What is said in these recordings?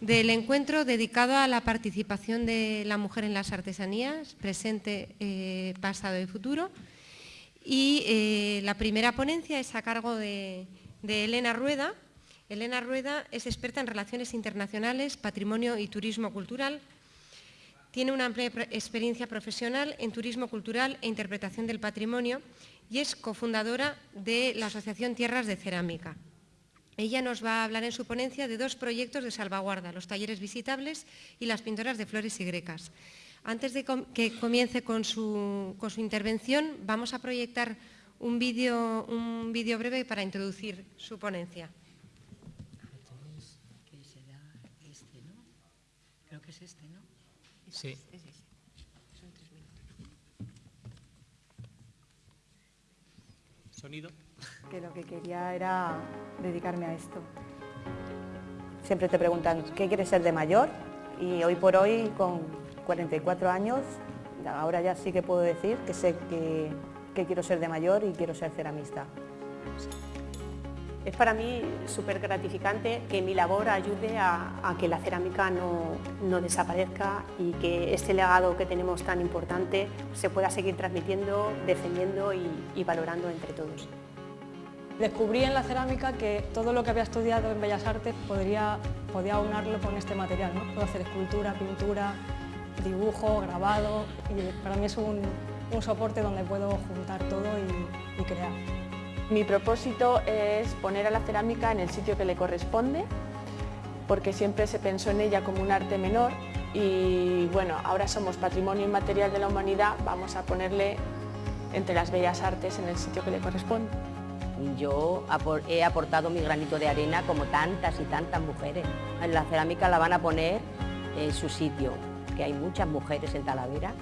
del encuentro dedicado a la participación de la mujer en las artesanías, presente, eh, pasado y futuro. Y eh, la primera ponencia es a cargo de, de Elena Rueda. Elena Rueda es experta en relaciones internacionales, patrimonio y turismo cultural. Tiene una amplia experiencia profesional en turismo cultural e interpretación del patrimonio y es cofundadora de la Asociación Tierras de Cerámica. Ella nos va a hablar en su ponencia de dos proyectos de salvaguarda, los talleres visitables y las pintoras de flores y grecas. Antes de que comience con su, intervención, vamos a proyectar un vídeo un breve para introducir su ponencia. Creo que es este, ¿no? Sí. Sonido que lo que quería era dedicarme a esto. Siempre te preguntan, ¿qué quieres ser de mayor? Y hoy por hoy, con 44 años, ahora ya sí que puedo decir que sé que, quiero ser de mayor y quiero ser ceramista. Es para mí súper gratificante que mi labor ayude a, que la cerámica no, desaparezca y que este legado que tenemos tan importante se pueda seguir transmitiendo, defendiendo y valorando entre todos. Descubrí en la cerámica que todo lo que había estudiado en Bellas Artes podría, podía aunarlo con este material. ¿no? Puedo hacer escultura, pintura, dibujo, grabado y para mí es un, soporte donde puedo juntar todo y, y crear. Mi propósito es poner a la cerámica en el sitio que le corresponde porque siempre se pensó en ella como un arte menor y bueno, ahora somos patrimonio inmaterial de la humanidad, vamos a ponerle entre las bellas artes en el sitio que le corresponde yo he aportado mi granito de arena como tantas y tantas mujeres. La cerámica la van a poner en su sitio, que hay muchas mujeres en Talavera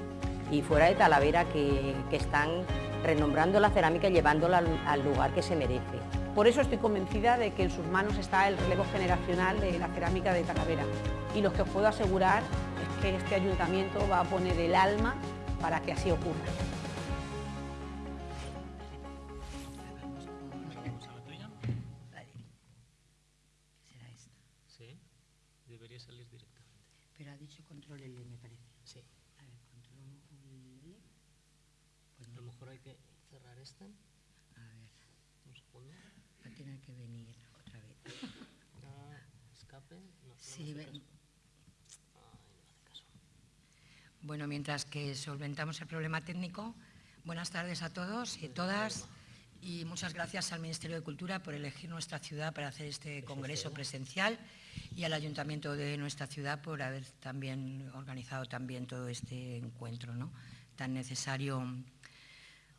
y fuera de Talavera que, están renombrando la cerámica y llevándola al, lugar que se merece. Por eso estoy convencida de que en sus manos está el relevo generacional de la cerámica de Talavera y lo que os puedo asegurar es que este ayuntamiento va a poner el alma para que así ocurra. Bueno, mientras que solventamos el problema técnico, buenas tardes a todos y todas y muchas gracias al Ministerio de Cultura por elegir nuestra ciudad para hacer este congreso presencial y al Ayuntamiento de nuestra ciudad por haber también organizado también todo este encuentro tan necesario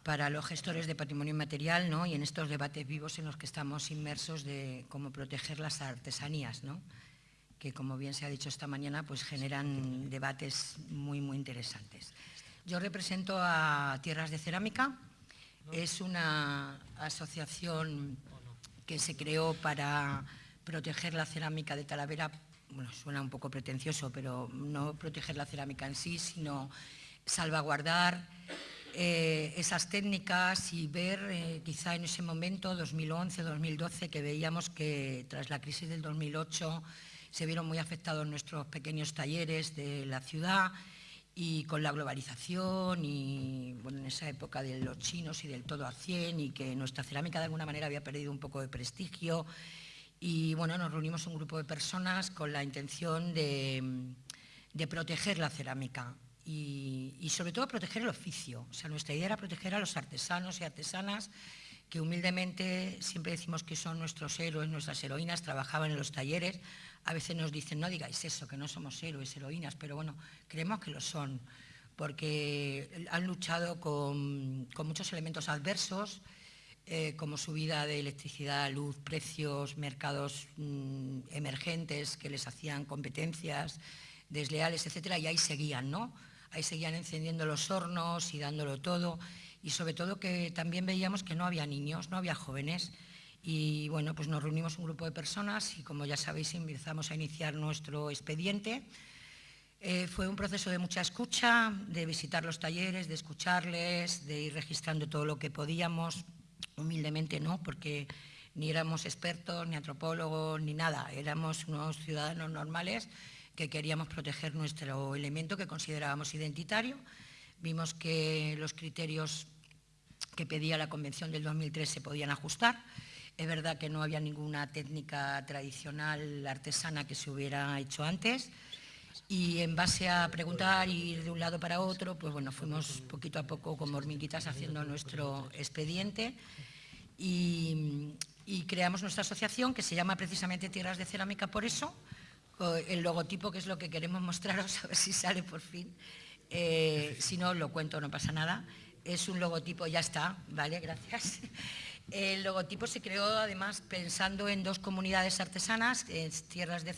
para los gestores de patrimonio inmaterial y en estos debates vivos en los que estamos inmersos de cómo proteger las artesanías, que como bien se ha dicho esta mañana, pues generan debates muy, muy interesantes. Yo represento a Tierras de Cerámica, es una asociación que se creó para proteger la cerámica de Talavera, bueno, suena un poco pretencioso, pero no proteger la cerámica en sí, sino salvaguardar eh, esas técnicas y ver eh, quizá en ese momento, 2011-2012, que veíamos que tras la crisis del 2008 se vieron muy afectados nuestros pequeños talleres de la ciudad y con la globalización y bueno, en esa época de los chinos y del todo a 100 y que nuestra cerámica de alguna manera había perdido un poco de prestigio y bueno, nos reunimos un grupo de personas con la intención de, proteger la cerámica y, y, sobre todo proteger el oficio. O sea, nuestra idea era proteger a los artesanos y artesanas que humildemente siempre decimos que son nuestros héroes, nuestras heroínas, trabajaban en los talleres, a veces nos dicen, no digáis eso, que no somos héroes, heroínas, pero bueno, creemos que lo son, porque han luchado con, muchos elementos adversos, eh, como subida de electricidad, luz, precios, mercados mm, emergentes que les hacían competencias desleales, etcétera, y ahí seguían, ¿no? Ahí seguían encendiendo los hornos y dándolo todo, y sobre todo que también veíamos que no había niños, no había jóvenes, y bueno, pues nos reunimos un grupo de personas y como ya sabéis empezamos a iniciar nuestro expediente. Eh, fue un proceso de mucha escucha, de visitar los talleres, de escucharles, de ir registrando todo lo que podíamos, humildemente no, porque ni éramos expertos, ni antropólogos, ni nada. Éramos unos ciudadanos normales que queríamos proteger nuestro elemento que considerábamos identitario. Vimos que los criterios que pedía la Convención del 2003 se podían ajustar. Es verdad que no había ninguna técnica tradicional artesana que se hubiera hecho antes. Y en base a preguntar ir de un lado para otro, pues bueno, fuimos poquito a poco como hormiguitas haciendo nuestro expediente. Y, y creamos nuestra asociación que se llama precisamente Tierras de Cerámica por eso, el logotipo que es lo que queremos mostraros, a ver si sale por fin, eh, si no lo cuento no pasa nada, es un logotipo, ya está, vale, gracias. El logotipo se creó además pensando en dos comunidades artesanas, Tierras de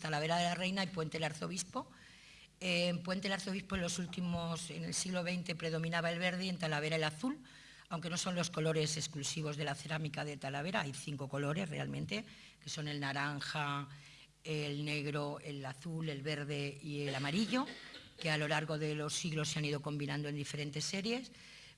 Talavera de la Reina y Puente del Arzobispo. En Puente del Arzobispo en los últimos, en el siglo XX predominaba el verde y en Talavera el azul, aunque no son los colores exclusivos de la cerámica de Talavera, hay cinco colores realmente, que son el naranja, el negro, el azul, el verde y el amarillo, que a lo largo de los siglos se han ido combinando en diferentes series,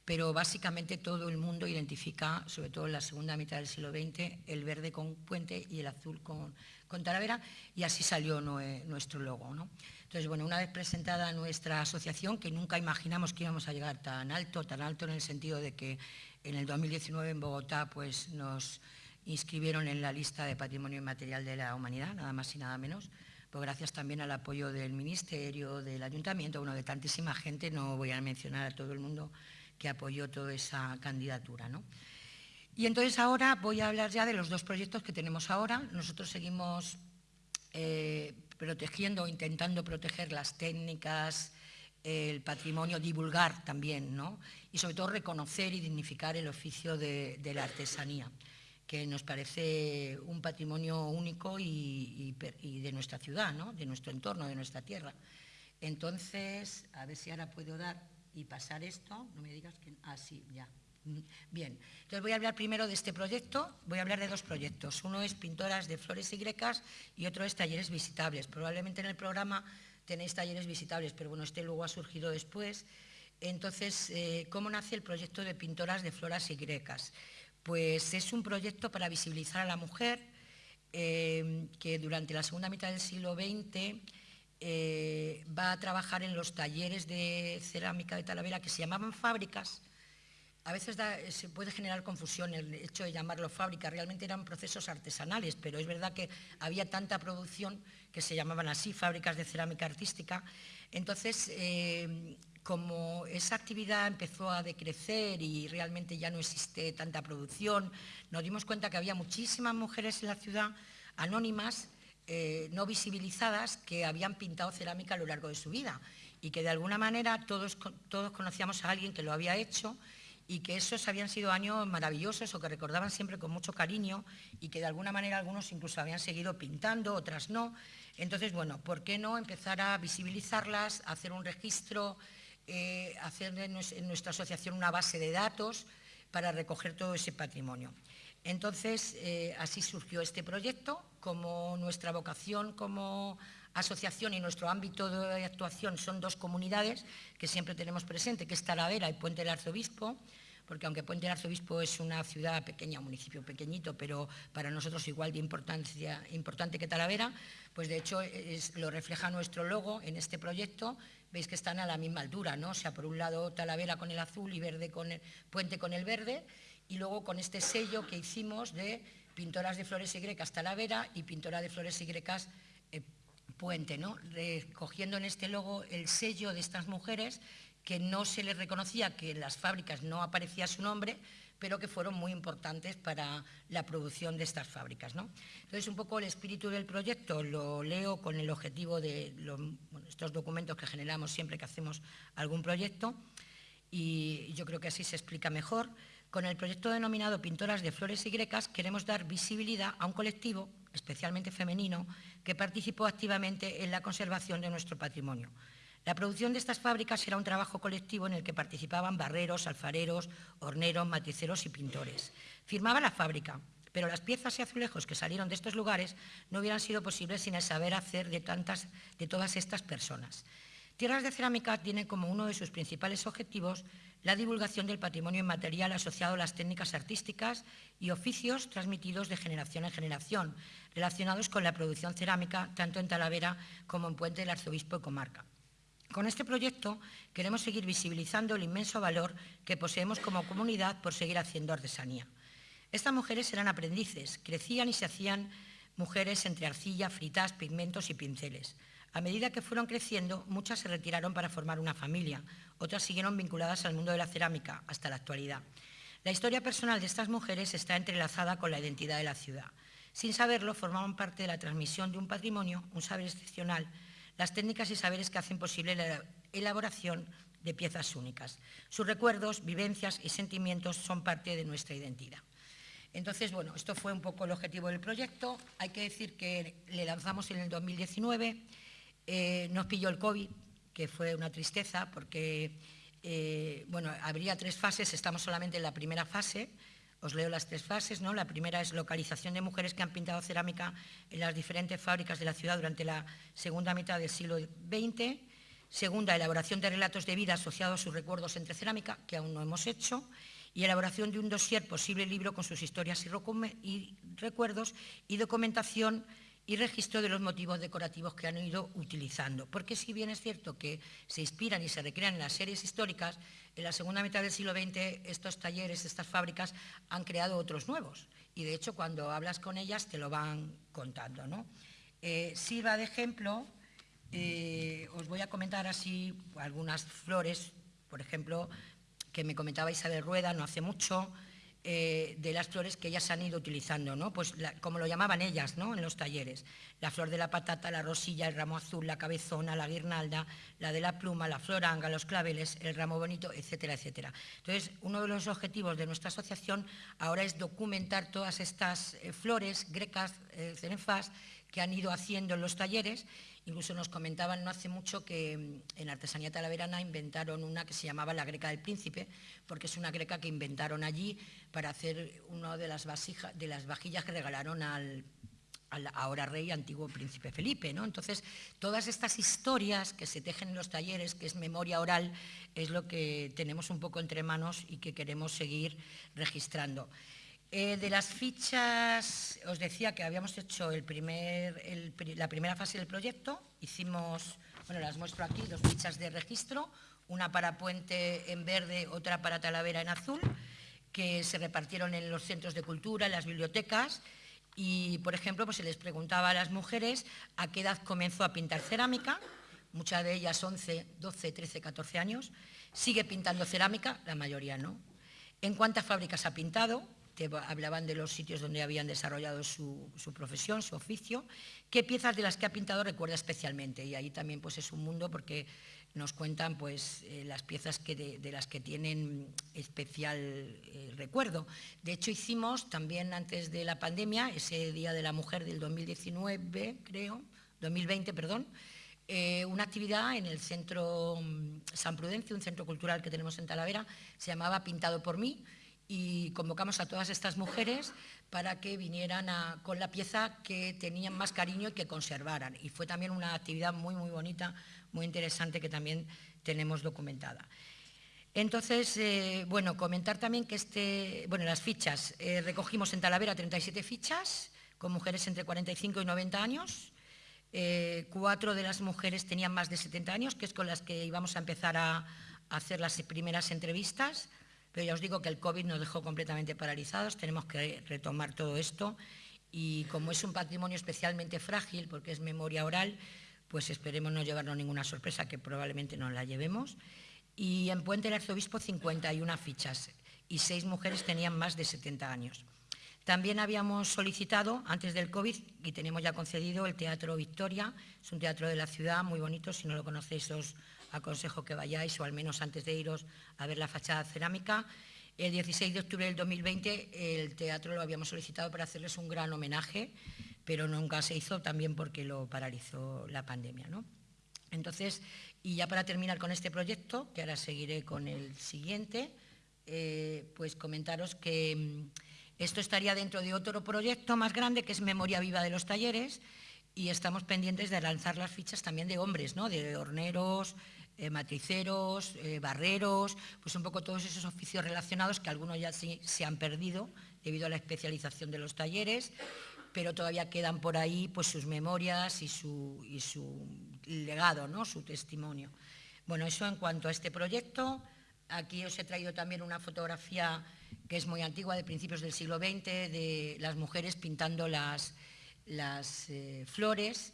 pero básicamente todo el mundo identifica, sobre todo en la segunda mitad del siglo XX, el verde con puente y el azul con, Talavera, y así salió nuestro logo. Entonces, bueno, una vez presentada nuestra asociación, que nunca imaginamos que íbamos a llegar tan alto, tan alto en el sentido de que en el 2019 en Bogotá pues, nos inscribieron en la lista de Patrimonio Inmaterial de la Humanidad, nada más y nada menos, pues gracias también al apoyo del Ministerio, del Ayuntamiento, bueno, de tantísima gente, no voy a mencionar a todo el mundo que apoyó toda esa candidatura. ¿no? Y entonces ahora voy a hablar ya de los dos proyectos que tenemos ahora. Nosotros seguimos eh, protegiendo, intentando proteger las técnicas, el patrimonio, divulgar también, ¿no? y sobre todo reconocer y dignificar el oficio de la artesanía que nos parece un patrimonio único y, de nuestra ciudad, ¿no? de nuestro entorno, de nuestra tierra. Entonces, a ver si ahora puedo dar y pasar esto, no me digas que... Ah, sí, ya. Bien, entonces voy a hablar primero de este proyecto, voy a hablar de dos proyectos. Uno es Pintoras de Flores y Grecas y otro es Talleres Visitables. Probablemente en el programa tenéis talleres visitables, pero bueno, este luego ha surgido después. Entonces, eh, ¿cómo nace el proyecto de Pintoras de Flores y Grecas? Pues es un proyecto para visibilizar a la mujer eh, que durante la segunda mitad del siglo XX eh, va a trabajar en los talleres de cerámica de Talavera que se llamaban fábricas. A veces se puede generar confusión el hecho de llamarlo fábrica, realmente eran procesos artesanales, pero es verdad que había tanta producción que se llamaban así, fábricas de cerámica artística. Entonces, eh, como esa actividad empezó a decrecer y realmente ya no existe tanta producción, nos dimos cuenta que había muchísimas mujeres en la ciudad anónimas, eh, no visibilizadas, que habían pintado cerámica a lo largo de su vida y que de alguna manera todos, todos conocíamos a alguien que lo había hecho y que esos habían sido años maravillosos o que recordaban siempre con mucho cariño y que de alguna manera algunos incluso habían seguido pintando, otras no. Entonces, bueno, ¿por qué no empezar a visibilizarlas, hacer un registro, eh, hacer en nuestra asociación una base de datos para recoger todo ese patrimonio. Entonces, eh, así surgió este proyecto, como nuestra vocación como asociación y nuestro ámbito de actuación son dos comunidades que siempre tenemos presente, que es Talavera y Puente del Arzobispo, porque aunque Puente del Arzobispo es una ciudad pequeña, un municipio pequeñito, pero para nosotros igual de importancia, importante que Talavera, pues de hecho lo refleja nuestro logo en este proyecto, veis que están a la misma altura, ¿no? O sea, por un lado Talavera con el azul y verde con el puente con el verde, y luego con este sello que hicimos de pintoras de flores y grecas Talavera y pintora de flores y grecas eh, Puente, ¿no? recogiendo en este logo el sello de estas mujeres que no se les reconocía, que en las fábricas no aparecía su nombre, pero que fueron muy importantes para la producción de estas fábricas. ¿no? Entonces, un poco el espíritu del proyecto lo leo con el objetivo de estos documentos que generamos siempre que hacemos algún proyecto y yo creo que así se explica mejor. Con el proyecto denominado Pintoras de Flores y Grecas queremos dar visibilidad a un colectivo, especialmente femenino, que participó activamente en la conservación de nuestro patrimonio. La producción de estas fábricas era un trabajo colectivo en el que participaban barreros, alfareros, horneros, maticeros y pintores. Firmaba la fábrica, pero las piezas y azulejos que salieron de estos lugares no hubieran sido posibles sin el saber hacer de, tantas, de todas estas personas. Tierras de Cerámica tiene como uno de sus principales objetivos la divulgación del patrimonio inmaterial asociado a las técnicas artísticas y oficios transmitidos de generación en generación, relacionados con la producción cerámica tanto en Talavera como en Puente del Arzobispo de Comarca. Con este proyecto queremos seguir visibilizando el inmenso valor que poseemos como comunidad por seguir haciendo artesanía. Estas mujeres eran aprendices, crecían y se hacían mujeres entre arcilla, fritas, pigmentos y pinceles. A medida que fueron creciendo, muchas se retiraron para formar una familia, otras siguieron vinculadas al mundo de la cerámica hasta la actualidad. La historia personal de estas mujeres está entrelazada con la identidad de la ciudad. Sin saberlo, formaban parte de la transmisión de un patrimonio, un saber excepcional, las técnicas y saberes que hacen posible la elaboración de piezas únicas. Sus recuerdos, vivencias y sentimientos son parte de nuestra identidad. Entonces, bueno, esto fue un poco el objetivo del proyecto. Hay que decir que le lanzamos en el 2019, eh, nos pilló el COVID, que fue una tristeza porque, eh, bueno, habría tres fases, estamos solamente en la primera fase, os leo las tres fases, ¿no? La primera es localización de mujeres que han pintado cerámica en las diferentes fábricas de la ciudad durante la segunda mitad del siglo XX. Segunda, elaboración de relatos de vida asociados a sus recuerdos entre cerámica, que aún no hemos hecho y elaboración de un dossier posible libro con sus historias y, recuerdos y documentación y registro de los motivos decorativos que han ido utilizando. Porque si bien es cierto que se inspiran y se recrean en las series históricas, en la segunda mitad del siglo XX estos talleres, estas fábricas han creado otros nuevos. Y de hecho cuando hablas con ellas te lo van contando. ¿no? Eh, sirva de ejemplo, eh, os voy a comentar así algunas flores, por ejemplo, que me comentaba Isabel Rueda no hace mucho, eh, de las flores que ellas han ido utilizando, ¿no? pues como lo llamaban ellas ¿no? en los talleres, la flor de la patata, la rosilla, el ramo azul, la cabezona, la guirnalda, la de la pluma, la floranga, los claveles, el ramo bonito, etcétera, etcétera. Entonces, uno de los objetivos de nuestra asociación ahora es documentar todas estas eh, flores grecas, eh, que han ido haciendo en los talleres Incluso nos comentaban no hace mucho que mm, en Artesanía Talaverana inventaron una que se llamaba la greca del príncipe, porque es una greca que inventaron allí para hacer una de las, de las vajillas que regalaron al, ahora rey antiguo príncipe Felipe. ¿no? Entonces, todas estas historias que se tejen en los talleres, que es memoria oral, es lo que tenemos un poco entre manos y que queremos seguir registrando. Eh, de las fichas, os decía que habíamos hecho la primera fase del proyecto, hicimos, bueno, las muestro aquí, dos fichas de registro, una para Puente en verde, otra para Talavera en azul, que se repartieron en los centros de cultura, en las bibliotecas, y, por ejemplo, pues se les preguntaba a las mujeres a qué edad comenzó a pintar cerámica, muchas de ellas 11, 12, 13, 14 años, sigue pintando cerámica, la mayoría no. ¿En cuántas fábricas ha pintado? Hablaban de los sitios donde habían desarrollado su, profesión, su oficio, qué piezas de las que ha pintado recuerda especialmente. Y ahí también pues, es un mundo porque nos cuentan pues, eh, las piezas que de, las que tienen especial eh, recuerdo. De hecho, hicimos también antes de la pandemia, ese Día de la Mujer del 2019, creo, 2020, perdón, eh, una actividad en el Centro mm, San Prudencio, un centro cultural que tenemos en Talavera, se llamaba Pintado por mí, y convocamos a todas estas mujeres para que vinieran con la pieza que tenían más cariño y que conservaran. Y fue también una actividad muy, muy bonita, muy interesante que también tenemos documentada. Entonces, eh, bueno, comentar también que este, bueno, las fichas, eh, recogimos en Talavera 37 fichas con mujeres entre 45 y 90 años, eh, cuatro de las mujeres tenían más de 70 años, que es con las que íbamos a empezar a hacer las primeras entrevistas, pero ya os digo que el COVID nos dejó completamente paralizados, tenemos que retomar todo esto y como es un patrimonio especialmente frágil, porque es memoria oral, pues esperemos no llevarnos ninguna sorpresa, que probablemente no la llevemos. Y en Puente del Arzobispo 51 fichas y seis mujeres tenían más de 70 años. También habíamos solicitado, antes del COVID, y tenemos ya concedido el Teatro Victoria, es un teatro de la ciudad muy bonito, si no lo conocéis os aconsejo que vayáis o al menos antes de iros a ver la fachada cerámica. El 16 de octubre del 2020 el teatro lo habíamos solicitado para hacerles un gran homenaje, pero nunca se hizo también porque lo paralizó la pandemia. ¿no? Entonces, y ya para terminar con este proyecto, que ahora seguiré con el siguiente, eh, pues comentaros que mm, esto estaría dentro de otro proyecto más grande que es Memoria Viva de los Talleres, y estamos pendientes de lanzar las fichas también de hombres, ¿no? de horneros, eh, matriceros, eh, barreros, pues un poco todos esos oficios relacionados que algunos ya se han perdido debido a la especialización de los talleres, pero todavía quedan por ahí pues, sus memorias y su, legado, ¿no? su testimonio. Bueno, eso en cuanto a este proyecto. Aquí os he traído también una fotografía que es muy antigua, de principios del siglo XX, de las mujeres pintando las, eh, flores,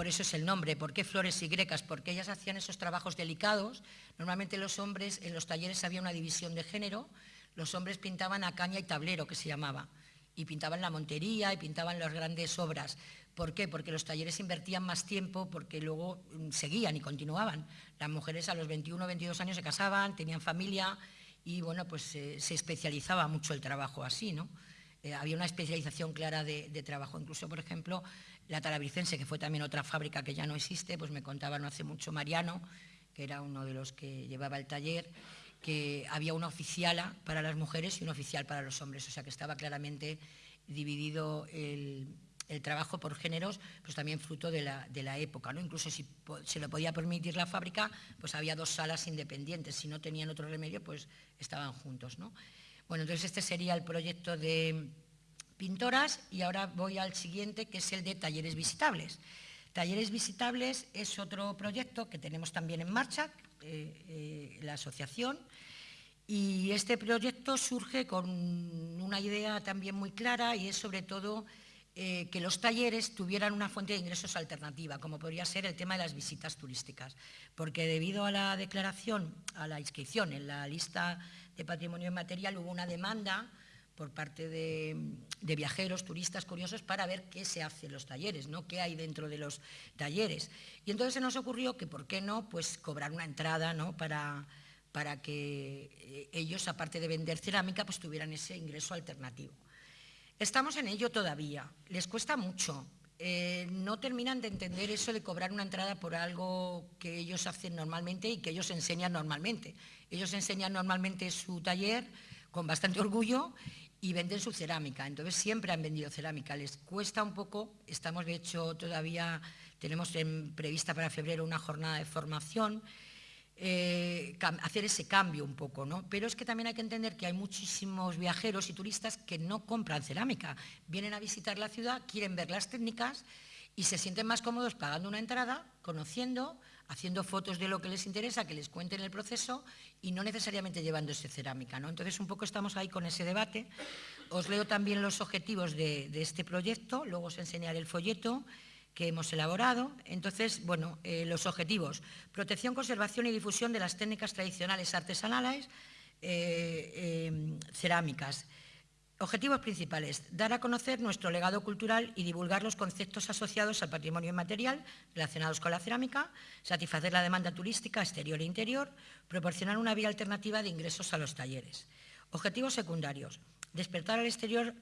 por eso es el nombre. ¿Por qué flores y grecas? Porque ellas hacían esos trabajos delicados. Normalmente los hombres, en los talleres había una división de género, los hombres pintaban a caña y tablero, que se llamaba, y pintaban la montería y pintaban las grandes obras. ¿Por qué? Porque los talleres invertían más tiempo, porque luego mm, seguían y continuaban. Las mujeres a los 21 o 22 años se casaban, tenían familia y bueno, pues eh, se especializaba mucho el trabajo así, ¿no? Eh, había una especialización clara de, trabajo. Incluso, por ejemplo, la Talabricense, que fue también otra fábrica que ya no existe, pues me contaba no hace mucho Mariano, que era uno de los que llevaba el taller, que había una oficiala para las mujeres y una oficial para los hombres, o sea que estaba claramente dividido el, trabajo por géneros, pues también fruto de la, época. ¿no? Incluso si se lo podía permitir la fábrica, pues había dos salas independientes, si no tenían otro remedio, pues estaban juntos. ¿no? Bueno, entonces este sería el proyecto de pintoras y ahora voy al siguiente, que es el de talleres visitables. Talleres visitables es otro proyecto que tenemos también en marcha, eh, eh, la asociación, y este proyecto surge con una idea también muy clara y es sobre todo eh, que los talleres tuvieran una fuente de ingresos alternativa, como podría ser el tema de las visitas turísticas, porque debido a la declaración, a la inscripción en la lista de patrimonio inmaterial hubo una demanda por parte de, viajeros, turistas curiosos, para ver qué se hace en los talleres, ¿no? qué hay dentro de los talleres. Y entonces se nos ocurrió que, ¿por qué no?, pues cobrar una entrada ¿no? para, para que eh, ellos, aparte de vender cerámica, pues tuvieran ese ingreso alternativo. Estamos en ello todavía, les cuesta mucho, eh, no terminan de entender eso de cobrar una entrada por algo que ellos hacen normalmente y que ellos enseñan normalmente. Ellos enseñan normalmente su taller con bastante orgullo y venden su cerámica. Entonces siempre han vendido cerámica. Les cuesta un poco, estamos de hecho todavía, tenemos prevista para febrero una jornada de formación, eh, hacer ese cambio un poco, ¿no? Pero es que también hay que entender que hay muchísimos viajeros y turistas que no compran cerámica. Vienen a visitar la ciudad, quieren ver las técnicas y se sienten más cómodos pagando una entrada, conociendo, haciendo fotos de lo que les interesa, que les cuenten el proceso y no necesariamente llevándose cerámica. ¿no? Entonces, un poco estamos ahí con ese debate. Os leo también los objetivos de, este proyecto, luego os enseñaré el folleto que hemos elaborado. Entonces, bueno, eh, los objetivos. Protección, conservación y difusión de las técnicas tradicionales artesanales eh, eh, cerámicas. Objetivos principales, dar a conocer nuestro legado cultural y divulgar los conceptos asociados al patrimonio inmaterial relacionados con la cerámica, satisfacer la demanda turística exterior e interior, proporcionar una vía alternativa de ingresos a los talleres. Objetivos secundarios, despertar al exterior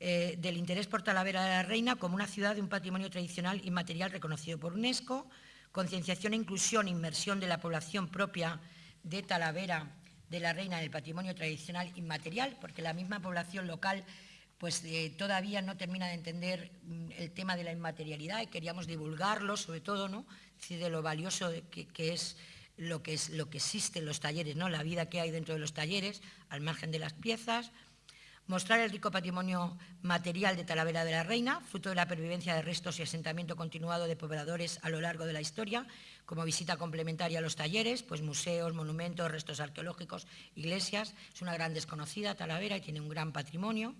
eh, del interés por Talavera de la Reina como una ciudad de un patrimonio tradicional inmaterial reconocido por UNESCO, concienciación e inclusión, inmersión de la población propia de Talavera de la reina del patrimonio tradicional inmaterial, porque la misma población local pues eh, todavía no termina de entender mm, el tema de la inmaterialidad y queríamos divulgarlo, sobre todo, ¿no? de lo valioso que, es lo que es lo que existe en los talleres, ¿no? la vida que hay dentro de los talleres, al margen de las piezas, mostrar el rico patrimonio material de Talavera de la Reina, fruto de la pervivencia de restos y asentamiento continuado de pobladores a lo largo de la historia, como visita complementaria a los talleres, pues museos, monumentos, restos arqueológicos, iglesias. Es una gran desconocida Talavera y tiene un gran patrimonio.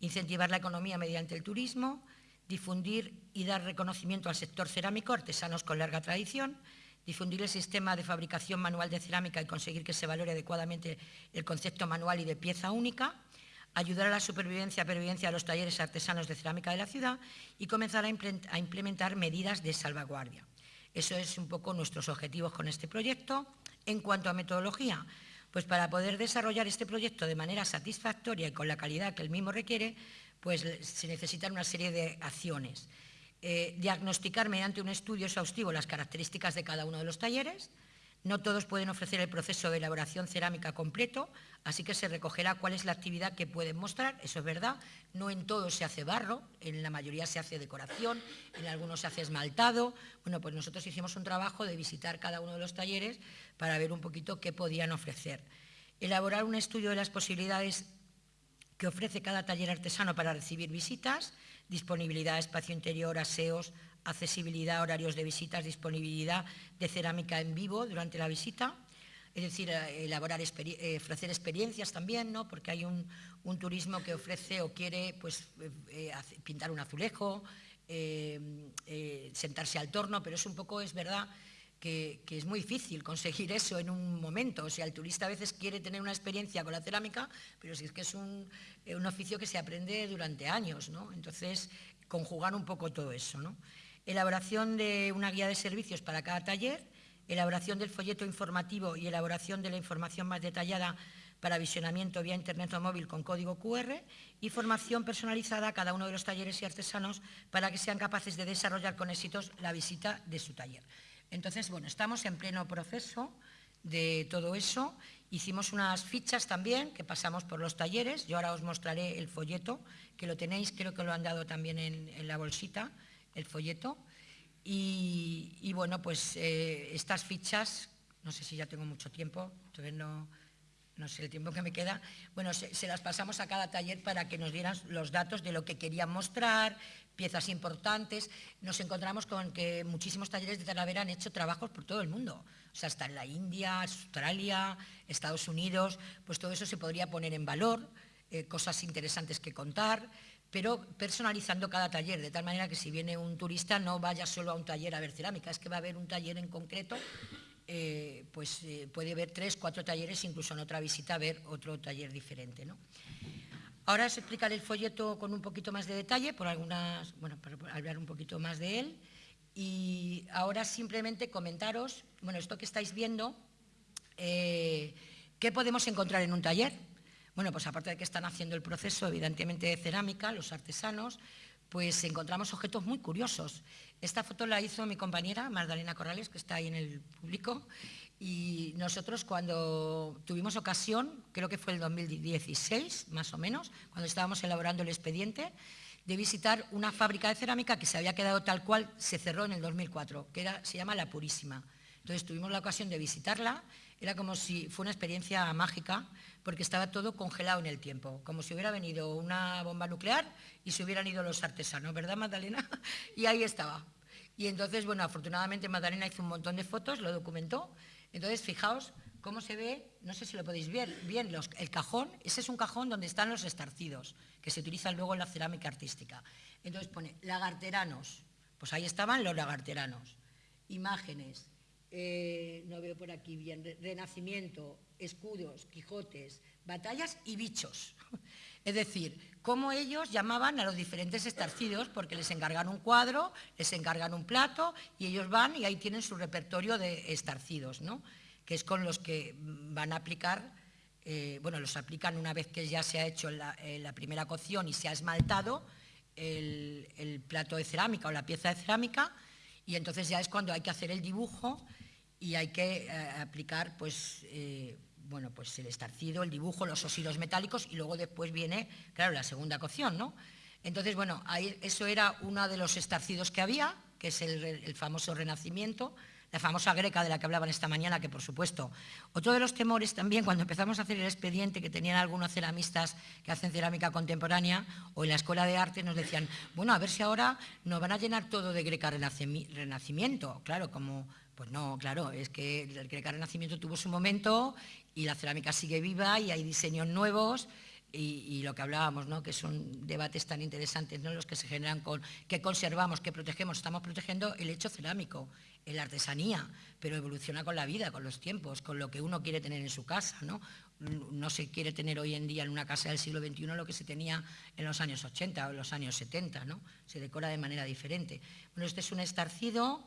Incentivar la economía mediante el turismo, difundir y dar reconocimiento al sector cerámico, artesanos con larga tradición, difundir el sistema de fabricación manual de cerámica y conseguir que se valore adecuadamente el concepto manual y de pieza única, ayudar a la supervivencia y pervivencia de los talleres artesanos de cerámica de la ciudad y comenzar a implementar medidas de salvaguardia. Eso es un poco nuestros objetivos con este proyecto. En cuanto a metodología, pues para poder desarrollar este proyecto de manera satisfactoria y con la calidad que el mismo requiere, pues se necesitan una serie de acciones. Eh, diagnosticar mediante un estudio exhaustivo las características de cada uno de los talleres, No todos pueden ofrecer el proceso de elaboración cerámica completo, así que se recogerá cuál es la actividad que pueden mostrar, eso es verdad. No en todo se hace barro, en la mayoría se hace decoración, en algunos se hace esmaltado. Bueno, pues nosotros hicimos un trabajo de visitar cada uno de los talleres para ver un poquito qué podían ofrecer. Elaborar un estudio de las posibilidades que ofrece cada taller artesano para recibir visitas, disponibilidad espacio interior, aseos, accesibilidad, horarios de visitas, disponibilidad de cerámica en vivo durante la visita, es decir, eh, elaborar, eh, ofrecer experiencias también, ¿no? porque hay un, turismo que ofrece o quiere pues, eh, pintar un azulejo, sentarse al torno, pero es un poco, es verdad, que, es muy difícil conseguir eso en un momento. O sea, el turista a veces quiere tener una experiencia con la cerámica, pero si es que es un, un oficio que se aprende durante años, ¿no? Entonces, conjugar un poco todo eso, ¿no? elaboración de una guía de servicios para cada taller, elaboración del folleto informativo y elaboración de la información más detallada para visionamiento vía internet o móvil con código QR y formación personalizada a cada uno de los talleres y artesanos para que sean capaces de desarrollar con éxitos la visita de su taller. Entonces, bueno, estamos en pleno proceso de todo eso. Hicimos unas fichas también que pasamos por los talleres. Yo ahora os mostraré el folleto, que lo tenéis, creo que lo han dado también en la bolsita el folleto. Y, bueno, pues eh, estas fichas, no sé si ya tengo mucho tiempo, no, no sé el tiempo que me queda, bueno, se, las pasamos a cada taller para que nos dieran los datos de lo que querían mostrar, piezas importantes. Nos encontramos con que muchísimos talleres de Talavera han hecho trabajos por todo el mundo, o sea, hasta en la India, Australia, Estados Unidos, pues todo eso se podría poner en valor, eh, cosas interesantes que contar pero personalizando cada taller, de tal manera que si viene un turista no vaya solo a un taller a ver cerámica, es que va a haber un taller en concreto, eh, pues eh, puede ver tres, cuatro talleres, incluso en otra visita ver otro taller diferente. ¿no? Ahora os explicaré el folleto con un poquito más de detalle, por algunas, bueno, para hablar un poquito más de él. Y ahora simplemente comentaros, bueno, esto que estáis viendo, eh, ¿qué podemos encontrar en un taller? Bueno, pues aparte de que están haciendo el proceso, evidentemente, de cerámica, los artesanos, pues encontramos objetos muy curiosos. Esta foto la hizo mi compañera Magdalena Corrales, que está ahí en el público, y nosotros cuando tuvimos ocasión, creo que fue el 2016 más o menos, cuando estábamos elaborando el expediente, de visitar una fábrica de cerámica que se había quedado tal cual, se cerró en el 2004, que se llama La Purísima. Entonces tuvimos la ocasión de visitarla, era como si fue una experiencia mágica, porque estaba todo congelado en el tiempo, como si hubiera venido una bomba nuclear y se hubieran ido los artesanos, ¿verdad Magdalena? Y ahí estaba. Y entonces, bueno, afortunadamente Magdalena hizo un montón de fotos, lo documentó. Entonces, fijaos cómo se ve, no sé si lo podéis ver, bien, el cajón, ese es un cajón donde están los estarcidos, que se utilizan luego en la cerámica artística. Entonces pone lagarteranos, pues ahí estaban los lagarteranos, imágenes, eh, no veo por aquí bien, renacimiento, escudos, quijotes, batallas y bichos. Es decir, cómo ellos llamaban a los diferentes estarcidos porque les encargan un cuadro, les encargan un plato y ellos van y ahí tienen su repertorio de estarcidos, ¿no? que es con los que van a aplicar, eh, bueno, los aplican una vez que ya se ha hecho la, primera cocción y se ha esmaltado el plato de cerámica o la pieza de cerámica y entonces ya es cuando hay que hacer el dibujo y hay que eh, aplicar pues, eh, bueno, pues el estarcido, el dibujo, los óxidos metálicos y luego después viene, claro, la segunda cocción, ¿no? Entonces, bueno, eso era uno de los estarcidos que había, que es el, famoso renacimiento, la famosa greca de la que hablaban esta mañana, que por supuesto, otro de los temores también cuando empezamos a hacer el expediente que tenían algunos ceramistas que hacen cerámica contemporánea o en la escuela de arte nos decían, bueno, a ver si ahora nos van a llenar todo de greca renacimiento, claro, como pues no, claro, es que el Greca Renacimiento tuvo su momento y la cerámica sigue viva y hay diseños nuevos y, lo que hablábamos, ¿no? que son debates tan interesantes, ¿no? los que se generan con qué conservamos, qué protegemos. Estamos protegiendo el hecho cerámico, la artesanía, pero evoluciona con la vida, con los tiempos, con lo que uno quiere tener en su casa. ¿no? no se quiere tener hoy en día en una casa del siglo XXI lo que se tenía en los años 80 o en los años 70, ¿no? se decora de manera diferente. Bueno, este es un estarcido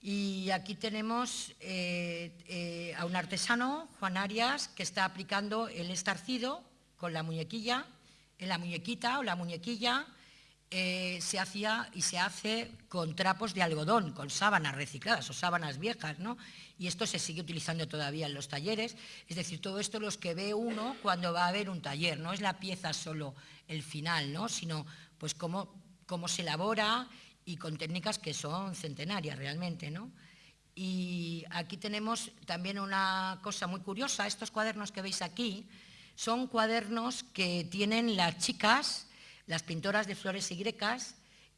y aquí tenemos eh, eh, a un artesano, Juan Arias, que está aplicando el estarcido con la muñequilla, en la muñequita o la muñequilla, eh, se hacía y se hace con trapos de algodón, con sábanas recicladas o sábanas viejas, ¿no? Y esto se sigue utilizando todavía en los talleres, es decir, todo esto los que ve uno cuando va a ver un taller, no es la pieza solo el final, ¿no? Sino pues cómo, cómo se elabora y con técnicas que son centenarias realmente, ¿no? Y aquí tenemos también una cosa muy curiosa, estos cuadernos que veis aquí son cuadernos que tienen las chicas las pintoras de flores y grecas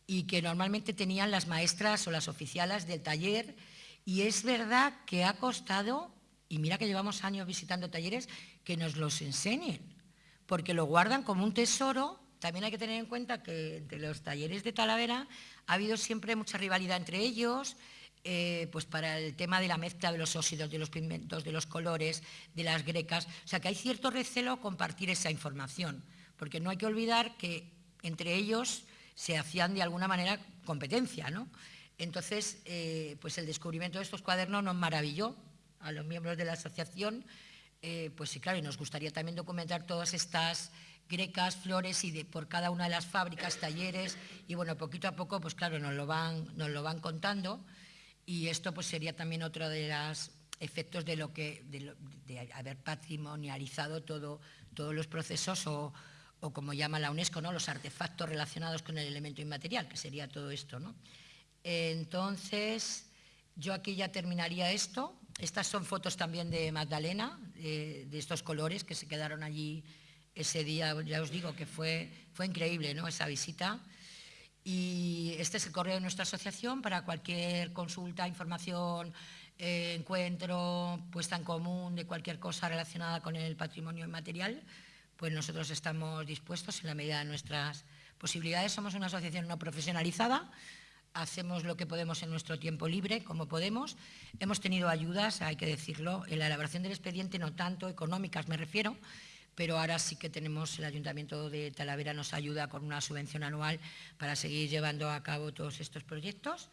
y que normalmente tenían las maestras o las oficialas del taller. Y es verdad que ha costado, y mira que llevamos años visitando talleres, que nos los enseñen, porque lo guardan como un tesoro. También hay que tener en cuenta que entre los talleres de Talavera ha habido siempre mucha rivalidad entre ellos, eh, pues para el tema de la mezcla de los óxidos, de los pigmentos, de los colores, de las grecas. O sea que hay cierto recelo compartir esa información, porque no hay que olvidar que entre ellos se hacían de alguna manera competencia, ¿no? Entonces, eh, pues el descubrimiento de estos cuadernos nos maravilló a los miembros de la asociación, eh, pues sí, claro, y nos gustaría también documentar todas estas grecas, flores y por cada una de las fábricas, talleres, y bueno, poquito a poco, pues claro, nos lo van, nos lo van contando, y esto pues sería también otro de los efectos de lo que, de, haber patrimonializado todo, todos los procesos o, o como llama la UNESCO, ¿no? los artefactos relacionados con el elemento inmaterial, que sería todo esto. ¿no? Entonces, yo aquí ya terminaría esto. Estas son fotos también de Magdalena, de, estos colores que se quedaron allí ese día. Ya os digo que fue, fue increíble ¿no? esa visita. Y este es el correo de nuestra asociación para cualquier consulta, información, eh, encuentro, puesta en común de cualquier cosa relacionada con el patrimonio inmaterial pues nosotros estamos dispuestos en la medida de nuestras posibilidades. Somos una asociación no profesionalizada, hacemos lo que podemos en nuestro tiempo libre, como podemos. Hemos tenido ayudas, hay que decirlo, en la elaboración del expediente, no tanto económicas me refiero, pero ahora sí que tenemos, el Ayuntamiento de Talavera nos ayuda con una subvención anual para seguir llevando a cabo todos estos proyectos.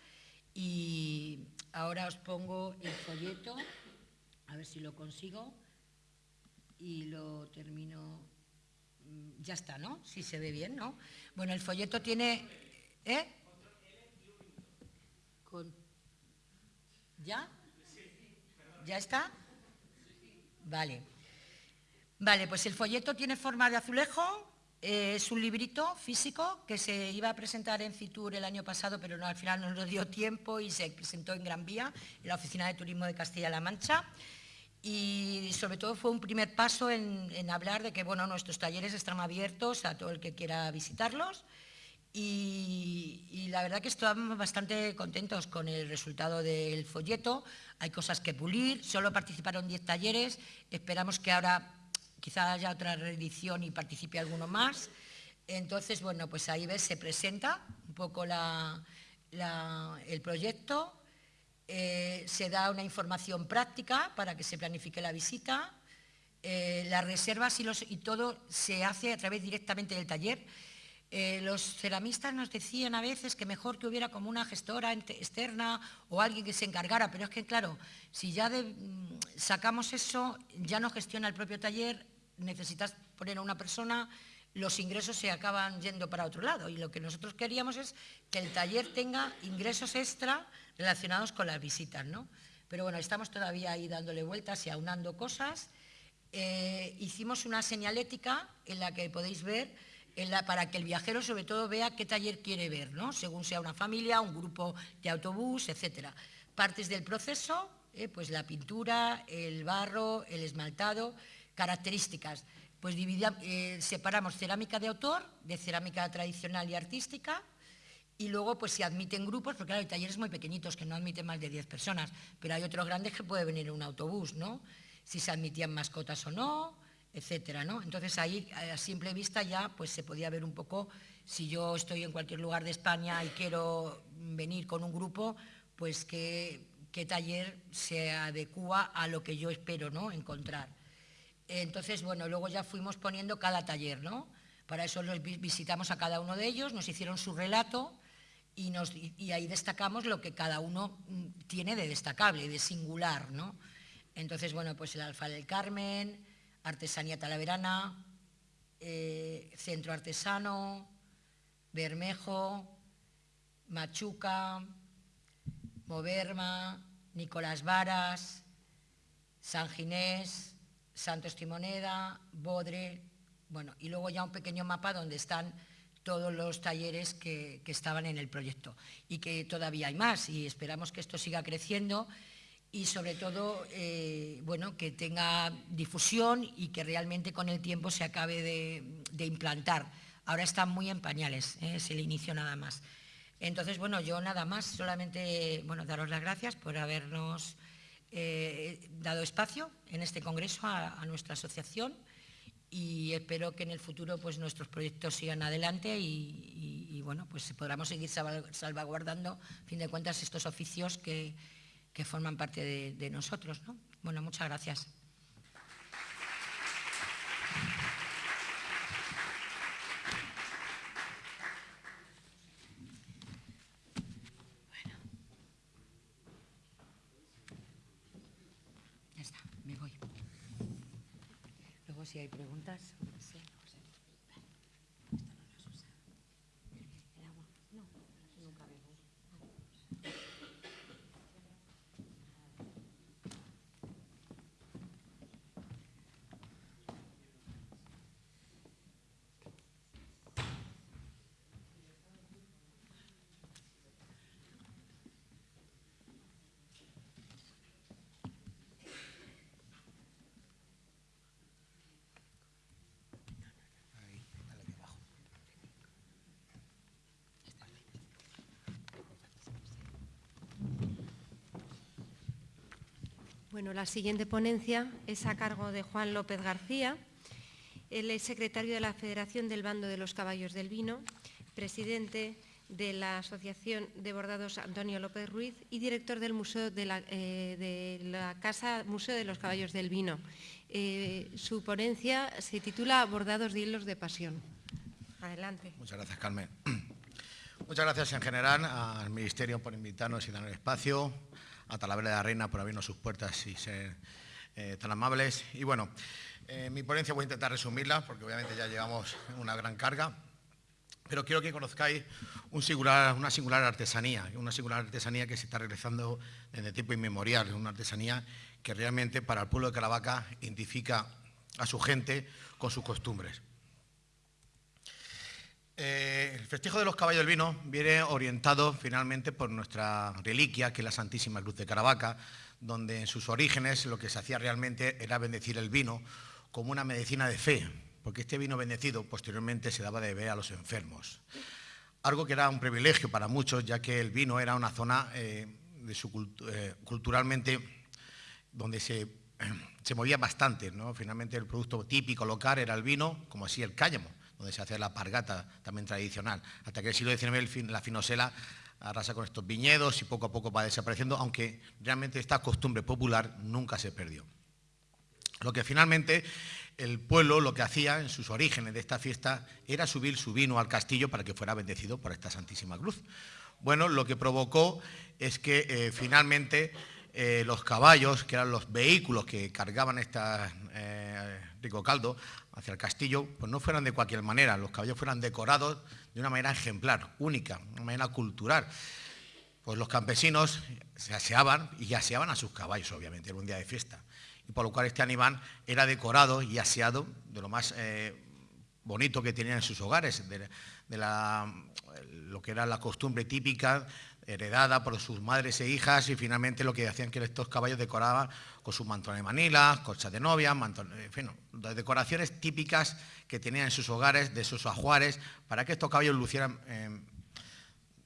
Y ahora os pongo el folleto, a ver si lo consigo, y lo termino Mm, ya está, ¿no? Si se ve bien, ¿no? Bueno, el folleto tiene... ¿Eh? ¿Ya? ¿Ya está? Vale. Vale, pues el folleto tiene forma de azulejo, eh, es un librito físico que se iba a presentar en Fitur el año pasado, pero no, al final no nos dio tiempo y se presentó en Gran Vía, en la Oficina de Turismo de Castilla-La Mancha. Y sobre todo fue un primer paso en, hablar de que bueno, nuestros talleres están abiertos a todo el que quiera visitarlos. Y, la verdad que estamos bastante contentos con el resultado del folleto, hay cosas que pulir, solo participaron 10 talleres, esperamos que ahora quizá haya otra reedición y participe alguno más, entonces bueno, pues ahí ves, se presenta un poco el proyecto, eh, se da una información práctica para que se planifique la visita, eh, las reservas y, todo se hace a través directamente del taller. Eh, los ceramistas nos decían a veces que mejor que hubiera como una gestora externa o alguien que se encargara, pero es que claro, si ya mm, sacamos eso, ya no gestiona el propio taller, necesitas poner a una persona, los ingresos se acaban yendo para otro lado y lo que nosotros queríamos es que el taller tenga ingresos extra relacionados con las visitas, ¿no? Pero bueno, estamos todavía ahí dándole vueltas y aunando cosas. Eh, hicimos una señalética en la que podéis ver, para que el viajero sobre todo vea qué taller quiere ver, ¿no? según sea una familia, un grupo de autobús, etc. Partes del proceso, eh, pues la pintura, el barro, el esmaltado, características. Pues eh, separamos cerámica de autor de cerámica tradicional y artística, y luego pues se admiten grupos, porque claro, hay talleres muy pequeñitos que no admiten más de 10 personas, pero hay otros grandes que puede venir un autobús, ¿no? Si se admitían mascotas o no, etcétera, ¿no? Entonces ahí a simple vista ya pues se podía ver un poco, si yo estoy en cualquier lugar de España y quiero venir con un grupo, pues qué, taller se adecua a lo que yo espero, ¿no? Encontrar. Entonces, bueno, luego ya fuimos poniendo cada taller, ¿no? Para eso los visitamos a cada uno de ellos, nos hicieron su relato, y, ahí destacamos lo que cada uno mm, tiene de destacable, de singular, ¿no? Entonces, bueno, pues el Alfa del Carmen, Artesanía Talaverana, eh, Centro Artesano, Bermejo, Machuca, Moverma, Nicolás Varas, San Ginés, Santos Timoneda, Bodre, bueno, y luego ya un pequeño mapa donde están todos los talleres que, estaban en el proyecto y que todavía hay más y esperamos que esto siga creciendo y sobre todo eh, bueno, que tenga difusión y que realmente con el tiempo se acabe de, implantar. Ahora están muy en pañales, ¿eh? es el inicio nada más. Entonces, bueno, yo nada más, solamente bueno, daros las gracias por habernos eh, dado espacio en este congreso a nuestra asociación y espero que en el futuro pues, nuestros proyectos sigan adelante y, bueno, pues podamos seguir salvaguardando, fin de cuentas, estos oficios que, forman parte de, de nosotros. ¿no? Bueno, muchas gracias. Si hay preguntas. Bueno, la siguiente ponencia es a cargo de Juan López García. Él es secretario de la Federación del Bando de los Caballos del Vino, presidente de la Asociación de Bordados Antonio López Ruiz y director del Museo de la, eh, Casa Museo de los Caballos del Vino. Eh, su ponencia se titula Bordados de hilos de pasión. Adelante. Muchas gracias, Carmen. Muchas gracias en general al Ministerio por invitarnos y dar el espacio, a Talavera de la Reina por abrirnos sus puertas y ser eh, tan amables. Y bueno, eh, mi ponencia voy a intentar resumirla porque obviamente ya llevamos una gran carga, pero quiero que conozcáis una singular artesanía, una singular artesanía que se está realizando desde tiempo inmemorial, una artesanía que realmente para el pueblo de Caravaca identifica a su gente con sus costumbres. Eh, el festejo de los caballos del vino viene orientado finalmente por nuestra reliquia, que es la Santísima Cruz de Caravaca, donde en sus orígenes lo que se hacía realmente era bendecir el vino como una medicina de fe, porque este vino bendecido posteriormente se daba de beber a los enfermos. Algo que era un privilegio para muchos, ya que el vino era una zona eh, eh, culturalmente donde se, se movía bastante. ¿no? Finalmente el producto típico local era el vino, como así el cállamo donde se hace la pargata también tradicional. Hasta que el siglo XIX la finosela arrasa con estos viñedos y poco a poco va desapareciendo, aunque realmente esta costumbre popular nunca se perdió. Lo que finalmente el pueblo lo que hacía en sus orígenes de esta fiesta era subir su vino al castillo para que fuera bendecido por esta Santísima Cruz. Bueno, lo que provocó es que eh, finalmente eh, los caballos, que eran los vehículos que cargaban este rico caldo, hacia el castillo, pues no fueran de cualquier manera, los caballos fueran decorados de una manera ejemplar, única, una manera cultural. Pues los campesinos se aseaban y aseaban a sus caballos, obviamente, era un día de fiesta. Y por lo cual este animal era decorado y aseado de lo más eh, bonito que tenían en sus hogares, de, lo que era la costumbre típica heredada por sus madres e hijas y finalmente lo que hacían que estos caballos decoraban con sus mantones de manila, colchas de novia, en fin, decoraciones típicas que tenían en sus hogares, de sus ajuares, para que estos caballos lucieran eh,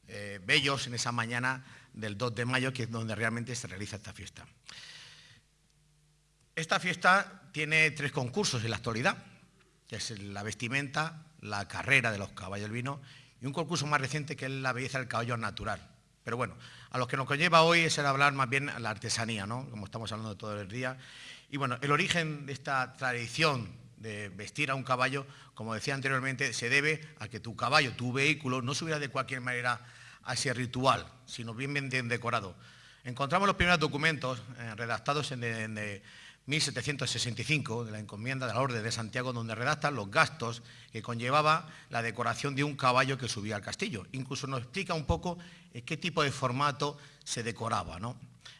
eh, bellos en esa mañana del 2 de mayo, que es donde realmente se realiza esta fiesta. Esta fiesta tiene tres concursos en la actualidad, que es la vestimenta, la carrera de los caballos del vino y un concurso más reciente que es la belleza del caballo natural. Pero bueno, a lo que nos conlleva hoy es el hablar más bien la artesanía, ¿no? como estamos hablando todo el día. Y bueno, el origen de esta tradición de vestir a un caballo, como decía anteriormente, se debe a que tu caballo, tu vehículo, no subiera de cualquier manera a ese ritual, sino bien, bien decorado. Encontramos los primeros documentos eh, redactados en, 1765 de la encomienda de la Orden de Santiago, donde redacta los gastos que conllevaba la decoración de un caballo que subía al castillo. Incluso nos explica un poco eh, qué tipo de formato se decoraba.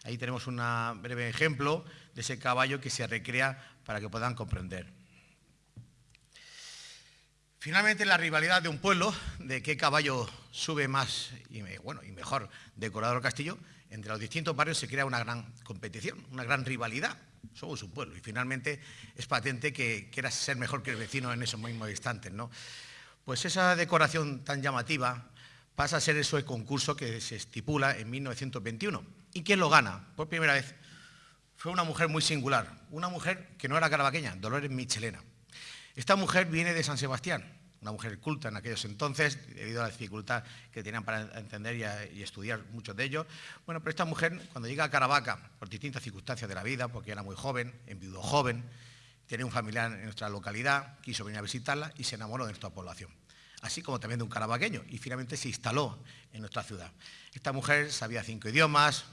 Ahí tenemos un breve ejemplo de ese caballo que se recrea para que puedan comprender. Finalmente, la rivalidad de un pueblo, de qué caballo sube más y, bueno, y mejor decorado el castillo, entre los distintos barrios se crea una gran competición, una gran rivalidad. Somos un pueblo y finalmente es patente que quieras ser mejor que el vecino en esos mismos instantes. ¿no? Pues esa decoración tan llamativa pasa a ser eso el concurso que se estipula en 1921. ¿Y quién lo gana? Por primera vez fue una mujer muy singular, una mujer que no era carabaqueña, Dolores Michelena. Esta mujer viene de San Sebastián, una mujer culta en aquellos entonces, debido a la dificultad que tenían para entender y, estudiar muchos de ellos. Bueno, pero esta mujer, cuando llega a Caravaca, por distintas circunstancias de la vida, porque era muy joven, enviudó joven, tenía un familiar en nuestra localidad, quiso venir a visitarla y se enamoró de nuestra población, así como también de un caravaqueño, y finalmente se instaló en nuestra ciudad. Esta mujer sabía cinco idiomas,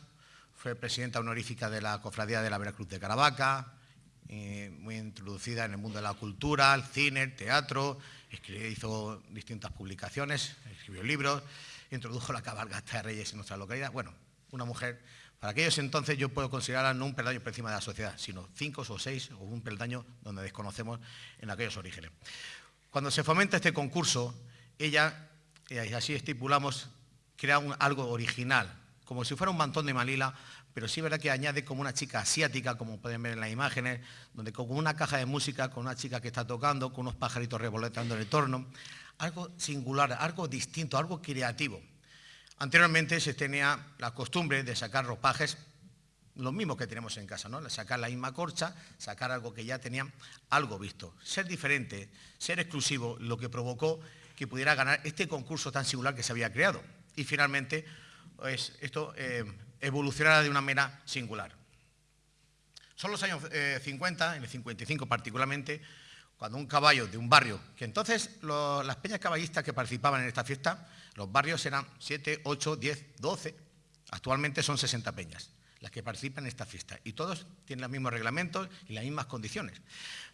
fue presidenta honorífica de la Cofradía de la Veracruz de Caravaca, eh, muy introducida en el mundo de la cultura, el cine, el teatro, hizo distintas publicaciones, escribió libros, introdujo la cabalgata de reyes en nuestra localidad. Bueno, una mujer, para aquellos entonces yo puedo considerarla no un peldaño por encima de la sociedad, sino cinco o seis o un peldaño donde desconocemos en aquellos orígenes. Cuando se fomenta este concurso, ella, y así estipulamos, crea algo original, como si fuera un mantón de Malila, pero sí es verdad que añade como una chica asiática, como pueden ver en las imágenes, donde con una caja de música, con una chica que está tocando, con unos pajaritos revoloteando en el torno, algo singular, algo distinto, algo creativo. Anteriormente se tenía la costumbre de sacar ropajes, lo mismo que tenemos en casa, ¿no? sacar la misma corcha, sacar algo que ya tenían algo visto. Ser diferente, ser exclusivo, lo que provocó que pudiera ganar este concurso tan singular que se había creado. Y finalmente, pues, esto eh, evolucionara de una manera singular. Son los años 50, eh, en el 55 particularmente, cuando un caballo de un barrio, que entonces las peñas caballistas que participaban en esta fiesta, los barrios eran 7, 8, 10, 12, actualmente son 60 peñas las que participan en esta fiesta y todos tienen los mismos reglamentos y las mismas condiciones.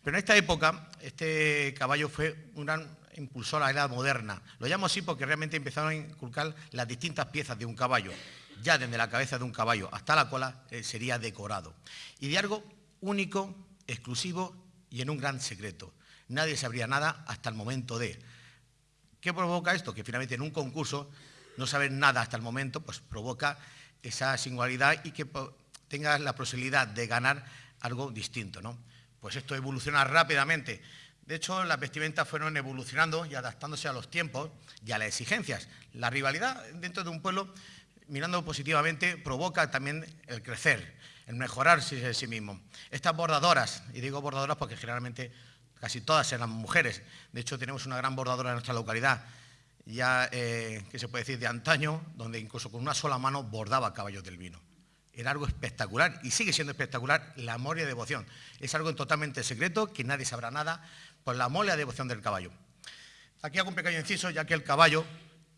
Pero en esta época este caballo fue un gran impulsor a la era moderna. Lo llamo así porque realmente empezaron a inculcar las distintas piezas de un caballo ya desde la cabeza de un caballo hasta la cola, eh, sería decorado. Y de algo único, exclusivo y en un gran secreto. Nadie sabría nada hasta el momento de. ¿Qué provoca esto? Que finalmente en un concurso no saber nada hasta el momento, pues provoca esa singularidad y que tengas la posibilidad de ganar algo distinto. ¿no? Pues esto evoluciona rápidamente. De hecho, las vestimentas fueron evolucionando y adaptándose a los tiempos y a las exigencias. La rivalidad dentro de un pueblo mirando positivamente, provoca también el crecer, el mejorarse a sí mismo. Estas bordadoras, y digo bordadoras porque generalmente casi todas eran mujeres, de hecho tenemos una gran bordadora en nuestra localidad, ya eh, que se puede decir de antaño, donde incluso con una sola mano bordaba caballos del vino. Era algo espectacular y sigue siendo espectacular la amor y devoción. Es algo totalmente secreto, que nadie sabrá nada, por la amor y devoción del caballo. Aquí hago un pequeño inciso, ya que el caballo,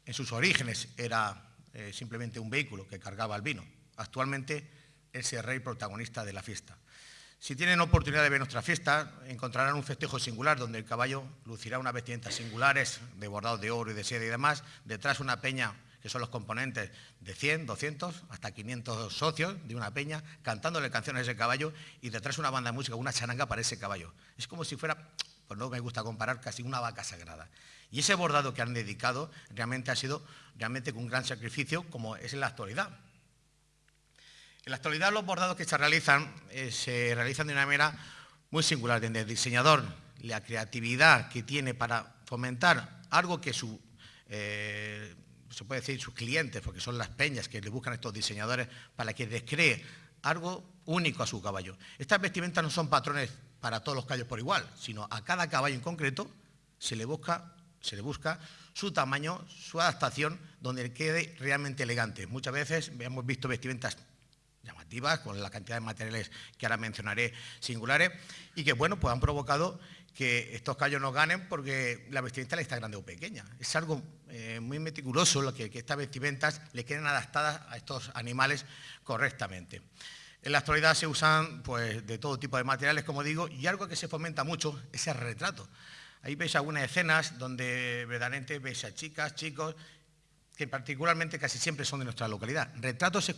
en sus orígenes, era eh, simplemente un vehículo que cargaba el vino. Actualmente es el rey protagonista de la fiesta. Si tienen oportunidad de ver nuestra fiesta, encontrarán un festejo singular donde el caballo lucirá unas vestimentas singulares de bordado de oro y de seda y demás, detrás una peña que son los componentes de 100, 200, hasta 500 socios de una peña, cantándole canciones a ese caballo y detrás una banda de música, una charanga para ese caballo. Es como si fuera, pues no me gusta comparar, casi una vaca sagrada. Y ese bordado que han dedicado realmente ha sido realmente un gran sacrificio como es en la actualidad. En la actualidad los bordados que se realizan eh, se realizan de una manera muy singular, desde el diseñador, la creatividad que tiene para fomentar algo que su, eh, se puede decir sus clientes, porque son las peñas que le buscan a estos diseñadores para que les cree algo único a su caballo. Estas vestimentas no son patrones para todos los caballos por igual, sino a cada caballo en concreto se le busca se le busca su tamaño, su adaptación, donde quede realmente elegante. Muchas veces hemos visto vestimentas llamativas, con la cantidad de materiales que ahora mencionaré singulares, y que bueno, pues han provocado que estos callos no ganen porque la vestimenta le está grande o pequeña. Es algo eh, muy meticuloso lo que, estas vestimentas le queden adaptadas a estos animales correctamente. En la actualidad se usan pues, de todo tipo de materiales, como digo, y algo que se fomenta mucho es el retrato. Ahí veis algunas escenas donde verdaderamente veis a chicas, chicos, que particularmente casi siempre son de nuestra localidad. Retratos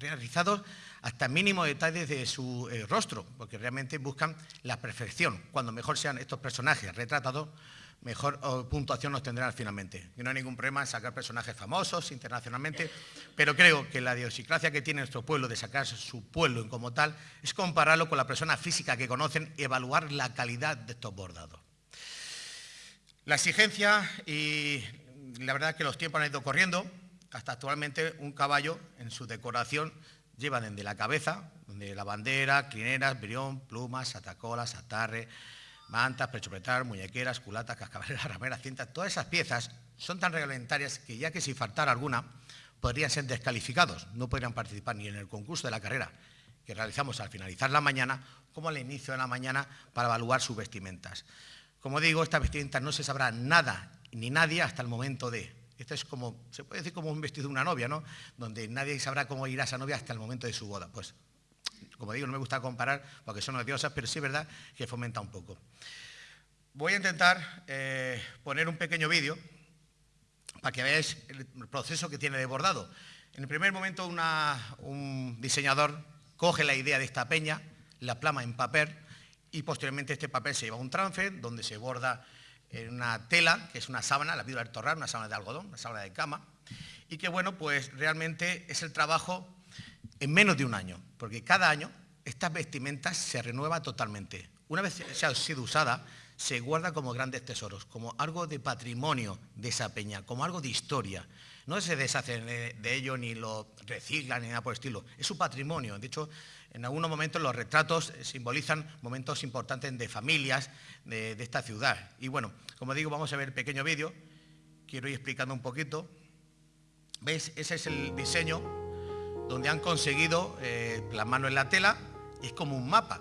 realizados hasta mínimo detalles de su eh, rostro, porque realmente buscan la perfección. Cuando mejor sean estos personajes retratados, mejor puntuación nos tendrán finalmente. Y no hay ningún problema en sacar personajes famosos internacionalmente, pero creo que la idiosincrasia que tiene nuestro pueblo de sacar su pueblo como tal es compararlo con la persona física que conocen y evaluar la calidad de estos bordados. La exigencia y la verdad es que los tiempos han ido corriendo, hasta actualmente un caballo en su decoración lleva desde la cabeza, donde la bandera, crineras, brión, plumas, atacolas, atarre, mantas, prechopretar, muñequeras, culatas, cascabeles, rameras, cintas, todas esas piezas son tan reglamentarias que ya que si faltara alguna, podrían ser descalificados, no podrían participar ni en el concurso de la carrera que realizamos al finalizar la mañana, como al inicio de la mañana para evaluar sus vestimentas. Como digo, estas vestimentas no se sabrá nada ni nadie hasta el momento de. Esto es como, se puede decir como un vestido de una novia, ¿no? Donde nadie sabrá cómo irá esa novia hasta el momento de su boda. Pues como digo, no me gusta comparar porque son odiosas, pero sí es verdad que fomenta un poco. Voy a intentar eh, poner un pequeño vídeo para que veáis el proceso que tiene de bordado. En el primer momento un diseñador coge la idea de esta peña, la plama en papel y posteriormente este papel se lleva a un trance donde se borda en una tela, que es una sábana, la pido del torrar, una sábana de algodón, una sábana de cama, y que bueno, pues realmente es el trabajo en menos de un año, porque cada año estas vestimentas se renueva totalmente. Una vez se ha sido usada, se guarda como grandes tesoros, como algo de patrimonio de esa peña, como algo de historia. No se deshacen de ello ni lo reciclan ni nada por el estilo. Es su patrimonio. De hecho, en algunos momentos los retratos simbolizan momentos importantes de familias de, esta ciudad. Y bueno, como digo, vamos a ver el pequeño vídeo. Quiero ir explicando un poquito. ¿Veis? Ese es el diseño donde han conseguido eh, plasmarlo en la tela, es como un mapa.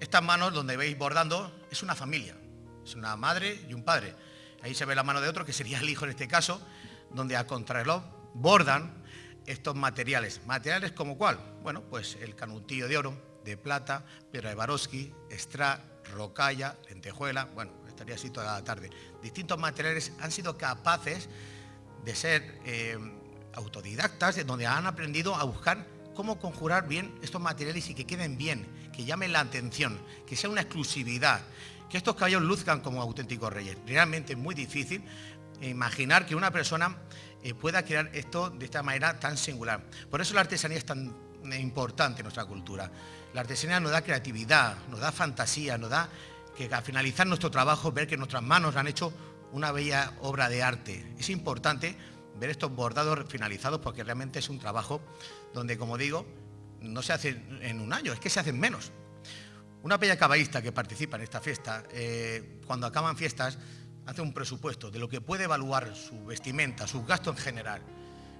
Estas manos donde veis bordando es una familia, es una madre y un padre. Ahí se ve la mano de otro, que sería el hijo en este caso, donde a contrarreloj bordan estos materiales. ¿Materiales como cuál? Bueno, pues el canutillo de oro, de plata, piedra de Baroski, extra, rocalla, lentejuela, bueno, estaría así toda la tarde. Distintos materiales han sido capaces de ser eh, autodidactas, donde han aprendido a buscar cómo conjurar bien estos materiales y que queden bien, que llamen la atención, que sea una exclusividad, que estos caballos luzcan como auténticos reyes. Realmente es muy difícil imaginar que una persona eh, pueda crear esto de esta manera tan singular. Por eso la artesanía es tan importante en nuestra cultura. La artesanía nos da creatividad, nos da fantasía, nos da que al finalizar nuestro trabajo ver que nuestras manos han hecho una bella obra de arte. Es importante ver estos bordados finalizados porque realmente es un trabajo donde, como digo, no se hace en un año, es que se hacen menos. Una bella caballista que participa en esta fiesta, eh, cuando acaban fiestas, hace un presupuesto de lo que puede evaluar su vestimenta, sus gastos en general.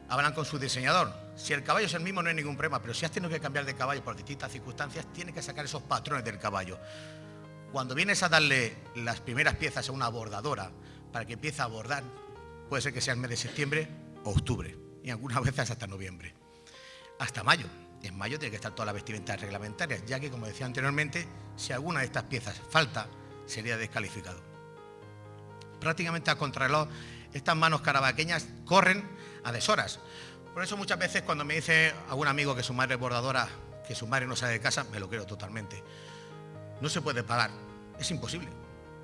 Hablan con su diseñador. Si el caballo es el mismo no hay ningún problema, pero si has tenido que cambiar de caballo por distintas circunstancias, tiene que sacar esos patrones del caballo. Cuando vienes a darle las primeras piezas a una bordadora para que empiece a bordar, puede ser que sea el mes de septiembre o octubre, y algunas veces hasta noviembre. Hasta mayo. En mayo tiene que estar todas las vestimentas reglamentarias, ya que, como decía anteriormente, si alguna de estas piezas falta, sería descalificado. Prácticamente a contrarreloj, estas manos carabaqueñas corren a deshoras. Por eso muchas veces cuando me dice algún amigo que su madre es bordadora, que su madre no sale de casa, me lo creo totalmente. No se puede pagar, es imposible.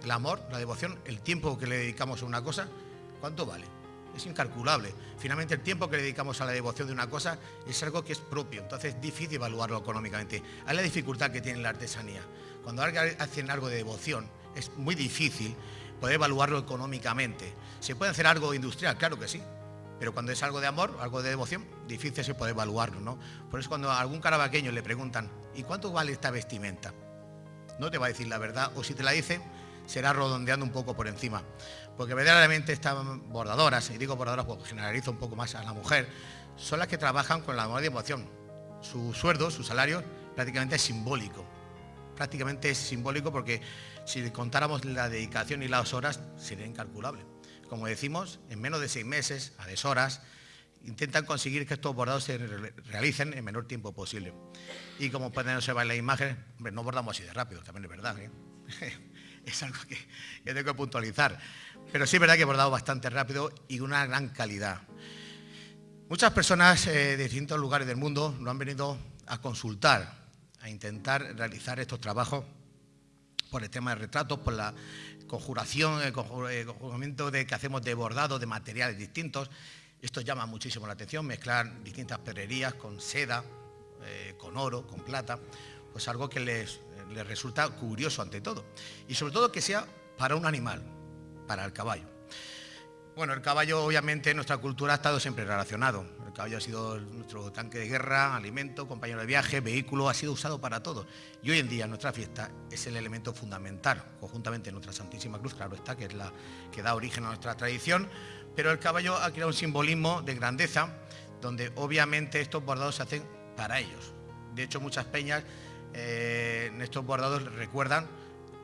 El amor, la devoción, el tiempo que le dedicamos a una cosa, ¿Cuánto vale? Es incalculable. Finalmente el tiempo que dedicamos a la devoción de una cosa es algo que es propio, entonces es difícil evaluarlo económicamente. Hay la dificultad que tiene la artesanía. Cuando alguien hace algo de devoción es muy difícil poder evaluarlo económicamente. ¿Se puede hacer algo industrial? Claro que sí. Pero cuando es algo de amor, algo de devoción, difícil se puede evaluarlo, ¿no? Por eso cuando a algún carabaqueño le preguntan, ¿y cuánto vale esta vestimenta? No te va a decir la verdad, o si te la dice, será redondeando un poco por encima porque verdaderamente estas bordadoras, y digo bordadoras porque generalizo un poco más a la mujer, son las que trabajan con la amor de emoción. Su sueldo, su salario, prácticamente es simbólico. Prácticamente es simbólico porque si contáramos la dedicación y las horas, sería incalculable. Como decimos, en menos de seis meses, a deshoras, intentan conseguir que estos bordados se realicen en menor tiempo posible. Y como pueden observar en la imagen, no bordamos así de rápido, también es verdad. ¿eh? es algo que, tengo que puntualizar. Pero sí es verdad que he bordado bastante rápido y una gran calidad. Muchas personas eh, de distintos lugares del mundo lo han venido a consultar, a intentar realizar estos trabajos por el tema de retratos, por la conjuración, el conjuramiento de, que hacemos de bordado de materiales distintos. Esto llama muchísimo la atención, mezclar distintas perrerías con seda, eh, con oro, con plata, pues algo que les, les resulta curioso ante todo. Y sobre todo que sea para un animal, para el caballo. Bueno, el caballo obviamente en nuestra cultura ha estado siempre relacionado. Caballo ha sido nuestro tanque de guerra, alimento, compañero de viaje, vehículo, ha sido usado para todo. Y hoy en día nuestra fiesta es el elemento fundamental, conjuntamente nuestra Santísima Cruz, claro está, que es la que da origen a nuestra tradición, pero el caballo ha creado un simbolismo de grandeza, donde obviamente estos bordados se hacen para ellos. De hecho, muchas peñas eh, en estos bordados recuerdan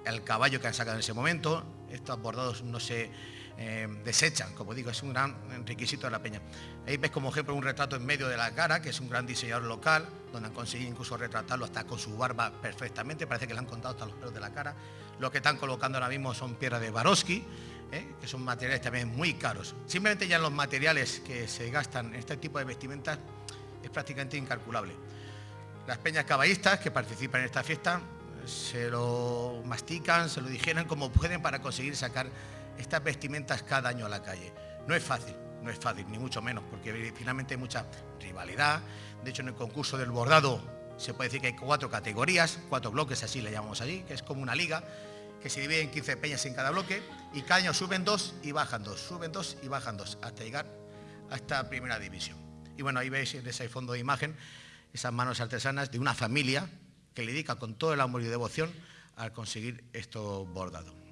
el caballo que han sacado en ese momento. Estos bordados no se eh, desechan, como digo, es un gran requisito de la peña. Ahí ves como ejemplo un retrato en medio de la cara, que es un gran diseñador local, donde han conseguido incluso retratarlo hasta con su barba perfectamente, parece que le han contado hasta los pelos de la cara. Lo que están colocando ahora mismo son piedras de Baroski, ¿eh? que son materiales también muy caros. Simplemente ya los materiales que se gastan en este tipo de vestimentas es prácticamente incalculable. Las peñas caballistas que participan en esta fiesta se lo mastican, se lo dijeran como pueden para conseguir sacar estas vestimentas cada año a la calle. No es fácil, no es fácil, ni mucho menos, porque finalmente hay mucha rivalidad. De hecho, en el concurso del bordado se puede decir que hay cuatro categorías, cuatro bloques, así le llamamos allí, que es como una liga, que se divide en 15 peñas en cada bloque, y cada año suben dos y bajan dos, suben dos y bajan dos, hasta llegar a esta primera división. Y bueno, ahí veis en ese fondo de imagen esas manos artesanas de una familia que le dedica con todo el amor y devoción al conseguir esto bordado.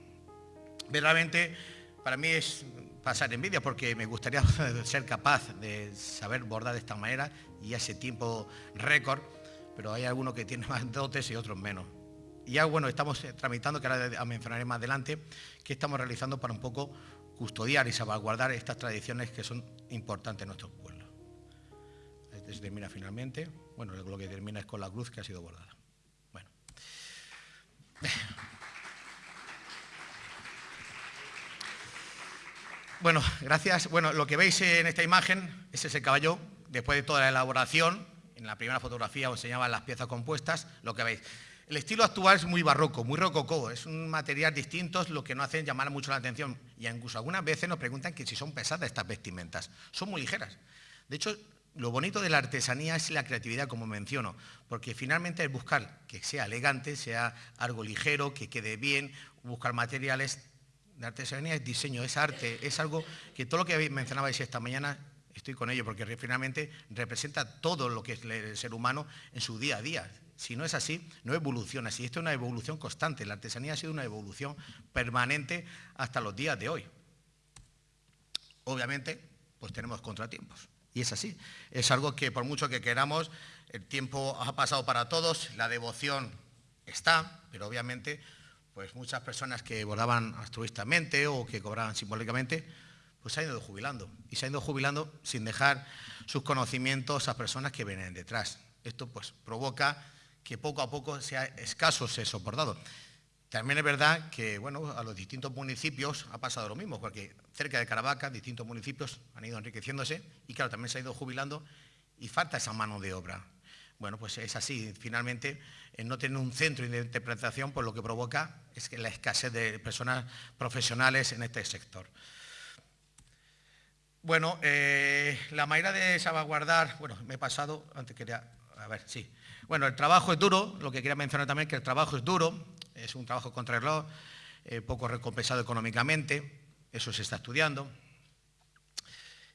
Verdaderamente, para mí es pasar envidia porque me gustaría ser capaz de saber bordar de esta manera y ese tiempo récord, pero hay algunos que tienen más dotes y otros menos. Y ya bueno, estamos eh, tramitando, que ahora mencionaré más adelante, que estamos realizando para un poco custodiar y salvaguardar estas tradiciones que son importantes en nuestros pueblos. Este se termina finalmente. Bueno, lo que termina es con la cruz que ha sido bordada. Bueno. Bueno, gracias. Bueno, lo que veis en esta imagen es ese caballo, después de toda la elaboración, en la primera fotografía os enseñaban las piezas compuestas, lo que veis. El estilo actual es muy barroco, muy rococó, es un material distinto, lo que no hacen llamar mucho la atención. Y incluso algunas veces nos preguntan que si son pesadas estas vestimentas. Son muy ligeras. De hecho, lo bonito de la artesanía es la creatividad, como menciono, porque finalmente es buscar que sea elegante, sea algo ligero, que quede bien, buscar materiales. La artesanía es diseño, es arte, es algo que todo lo que mencionabais esta mañana, estoy con ello, porque finalmente representa todo lo que es el ser humano en su día a día. Si no es así, no evoluciona. Si esto es una evolución constante, la artesanía ha sido una evolución permanente hasta los días de hoy. Obviamente, pues tenemos contratiempos. Y es así. Es algo que por mucho que queramos, el tiempo ha pasado para todos, la devoción está, pero obviamente pues muchas personas que bordaban altruistamente o que cobraban simbólicamente, pues se han ido jubilando. Y se han ido jubilando sin dejar sus conocimientos a personas que vienen detrás. Esto pues provoca que poco a poco sea escaso ese bordado. También es verdad que bueno, a los distintos municipios ha pasado lo mismo, porque cerca de Caravaca, distintos municipios han ido enriqueciéndose y claro, también se ha ido jubilando y falta esa mano de obra. Bueno, pues es así. Finalmente, no tener un centro de interpretación, pues lo que provoca es que la escasez de personas profesionales en este sector. Bueno, eh, la manera de salvaguardar, bueno, me he pasado, antes quería, a ver, sí. Bueno, el trabajo es duro, lo que quería mencionar también es que el trabajo es duro, es un trabajo contra el reloj, eh, poco recompensado económicamente, eso se está estudiando.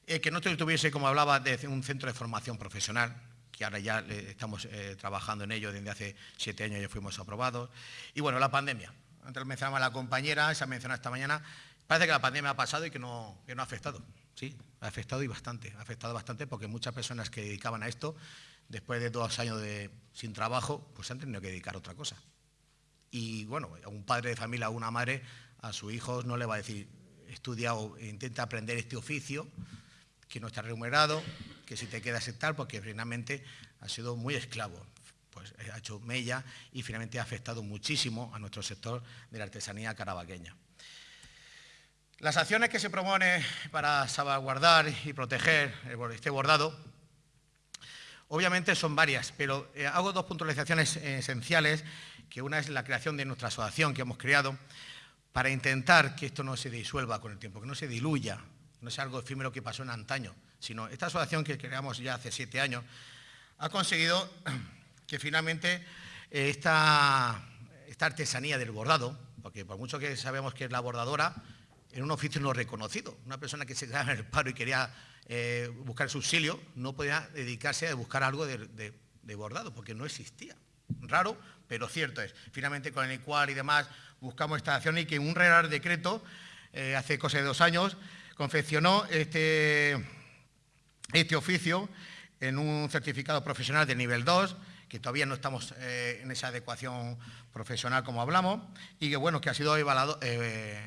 Eh, que no tuviese, como hablaba, de un centro de formación profesional, que ahora ya estamos eh, trabajando en ello, desde hace siete años ya fuimos aprobados. Y bueno, la pandemia. Antes lo mencionaba la compañera, se ha mencionado esta mañana, parece que la pandemia ha pasado y que no, que no ha afectado. Sí, ha afectado y bastante, ha afectado bastante porque muchas personas que dedicaban a esto, después de dos años de, sin trabajo, pues han tenido que dedicar a otra cosa. Y bueno, un padre de familia o una madre a su hijo no le va a decir, estudia o intenta aprender este oficio, que no está remunerado, que si te queda aceptar, porque finalmente ha sido muy esclavo. Pues eh, ha hecho mella y finalmente ha afectado muchísimo a nuestro sector de la artesanía carabaqueña. Las acciones que se proponen para salvaguardar y proteger este bordado, obviamente son varias, pero eh, hago dos puntualizaciones esenciales, que una es la creación de nuestra asociación que hemos creado, para intentar que esto no se disuelva con el tiempo, que no se diluya, no sea algo efímero que pasó en antaño, sino esta asociación que creamos ya hace siete años, ha conseguido que finalmente eh, esta, esta artesanía del bordado, porque por mucho que sabemos que es la bordadora, en un oficio no reconocido. Una persona que se quedaba en el paro y quería eh, buscar subsidio no podía dedicarse a buscar algo de, bordado, porque no existía. Raro, pero cierto es. Finalmente, con el ICUAR y demás, buscamos esta acción y que un Real Decreto, eh, hace cosa de dos años, confeccionó este, este oficio en un certificado profesional de nivel 2, que todavía no estamos eh, en esa adecuación profesional como hablamos, y que bueno, que ha sido evaluado, eh,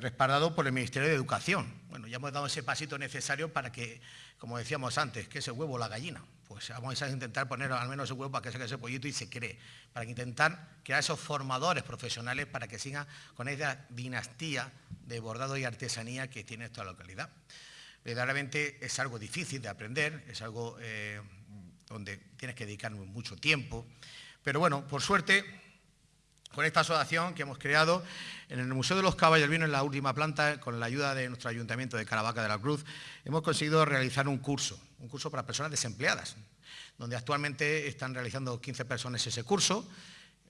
respaldado por el Ministerio de Educación. Bueno, ya hemos dado ese pasito necesario para que, como decíamos antes, que ese huevo la gallina. Pues vamos a intentar poner al menos ese huevo para que se ese pollito y se cree, para intentar crear esos formadores profesionales para que sigan con esa dinastía de bordado y artesanía que tiene esta localidad. Verdaderamente es algo difícil de aprender, es algo eh, donde tienes que dedicar mucho tiempo, pero bueno, por suerte con esta asociación que hemos creado en el Museo de los Caballos Vino, en la última planta, con la ayuda de nuestro Ayuntamiento de Caravaca de la Cruz, hemos conseguido realizar un curso, un curso para personas desempleadas, donde actualmente están realizando 15 personas ese curso,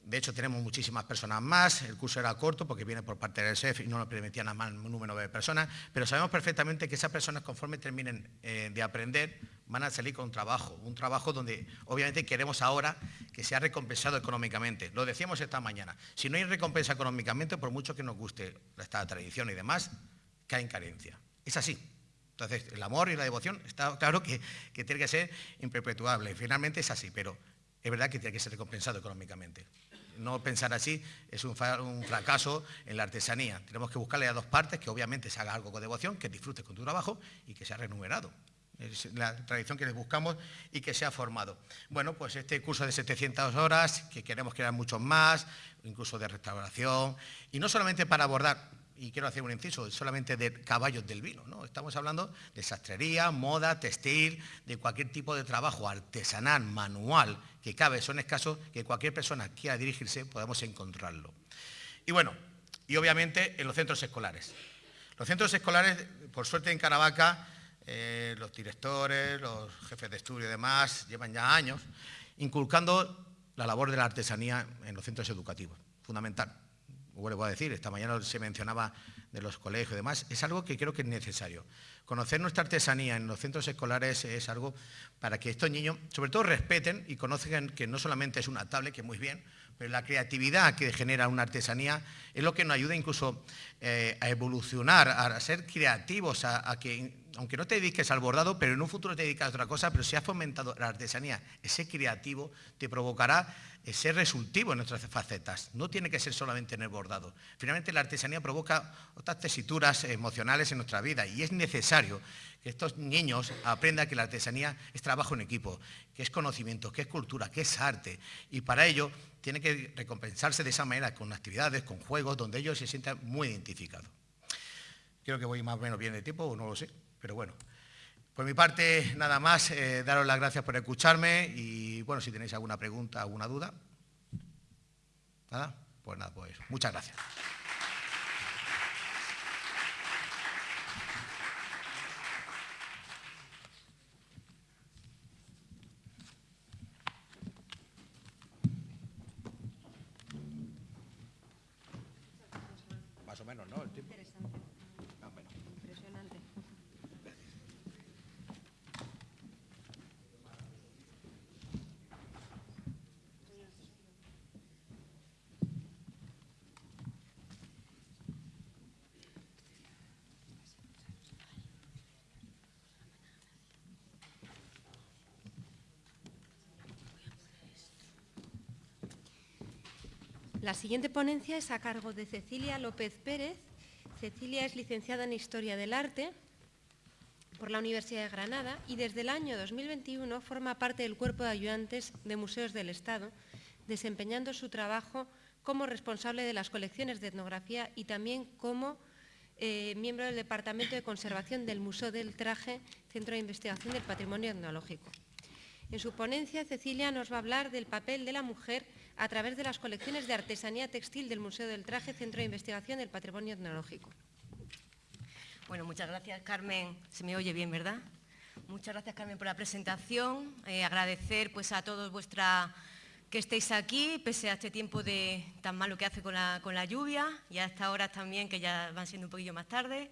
de hecho, tenemos muchísimas personas más. El curso era corto porque viene por parte del SEF y no nos permitían más un número de personas. Pero sabemos perfectamente que esas personas, conforme terminen eh, de aprender, van a salir con un trabajo. Un trabajo donde, obviamente, queremos ahora que sea recompensado económicamente. Lo decíamos esta mañana. Si no hay recompensa económicamente, por mucho que nos guste esta tradición y demás, cae en carencia. Es así. Entonces, el amor y la devoción, está claro que, que tiene que ser imperpetuable. Finalmente es así, pero es verdad que tiene que ser recompensado económicamente no pensar así es un, fracaso en la artesanía. Tenemos que buscarle a dos partes, que obviamente se haga algo con devoción, que disfrutes con tu trabajo y que sea remunerado. Es la tradición que les buscamos y que sea formado. Bueno, pues este curso de 700 horas, que queremos crear muchos más, incluso de restauración, y no solamente para abordar y quiero hacer un inciso, solamente de caballos del vino, ¿no? Estamos hablando de sastrería, moda, textil, de cualquier tipo de trabajo artesanal, manual, que cabe, son escasos, que cualquier persona quiera dirigirse, podemos encontrarlo. Y bueno, y obviamente en los centros escolares. Los centros escolares, por suerte en Caravaca, eh, los directores, los jefes de estudio y demás, llevan ya años inculcando la labor de la artesanía en los centros educativos, fundamental vuelvo a decir, esta mañana se mencionaba de los colegios y demás, es algo que creo que es necesario. Conocer nuestra artesanía en los centros escolares es algo para que estos niños, sobre todo, respeten y conozcan que no solamente es una tablet, que muy bien, pero la creatividad que genera una artesanía es lo que nos ayuda incluso eh, a evolucionar, a ser creativos, a, que, aunque no te dediques al bordado, pero en un futuro te dedicas a otra cosa, pero si has fomentado la artesanía, ese creativo te provocará ser resultivo en nuestras facetas. No tiene que ser solamente en el bordado. Finalmente la artesanía provoca otras tesituras emocionales en nuestra vida y es necesario que estos niños aprendan que la artesanía es trabajo en equipo, que es conocimiento, que es cultura, que es arte. Y para ello tiene que recompensarse de esa manera, con actividades, con juegos, donde ellos se sientan muy identificados. Creo que voy más o menos bien de tiempo, no lo sé, pero bueno. Por mi parte, nada más, eh, daros las gracias por escucharme y, bueno, si tenéis alguna pregunta, alguna duda. ¿Nada? Pues nada, pues muchas gracias. La siguiente ponencia es a cargo de Cecilia López Pérez. Cecilia es licenciada en Historia del Arte por la Universidad de Granada y desde el año 2021 forma parte del cuerpo de ayudantes de museos del Estado, desempeñando su trabajo como responsable de las colecciones de etnografía y también como eh, miembro del Departamento de Conservación del Museo del Traje, Centro de Investigación del Patrimonio Etnológico. En su ponencia, Cecilia nos va a hablar del papel de la mujer a través de las colecciones de artesanía textil del Museo del Traje, Centro de Investigación del Patrimonio Etnológico. Bueno, muchas gracias, Carmen. Se me oye bien, ¿verdad? Muchas gracias, Carmen, por la presentación. Eh, agradecer pues, a todos vuestra que estéis aquí, pese a este tiempo de, tan malo que hace con la, con la lluvia y a estas horas también, que ya van siendo un poquillo más tarde.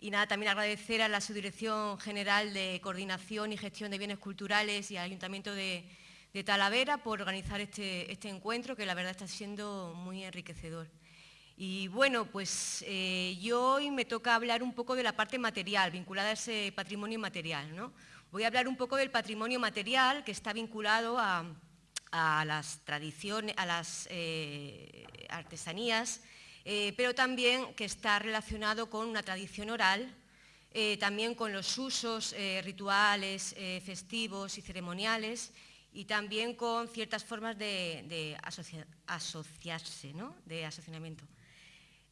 Y nada, también agradecer a la Subdirección General de Coordinación y Gestión de Bienes Culturales y al Ayuntamiento de, Talavera por organizar este, este, encuentro, que la verdad está siendo muy enriquecedor. Y bueno, pues eh, yo hoy me toca hablar un poco de la parte material, vinculada a ese patrimonio material. ¿no? Voy a hablar un poco del patrimonio material que está vinculado a, a las tradiciones, a las eh, artesanías, eh, pero también que está relacionado con una tradición oral, también con los usos rituales, festivos y ceremoniales, y también con ciertas formas de, asociarse, de asociamiento.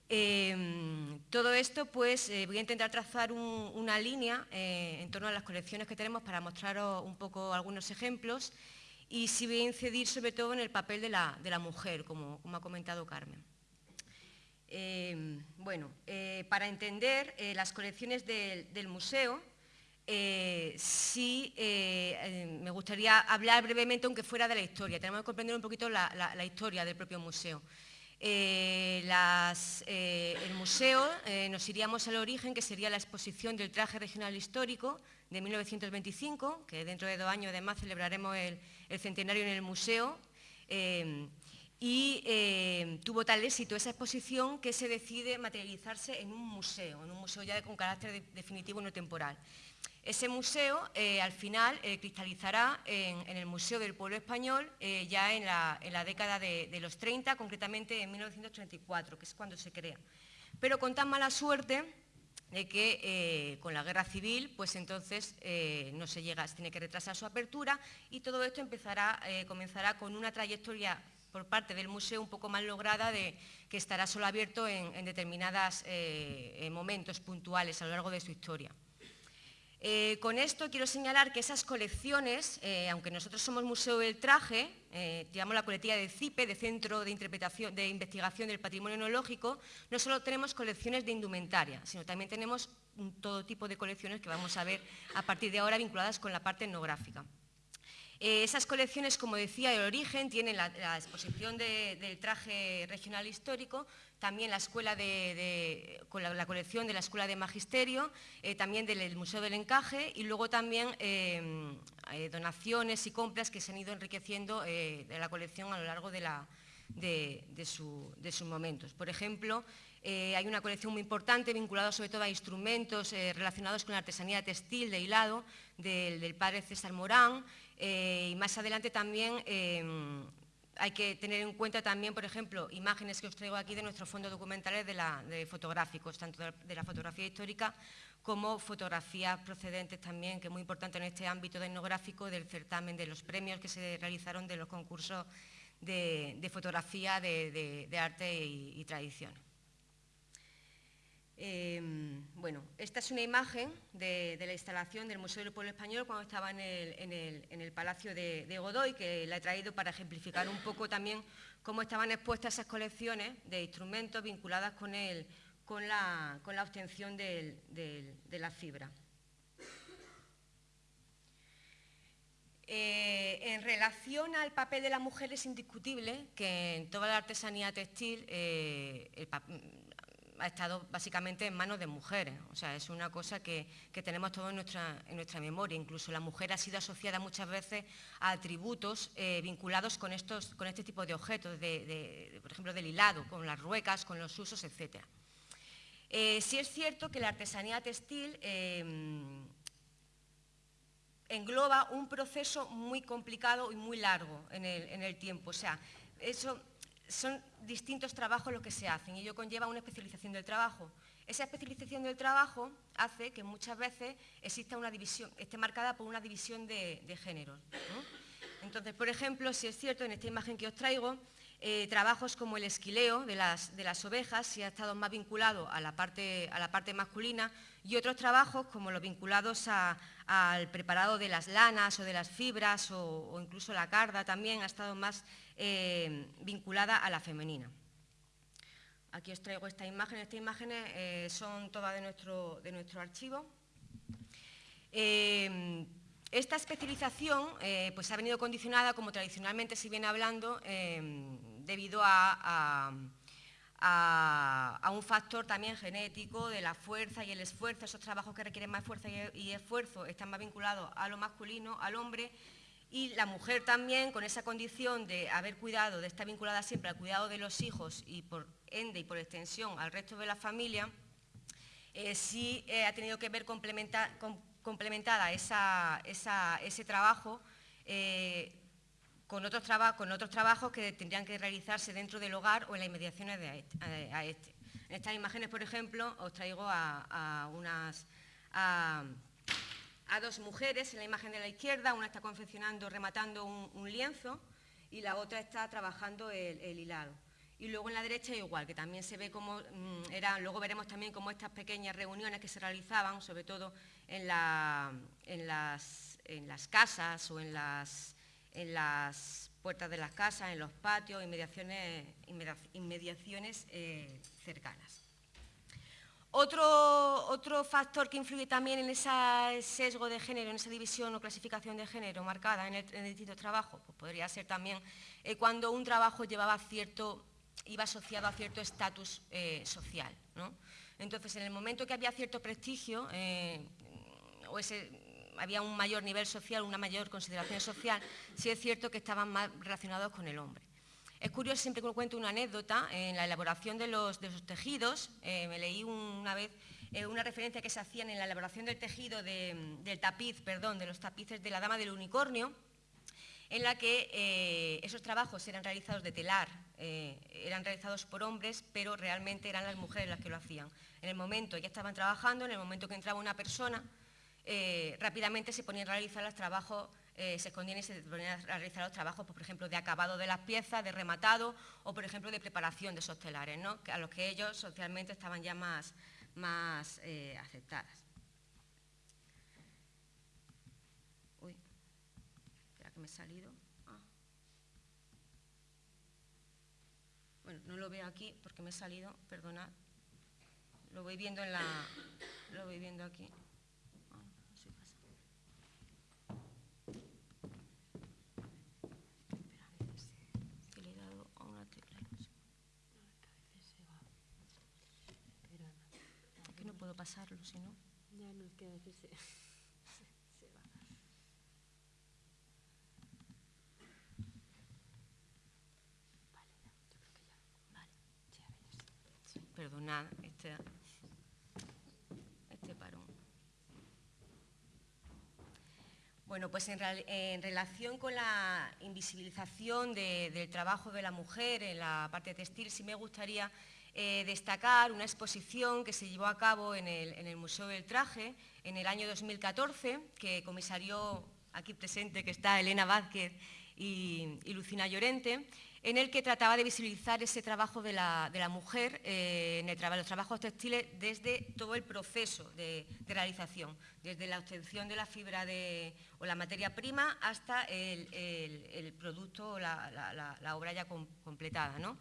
Em, todo esto, pues, voy a intentar trazar una línea en torno a las colecciones que tenemos para mostraros un poco algunos ejemplos y sí voy a incidir sobre todo en el papel de la, mujer, como, ha comentado Carmen. Eh, bueno, eh, para entender eh, las colecciones del museo, sí me gustaría hablar brevemente, aunque fuera de la historia. Tenemos que comprender un poquito la, historia del propio museo. el museo nos iríamos al origen, que sería la exposición del traje regional histórico de 1925, que dentro de dos años además celebraremos el, centenario en el museo, eh, y eh, tuvo tal éxito esa exposición que se decide materializarse en un museo, en un museo ya con carácter definitivo no temporal. Ese museo eh, al final cristalizará en, el Museo del Pueblo Español ya en la, década de, los 30, concretamente en 1934, que es cuando se crea. Pero con tan mala suerte de que eh, con la guerra civil, pues entonces eh, no se llega, se tiene que retrasar su apertura y todo esto empezará, eh, comenzará con una trayectoria por parte del museo un poco más lograda de que estará solo abierto en determinados momentos puntuales a lo largo de su historia. Eh, con esto quiero señalar que esas colecciones, eh, aunque nosotros somos Museo del Traje, eh, llevamos la coletilla de CIPE, de Centro de, Interpretación, de Investigación del Patrimonio Etnológico, no solo tenemos colecciones de indumentaria, sino también tenemos todo tipo de colecciones que vamos a ver a partir de ahora vinculadas con la parte etnográfica. Esas colecciones, como decía, de origen tienen la, exposición del traje regional histórico, también la, escuela de, la, colección de la Escuela de Magisterio, eh, también del Museo del Encaje y luego también eh, eh, donaciones y compras que se han ido enriqueciendo de la colección a lo largo de, sus momentos. Por ejemplo, hay una colección muy importante vinculada sobre todo a instrumentos relacionados con la artesanía textil de hilado del padre César Morán y más adelante también hay que tener en cuenta también, por ejemplo, imágenes que os traigo aquí de nuestros fondos documentales de, fotográficos, tanto de, la fotografía histórica como fotografías procedentes también, que es muy importante en este ámbito etnográfico del certamen, de los premios que se realizaron de los concursos de, fotografía de, arte y tradición. Em, bueno, esta es una imagen de, la instalación del Museo del Pueblo Español cuando estaba en el, Palacio de, Godoy, que la he traído para ejemplificar un poco también cómo estaban expuestas esas colecciones de instrumentos vinculadas con, la, obtención de la fibra. Eh, en relación al papel de la mujer es indiscutible que en toda la artesanía textil eh, ha estado básicamente en manos de mujeres. O sea, es una cosa que, tenemos todo en nuestra, nuestra, memoria. Incluso la mujer ha sido asociada muchas veces a atributos eh, vinculados con, estos, con este tipo de objetos, por ejemplo, del hilado, con las ruecas, con los usos, etc. Eh, sí es cierto que la artesanía textil eh, engloba un proceso muy complicado y muy largo en el, en el tiempo. O sea, eso son distintos trabajos los que se hacen y ello conlleva una especialización del trabajo. Esa especialización del trabajo hace que muchas veces exista una división, esté marcada por una división de, género. Entonces, por ejemplo, si es cierto, en esta imagen que os traigo, eh, trabajos como el esquileo de las, ovejas, si ha estado más vinculado a la, parte, a la parte masculina, y otros trabajos como los vinculados al preparado de las lanas o de las fibras o, incluso la carda también ha estado más eh, vinculada a la femenina. Aquí os traigo esta imagen. Estas imágenes eh, son todas de nuestro, de nuestro archivo. Esta especialización pues ha venido condicionada, como tradicionalmente se viene hablando, debido a a, un factor también genético de la fuerza y el esfuerzo, esos trabajos que requieren más fuerza y, esfuerzo están más vinculados a lo masculino, al hombre, y la mujer también con esa condición de haber cuidado, de estar vinculada siempre al cuidado de los hijos y por ende y por extensión al resto de la familia, eh, sí eh, ha tenido que ver complementada ese trabajo eh, con otros, con otros trabajos que tendrían que realizarse dentro del hogar o en las inmediaciones de a, este. En estas imágenes, por ejemplo, os traigo a, unas, a, dos mujeres en la imagen de la izquierda, una está confeccionando, rematando un, lienzo y la otra está trabajando el, hilado. Y luego en la derecha igual, que también se ve cómo mm, eran, luego veremos también cómo estas pequeñas reuniones que se realizaban, sobre todo en, en, las, en las casas o en las en las puertas de las casas, en los patios, inmediaciones, inmediaciones eh, cercanas. Otro, otro, factor que influye también en ese sesgo de género, en esa división o clasificación de género marcada en el, en distintos trabajos, pues podría ser también eh, cuando un trabajo llevaba cierto, iba asociado a cierto estatus eh, social. Entonces, en el momento que había cierto prestigio, o ese había un mayor nivel social, una mayor consideración social, sí es cierto que estaban más relacionados con el hombre. Es curioso, siempre que cuento una anécdota, en la elaboración de los, tejidos, eh, me leí una vez eh, una referencia que se hacían en la elaboración del tejido del tapiz, perdón, de los tapices de la Dama del Unicornio, en la que eh, esos trabajos eran realizados de telar, eran realizados por hombres, pero realmente eran las mujeres las que lo hacían. En el momento ya estaban trabajando, en el momento que entraba una persona, eh, rápidamente se ponían a realizar los trabajos, eh, se escondían y se ponían a realizar los trabajos, pues, por ejemplo, de acabado de las piezas, de rematado o, por ejemplo, de preparación de esos telares, a los que ellos socialmente estaban ya más, eh, aceptadas. Uy, espera que me he salido. Ah. Bueno, no lo veo aquí porque me he salido, perdonad. Lo voy viendo en la... Lo voy viendo aquí. Pasarlo, si no. Ya no, es que se, se, va. Vale, ya, yo creo que ya. Vale, sí, a veces. Sí, perdonad este, este parón. Bueno, pues en, en, relación con la invisibilización de, del trabajo de la mujer en la parte textil, sí me gustaría eh, destacar una exposición que se llevó a cabo en el, Museo del Traje en el año 2014, que comisarió aquí presente, que está Elena Vázquez y, Lucina Llorente, en el que trataba de visibilizar ese trabajo de la, mujer eh, en el los trabajos textiles desde todo el proceso de, realización, desde la obtención de la fibra o la materia prima hasta el, producto o la, obra ya completada. ¿no?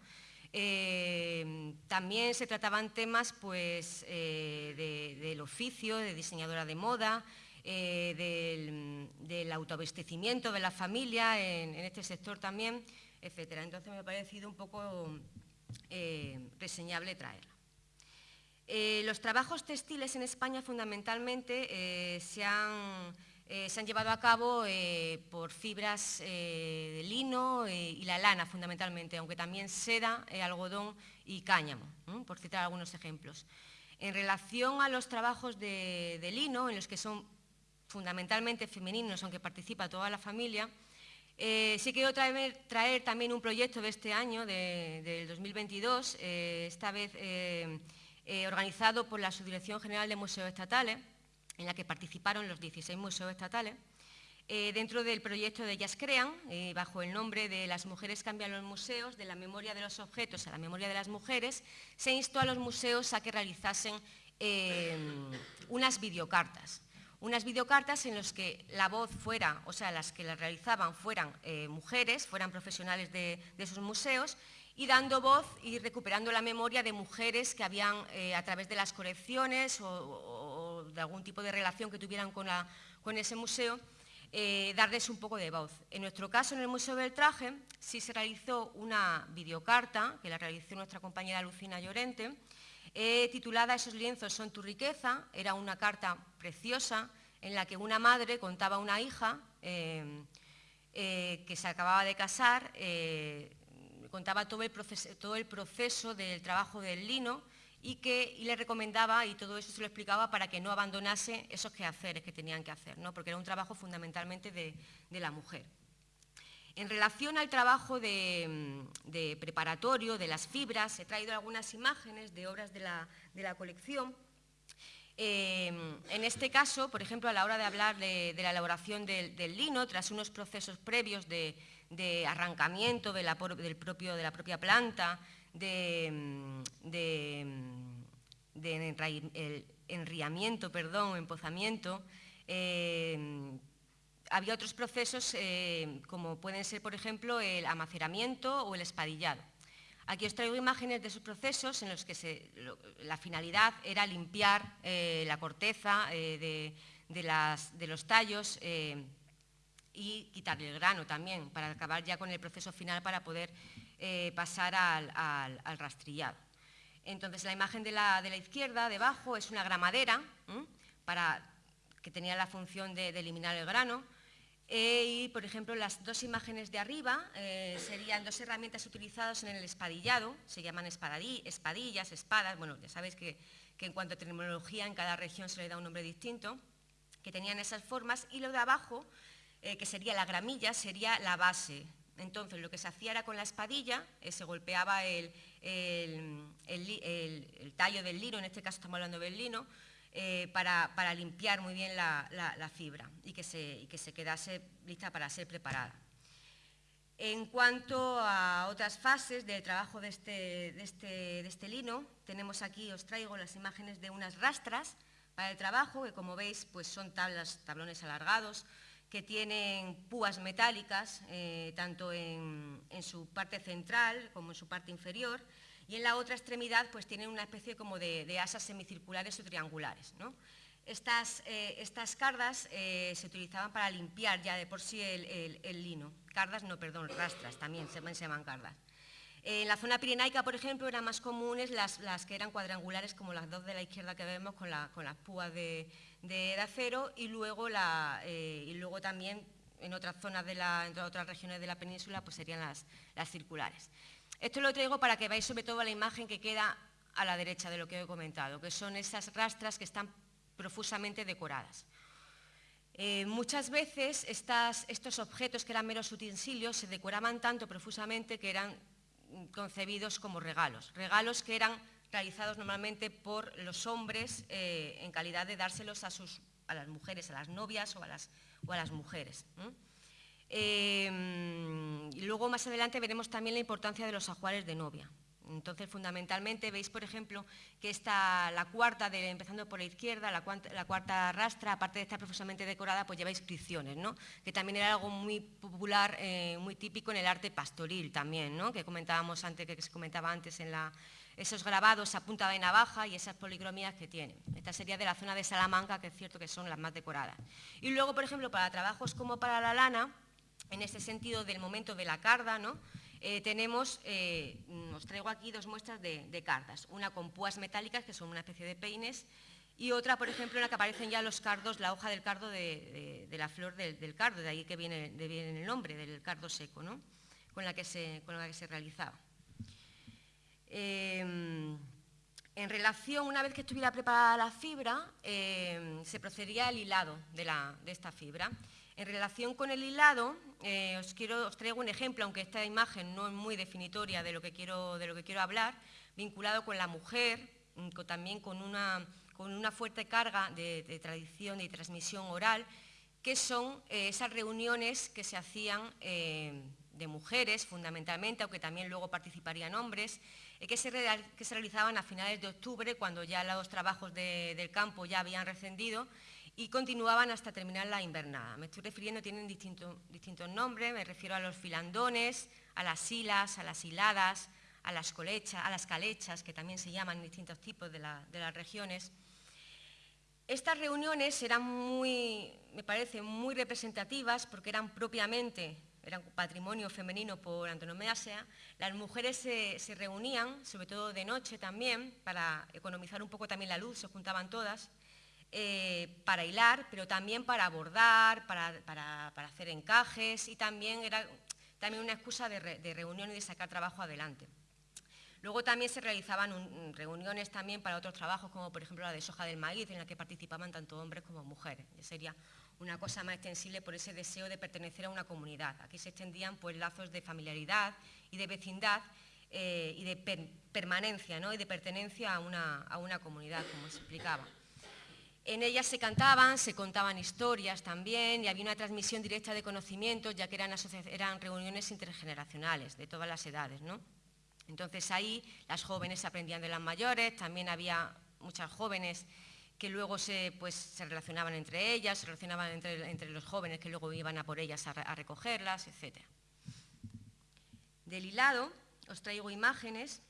Eh, también se trataban temas pues, eh, del oficio, de diseñadora de moda, eh, del, autoabastecimiento de la familia en, este sector también, etc. Entonces me ha parecido un poco reseñable traerla. los trabajos textiles en España fundamentalmente se han eh, se han llevado a cabo eh, por fibras eh, de lino y la lana fundamentalmente, aunque también seda, algodón y cáñamo, por citar algunos ejemplos. En relación a los trabajos de, lino, en los que son fundamentalmente femeninos, aunque participa toda la familia, sí quiero traer, también un proyecto de este año, del 2022, esta vez organizado por la Subdirección General de Museos Estatales, en la que participaron los 16 museos estatales, eh, dentro del proyecto de Ellas Crean, eh, bajo el nombre de Las mujeres cambian los museos, de la memoria de los objetos a la memoria de las mujeres, se instó a los museos a que realizasen unas videocartas. Unas videocartas en las que la voz fuera, o sea, las que las realizaban fueran mujeres, fueran profesionales de esos museos, y dando voz y recuperando la memoria de mujeres que habían, eh, a través de las colecciones o, de algún tipo de relación que tuvieran con, ese museo, eh, darles un poco de voz. En nuestro caso, en el Museo del Traje, sí se realizó una videocarta, que la realizó nuestra compañera Lucina Llorente, eh, titulada Esos lienzos son tu riqueza. Era una carta preciosa en la que una madre contaba a una hija que se acababa de casar, contaba todo el, proceso, todo el proceso del trabajo del lino y que le recomendaba, y todo eso se lo explicaba, para que no abandonase esos quehaceres que tenían que hacer, ¿no? porque era un trabajo fundamentalmente de, la mujer. En relación al trabajo de, preparatorio, de las fibras, he traído algunas imágenes de obras de la, colección. Eh, en este caso, por ejemplo, a la hora de hablar de, la elaboración del, lino, tras unos procesos previos de, de arrancamiento de la, del propio, de la propia planta, de, enriamiento, perdón, empozamiento. Eh, había otros procesos eh, como pueden ser, por ejemplo, el amaceramiento o el espadillado. Aquí os traigo imágenes de esos procesos en los que la finalidad era limpiar eh, la corteza de, los tallos y quitarle el grano también, para acabar ya con el proceso final para poder eh, pasar al, rastrillado. Entonces la imagen de la, izquierda, debajo, es una gramadera para, que tenía la función de, eliminar el grano. Eh, y, por ejemplo, las dos imágenes de arriba eh, serían dos herramientas utilizadas en el espadillado, se llaman espadillas, espadas, bueno, ya sabéis que, en cuanto a terminología en cada región se le da un nombre distinto, que tenían esas formas, y lo de abajo que sería la gramilla, sería la base. Entonces, lo que se hacía era con la espadilla, eh, se golpeaba el, tallo del lino, en este caso estamos hablando del lino, eh, para, limpiar muy bien la, fibra y que, se, quedase lista para ser preparada. En cuanto a otras fases del trabajo de este, este, este, lino, tenemos aquí, os traigo las imágenes de unas rastras para el trabajo, que como veis pues son tablas, tablones alargados, que tienen púas metálicas, eh, tanto en, su parte central como en su parte inferior, y en la otra extremidad pues tienen una especie como de, asas semicirculares o triangulares. Estas, eh, estas, cardas eh, se utilizaban para limpiar ya de por sí el, lino. Cardas, no, perdón, rastras también se, llaman cardas. En la zona pirenaica, por ejemplo, eran más comunes las, que eran cuadrangulares, como las dos de la izquierda que vemos, con, con las púas de, de, acero y luego, la, eh, y luego también en otras zonas de la, en otras regiones de la península pues serían las, las circulares. Esto lo traigo para que veáis sobre todo la imagen que queda a la derecha de lo que he comentado, que son esas rastras que están profusamente decoradas. Eh, muchas veces estas, estos objetos que eran meros utensilios se decoraban tanto profusamente que eran concebidos como regalos, regalos que eran realizados normalmente por los hombres eh, en calidad de dárselos a, sus, a las mujeres, a las novias o a las, o a las mujeres. Eh, y luego más adelante veremos también la importancia de los ajuares de novia. Entonces, fundamentalmente, veis, por ejemplo, que esta, la cuarta, de, empezando por la izquierda, la, cuarta rastra, aparte de estar profusamente decorada, pues lleva inscripciones, ¿no? que también era algo muy popular, eh, muy típico en el arte pastoril también, ¿no? que comentábamos antes, que se comentaba antes en la, esos grabados a punta de navaja y esas policromías que tienen. Esta sería de la zona de Salamanca, que es cierto que son las más decoradas. Y luego, por ejemplo, para trabajos como para la lana, en este sentido del momento de la carda, ¿no? Eh, tenemos, eh, os traigo aquí dos muestras de, cardas, una con púas metálicas, que son una especie de peines, y otra, por ejemplo, en la que aparecen ya los cardos, la hoja del cardo de, la flor del, cardo, de ahí que viene, el nombre, del cardo seco, ¿no? con, la que se, con la que se realizaba. Em, en relación, una vez que estuviera preparada la fibra, se procedería al hilado de, esta fibra. En relación con el hilado, eh, os, quiero, traigo un ejemplo, aunque esta imagen no es muy definitoria de lo que quiero, hablar, vinculado con la mujer, mm, también con una, con una fuerte carga de, tradición y transmisión oral, que son eh, esas reuniones que se hacían eh, de mujeres fundamentalmente, aunque también luego participarían hombres, que, se que, se realizaban a finales de octubre, cuando ya los trabajos del campo ya habían rescendido, y continuaban hasta terminar la invernada. Me estoy refiriendo, tienen distintos nombres, me refiero a los filandones, a las silas, a las hiladas, a las, colechas, a las calechas, que también se llaman distintos tipos de, las regiones. Estas reuniones eran muy, me parece, muy representativas porque eran propiamente, eran patrimonio femenino por antonomasia. Las mujeres se, reunían, sobre todo de noche también, para economizar un poco también la luz, se juntaban todas, eh, para hilar, pero también para bordar, para, hacer encajes y también era también una excusa de, de reunión y de sacar trabajo adelante. Luego también se realizaban reuniones también para otros trabajos, como por ejemplo la de soja del maíz, en la que participaban tanto hombres como mujeres. sería una cosa más extensible por ese deseo de pertenecer a una comunidad. Aquí se extendían pues, lazos de familiaridad y de vecindad eh, y de permanencia ¿no? y de pertenencia a una, a una comunidad, como se explicaba. En ellas se cantaban, se contaban historias también y había una transmisión directa de conocimientos, ya que eran, eran reuniones intergeneracionales de todas las edades. ¿no? Entonces ahí las jóvenes aprendían de las mayores, también había muchas jóvenes que luego se, pues, se relacionaban entre ellas, se relacionaban entre, los jóvenes que luego iban a por ellas a, recogerlas, etc. Del hilado os traigo imágenes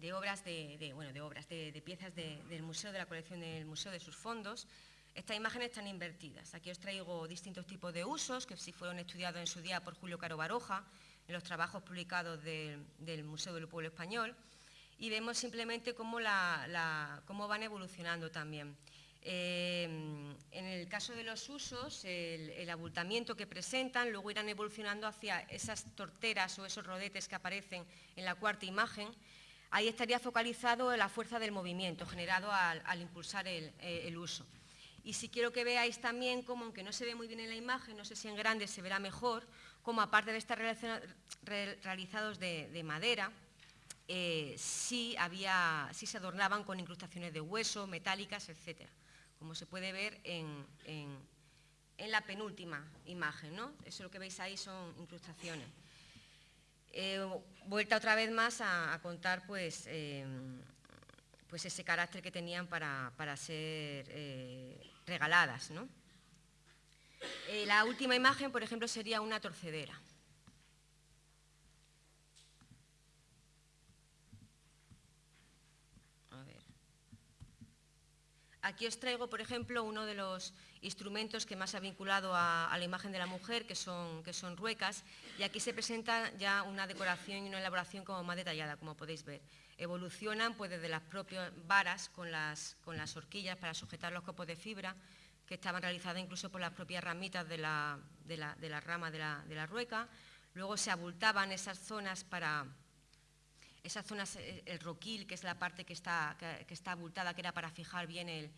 de obras de, bueno, de, obras, de, piezas del museo, de la colección del museo, de sus fondos. Estas imágenes están invertidas. Aquí os traigo distintos tipos de usos que sí fueron estudiados en su día por Julio Caro Baroja, en los trabajos publicados del Museo del Pueblo Español y vemos simplemente cómo, van evolucionando también. Eh, en el caso de los usos, el, abultamiento que presentan, luego irán evolucionando hacia esas torteras o esos rodetes que aparecen en la cuarta imagen. Ahí estaría focalizado la fuerza del movimiento generado al, impulsar el, el, uso. Y si quiero que veáis también cómo, aunque no se ve muy bien en la imagen, no sé si en grande se verá mejor, como aparte de estar realizados de, madera, eh, sí, había, sí se adornaban con incrustaciones de hueso, metálicas, etc. Como se puede ver en, la penúltima imagen, ¿no? Eso lo que veis ahí son incrustaciones. Eh, vuelta otra vez más a, contar pues, eh, pues ese carácter que tenían para, ser regaladas. ¿no? Eh, la última imagen, por ejemplo, sería una torcedera. Aquí os traigo, por ejemplo, uno de los instrumentos que más ha vinculado a, la imagen de la mujer, que son, que son ruecas, y aquí se presenta ya una decoración y una elaboración como más detallada, como podéis ver. Evolucionan pues, desde las propias varas con las, con las horquillas para sujetar los copos de fibra, que estaban realizadas incluso por las propias ramitas de la, rama de la, rueca. Luego se abultaban esas zonas para, esas zonas, eh, el roquil, que es la parte que está, que, está abultada, que era para fijar bien el,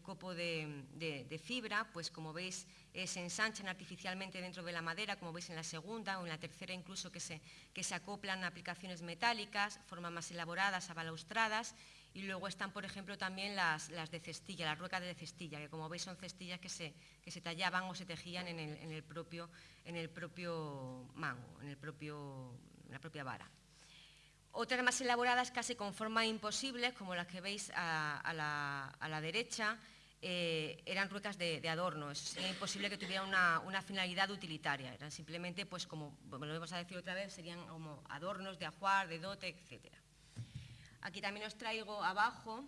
copo de, fibra, pues como veis eh, se ensanchan artificialmente dentro de la madera, como veis en la segunda o en la tercera incluso que se, que se acoplan aplicaciones metálicas, formas más elaboradas, abalaustradas y luego están, por ejemplo, también las, de cestilla, las ruecas de cestilla, que como veis son cestillas que se, se tallaban o se tejían en el, propio, en el propio mango, en, el propio, la propia vara. Otras más elaboradas casi con formas imposibles, como las que veis a, la, derecha, eh, eran ruecas de, adorno. Sería imposible que tuvieran una, finalidad utilitaria. Eran simplemente, pues como lo vamos a decir otra vez, serían como adornos de ajuar, de dote, etcétera. Aquí también os traigo abajo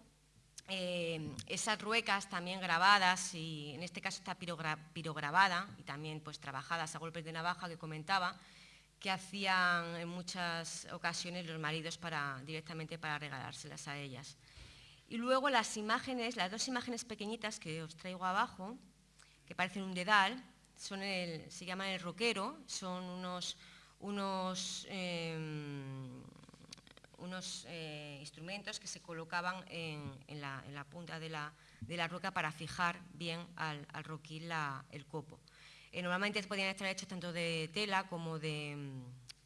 eh, esas ruecas también grabadas, y en este caso está pirograbada y también pues trabajadas a golpes de navaja que comentaba, que hacían en muchas ocasiones los maridos para, directamente para regalárselas a ellas. Y luego las imágenes, las dos imágenes pequeñitas que os traigo abajo, que parecen un dedal, son se llaman el roquero, son unos, unos em, unos eh, instrumentos que se colocaban en, la, punta de la, de roca para fijar bien al, roquil el copo. Eh, normalmente podían estar hechos tanto de tela como de,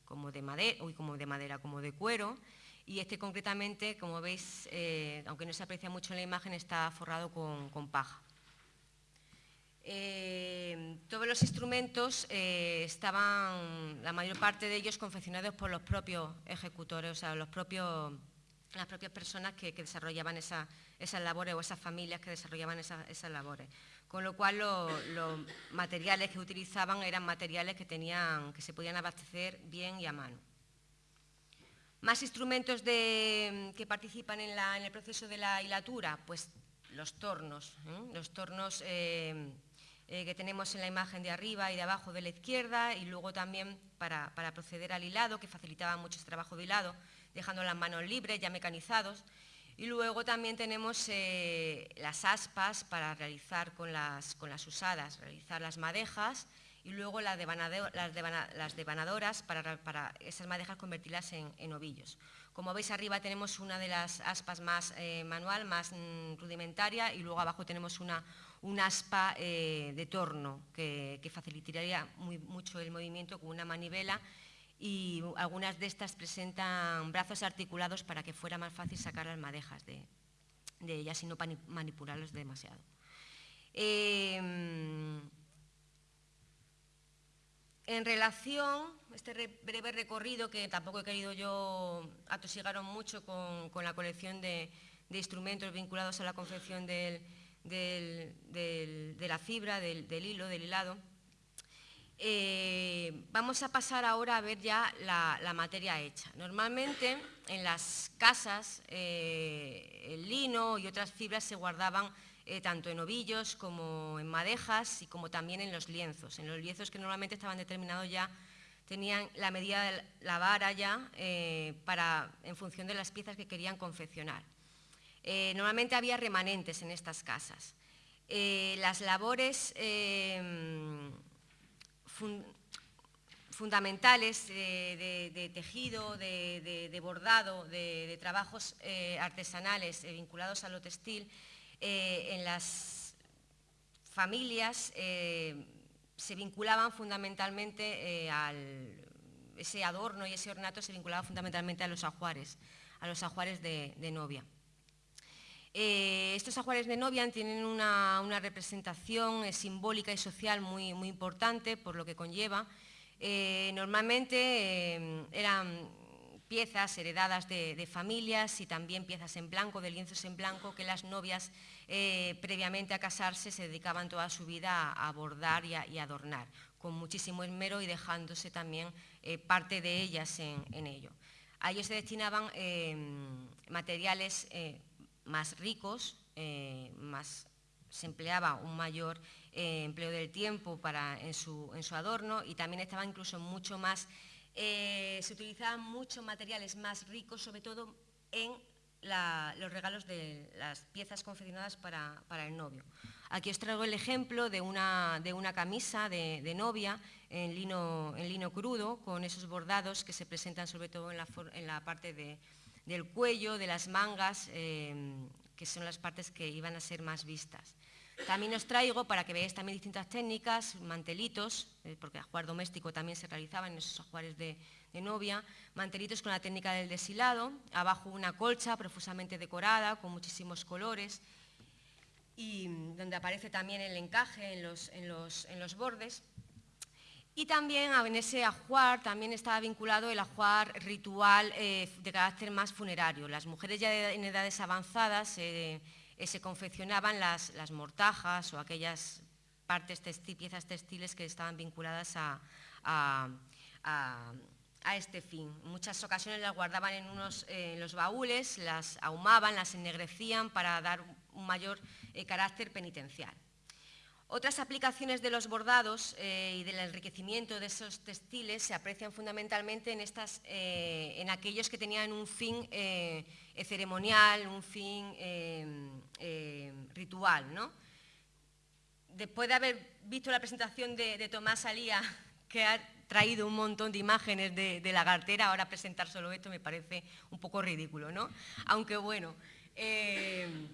como de, madera, como de madera, como de cuero, y este concretamente, como veis, eh, aunque no se aprecia mucho en la imagen, está forrado con, paja. Eh, todos los instrumentos estaban, la mayor parte de ellos, confeccionados por los propios ejecutores, o sea, los propios, las propias personas que, desarrollaban esas labores o esas familias que desarrollaban esas, labores. Con lo cual los materiales que utilizaban eran materiales que, se podían abastecer bien y a mano. Más instrumentos que participan en, el proceso de la hilatura, pues los tornos, ¿eh? los tornos eh, eh, que tenemos en la imagen de arriba y de abajo de la izquierda y luego también para, proceder al hilado, que facilitaba mucho ese trabajo de hilado, dejando las manos libres, ya mecanizados. Y luego también tenemos las aspas para realizar con las, con las usadas, realizar las madejas y luego las, devanadoras para, esas madejas convertirlas en, ovillos. Como veis arriba tenemos una de las aspas más eh, manual, más mm, rudimentaria y luego abajo tenemos una, aspa eh, de torno que, facilitaría mucho el movimiento con una manivela y algunas de estas presentan brazos articulados para que fuera más fácil sacar las madejas de, ellas y no manipularlos demasiado. Eh, en relación, este breve recorrido, que tampoco he querido yo atosigaron mucho con, la colección de, instrumentos vinculados a la confección de la fibra, del, hilo, del hilado, eh, vamos a pasar ahora a ver ya la, materia hecha. Normalmente en las casas eh, el lino y otras fibras se guardaban eh, tanto en ovillos como en madejas y como también en los lienzos. En los lienzos que normalmente estaban determinados ya, tenían la medida de la vara ya para, en función de las piezas que querían confeccionar. Normalmente había remanentes en estas casas. las labores fundamentales de, tejido, de, bordado, de, trabajos artesanales vinculados a lo textil, eh, en las familias eh, se vinculaban fundamentalmente eh, al, ese adorno y ese ornato se vinculaba fundamentalmente a los ajuares, a los ajuares de, novia. Estos ajuares de novia tienen una, representación simbólica y social muy, importante por lo que conlleva. normalmente eran piezas heredadas de, familias y también piezas en blanco, de lienzos en blanco, que las novias eh, previamente a casarse se dedicaban toda su vida a, bordar y, adornar, con muchísimo esmero y dejándose también eh, parte de ellas en, ello. A ellos se destinaban eh, materiales más ricos, más, se empleaba un mayor empleo del tiempo para, en, su, en su adorno y también estaba incluso mucho más eh, se utilizaban muchos materiales más ricos, sobre todo en los regalos de las piezas confeccionadas para, el novio. Aquí os traigo el ejemplo de una, camisa de, novia en lino, crudo, con esos bordados que se presentan sobre todo en la, parte del cuello, de las mangas, eh, que son las partes que iban a ser más vistas. También os traigo, para que veáis también distintas técnicas, mantelitos, eh, porque ajuar doméstico también se realizaba en esos ajuares de, novia, mantelitos con la técnica del deshilado, abajo una colcha profusamente decorada, con muchísimos colores, y donde aparece también el encaje en los, bordes. Y también en ese ajuar también estaba vinculado el ajuar ritual eh, de carácter más funerario. Las mujeres ya en edades avanzadas eh, eh, se confeccionaban las, mortajas o aquellas partes piezas textiles que estaban vinculadas a, este fin. En muchas ocasiones las guardaban en, unos, los baúles, las ahumaban, las ennegrecían para dar un mayor carácter penitencial. Otras aplicaciones de los bordados eh, y del enriquecimiento de esos textiles se aprecian fundamentalmente en, estas, en aquellos que tenían un fin eh, ceremonial, un fin eh, eh, ritual. ¿no? Después de haber visto la presentación de, Tomás Alía, que ha traído un montón de imágenes de, la cartera, ahora presentar solo esto me parece un poco ridículo, ¿no? Aunque bueno, en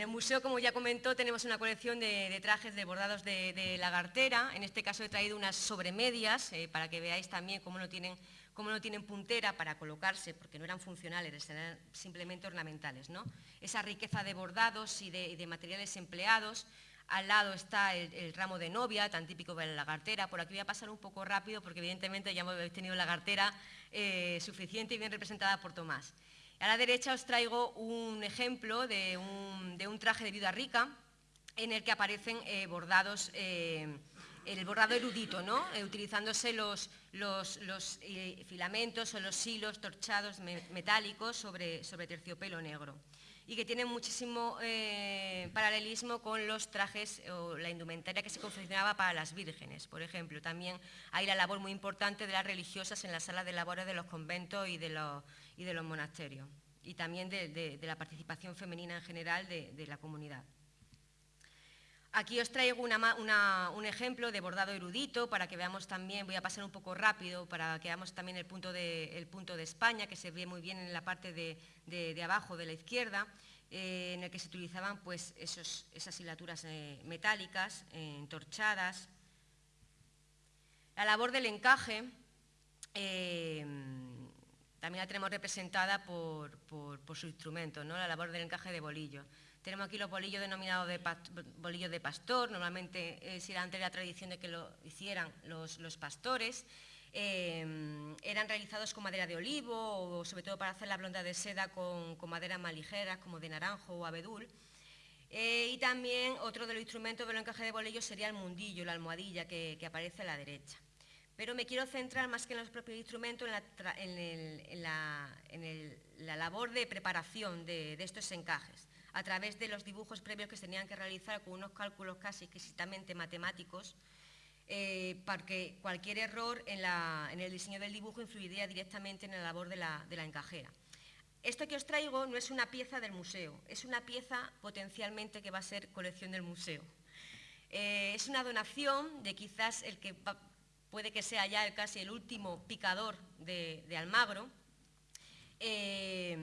el museo, como ya comentó, tenemos una colección de, trajes de bordados de, la cartera. En este caso he traído unas sobremedias para que veáis también cómo lo tienen cómo no tienen puntera para colocarse, porque no eran funcionales, eran simplemente ornamentales. ¿no? Esa riqueza de bordados y de, materiales empleados. Al lado está el, ramo de novia, tan típico de la lagartera. Por aquí voy a pasar un poco rápido porque evidentemente ya habéis tenido la lagartera eh, suficiente y bien representada por Tomás. A la derecha os traigo un ejemplo de un, traje de viuda rica en el que aparecen eh, bordados eh, el bordado erudito, ¿no? Eh, utilizándose los, filamentos o los hilos torchados metálicos sobre, terciopelo negro y que tiene muchísimo paralelismo con los trajes o la indumentaria que se confeccionaba para las vírgenes. Por ejemplo, también hay la labor muy importante de las religiosas en la sala de labores de los conventos y de los, y de los monasterios y también de, la participación femenina en general de la comunidad. Aquí os traigo un ejemplo de bordado erudito para que veamos también, voy a pasar un poco rápido, para que veamos también el punto de, punto de España, que se ve muy bien en la parte de, abajo de la izquierda, eh, en el que se utilizaban pues, esas hilaturas eh, metálicas, eh, entorchadas. La labor del encaje también la tenemos representada por, su instrumento, ¿no? la labor del encaje de bolillo. Tenemos aquí los bolillos denominados de bolillos de pastor, normalmente eh, si era antes la tradición de que lo hicieran los, pastores, eh, eran realizados con madera de olivo o sobre todo para hacer la blonda de seda con, maderas más ligeras como de naranjo o abedul. Eh, y también otro de los instrumentos del encaje de bolillos sería el mundillo, la almohadilla que, aparece a la derecha. Pero me quiero centrar más que en los propios instrumentos en la, labor de preparación de estos encajes a través de los dibujos previos que se tenían que realizar con unos cálculos casi exquisitamente matemáticos, eh, porque cualquier error en, el diseño del dibujo influiría directamente en la labor de la, encajera. Esto que os traigo no es una pieza del museo, es una pieza potencialmente que va a ser colección del museo. Eh, es una donación de quizás el que puede que sea ya casi el último picador de, Almagro, eh,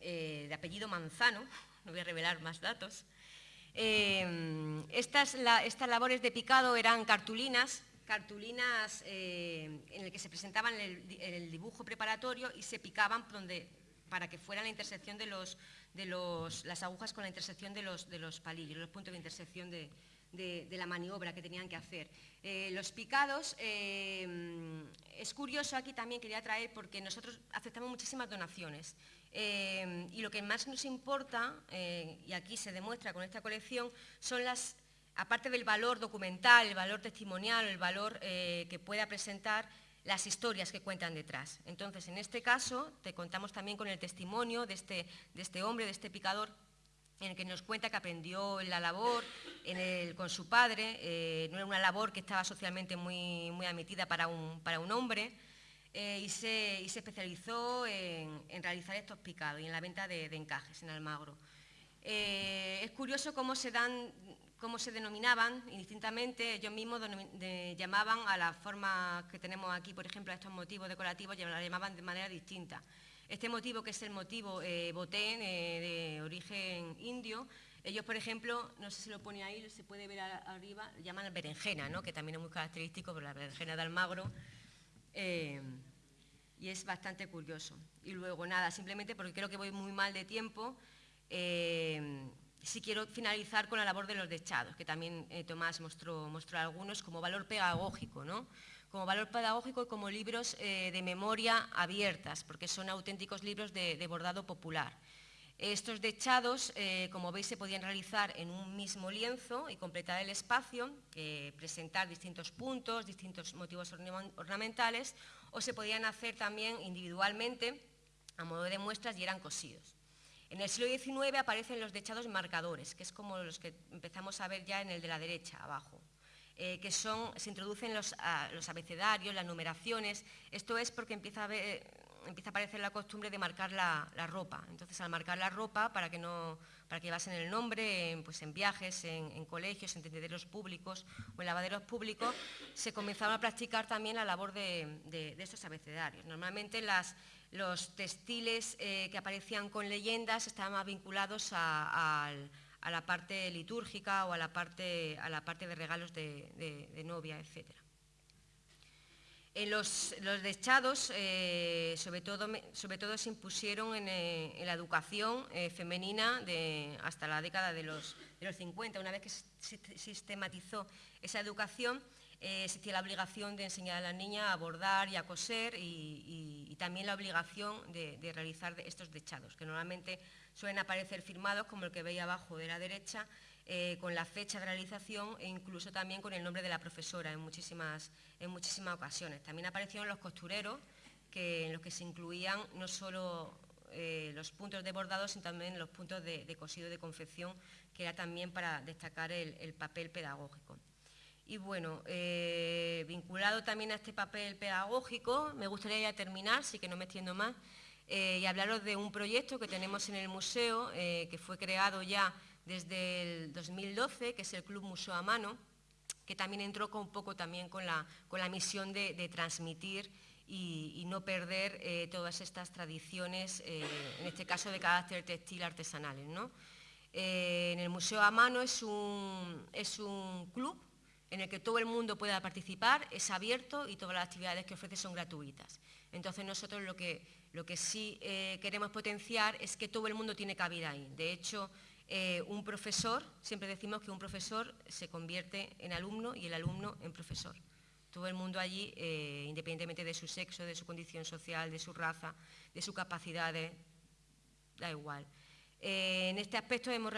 eh, de apellido Manzano, no voy a revelar más datos. Eh, estas, labores de picado eran cartulinas, cartulinas en las que se presentaban el, dibujo preparatorio y se picaban para que fuera la intersección de, las agujas con la intersección de los, palillos, los puntos de intersección de, la maniobra que tenían que hacer. los picados, es curioso aquí también quería traer porque nosotros aceptamos muchísimas donaciones eh, y lo que más nos importa, eh, y aquí se demuestra con esta colección, son las, aparte del valor documental, el valor testimonial, el valor eh, que pueda presentar las historias que cuentan detrás. Entonces, en este caso, te contamos también con el testimonio de este, de este hombre, de este picador, en el que nos cuenta que aprendió la labor con su padre, no era una labor que estaba socialmente muy, muy admitida para un, para un hombre, eh, y, se, especializó en, realizar estos picados y en la venta de, encajes en Almagro. Eh, es curioso cómo se, dan, cómo se denominaban indistintamente, ellos mismos llamaban a la forma que tenemos aquí, por ejemplo, a estos motivos decorativos, la llamaban de manera distinta. Este motivo, que es el motivo eh, botén, de origen indio, ellos, por ejemplo, no sé si lo pone ahí, se puede ver arriba, llaman berenjena, ¿no? que también es muy característico por la berenjena de Almagro, eh, y es bastante curioso. Y luego, nada, simplemente porque creo que voy muy mal de tiempo, eh, si quiero finalizar con la labor de los dechados, que también eh, Tomás mostró, mostró, algunos como valor pedagógico, ¿no? Como valor pedagógico y como libros de memoria abiertas, porque son auténticos libros de bordado popular. Estos dechados, eh, como veis, se podían realizar en un mismo lienzo y completar el espacio, presentar distintos puntos, distintos motivos ornamentales, o se podían hacer también individualmente a modo de muestras y eran cosidos. En el siglo XIX aparecen los dechados marcadores, que es como los que empezamos a ver ya en el de la derecha, abajo. Eh, que son, se introducen los, los, abecedarios, las numeraciones, esto es porque empieza a haber, empieza a aparecer la costumbre de marcar la, ropa. Entonces, al marcar la ropa, para que, no, para que basen el nombre, en, pues en viajes, en, colegios, en tendederos públicos o en lavaderos públicos, se comenzaron a practicar también la labor de, estos abecedarios. Normalmente los textiles eh, que aparecían con leyendas estaban más vinculados a, la parte litúrgica o a la parte, a la parte de regalos de, novia, etc. En los, dechados, eh, sobre, todo, sobre, todo, se impusieron en, eh, la educación eh, femenina de, hasta la década de los, 50. Una vez que se sistematizó esa educación, existía la obligación de enseñar a la niña a bordar y a coser y, también la obligación de, realizar estos dechados, que normalmente suelen aparecer firmados, como el que veis abajo de la derecha, eh, con la fecha de realización e incluso también con el nombre de la profesora en muchísimas, en muchísimas ocasiones. También aparecieron los costureros, que, en los que se incluían no solo eh, los puntos de bordado, sino también los puntos de, cosido de confección, que era también para destacar el, papel pedagógico. Y bueno, eh, vinculado también a este papel pedagógico, me gustaría ya terminar, sí que no me extiendo más, y hablaros de un proyecto que tenemos en el museo, que fue creado ya desde el 2012, que es el Club Museo a Mano, que también entró un poco también con la, misión de, transmitir y, no perder eh, todas estas tradiciones, eh, en este caso de carácter textil artesanales. Eh, en el Museo a Mano es un, es un club en el que todo el mundo pueda participar, es abierto y todas las actividades que ofrece son gratuitas. Entonces nosotros lo que, lo que sí queremos potenciar es que todo el mundo tiene cabida ahí. De hecho, eh, un profesor, siempre decimos que un profesor se convierte en alumno y el alumno en profesor. Todo el mundo allí, eh, independientemente de su sexo, de su condición social, de su raza, de sus capacidades, da igual. Eh, en este aspecto hemos,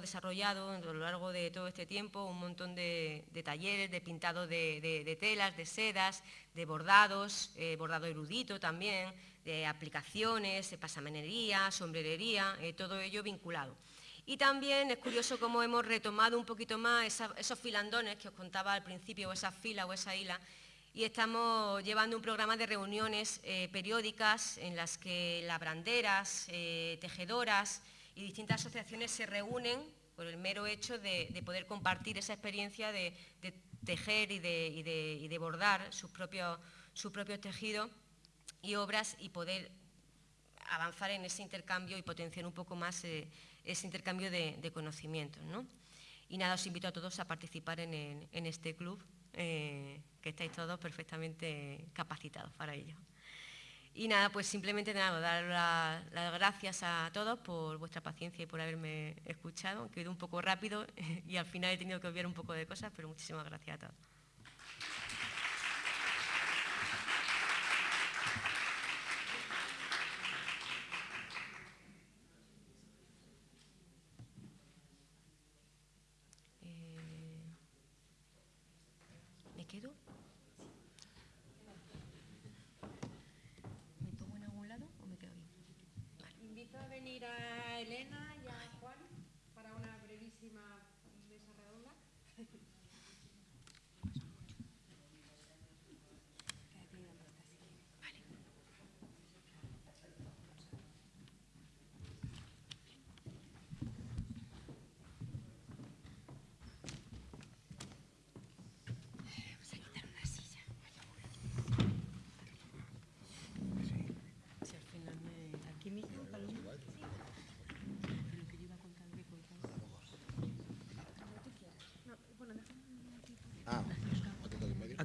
desarrollado a lo largo de todo este tiempo un montón de, talleres de pintado de, telas, de sedas, de bordados, bordado erudito también, de aplicaciones, de pasamanería, sombrerería, todo ello vinculado. Y también es curioso cómo hemos retomado un poquito más esos filandones que os contaba al principio, o esa fila o esa hila, y estamos llevando un programa de reuniones eh, periódicas en las que labranderas, eh, tejedoras y distintas asociaciones se reúnen por el mero hecho de, poder compartir esa experiencia de, tejer y de, bordar sus propios, tejidos y obras y poder avanzar en ese intercambio y potenciar un poco más eh, ese intercambio de, conocimientos. Y nada, os invito a todos a participar en, este club, eh, que estáis todos perfectamente capacitados para ello. Y nada, pues simplemente nada, dar las gracias a todos por vuestra paciencia y por haberme escuchado, que un poco rápido y al final he tenido que obviar un poco de cosas, pero muchísimas gracias a todos.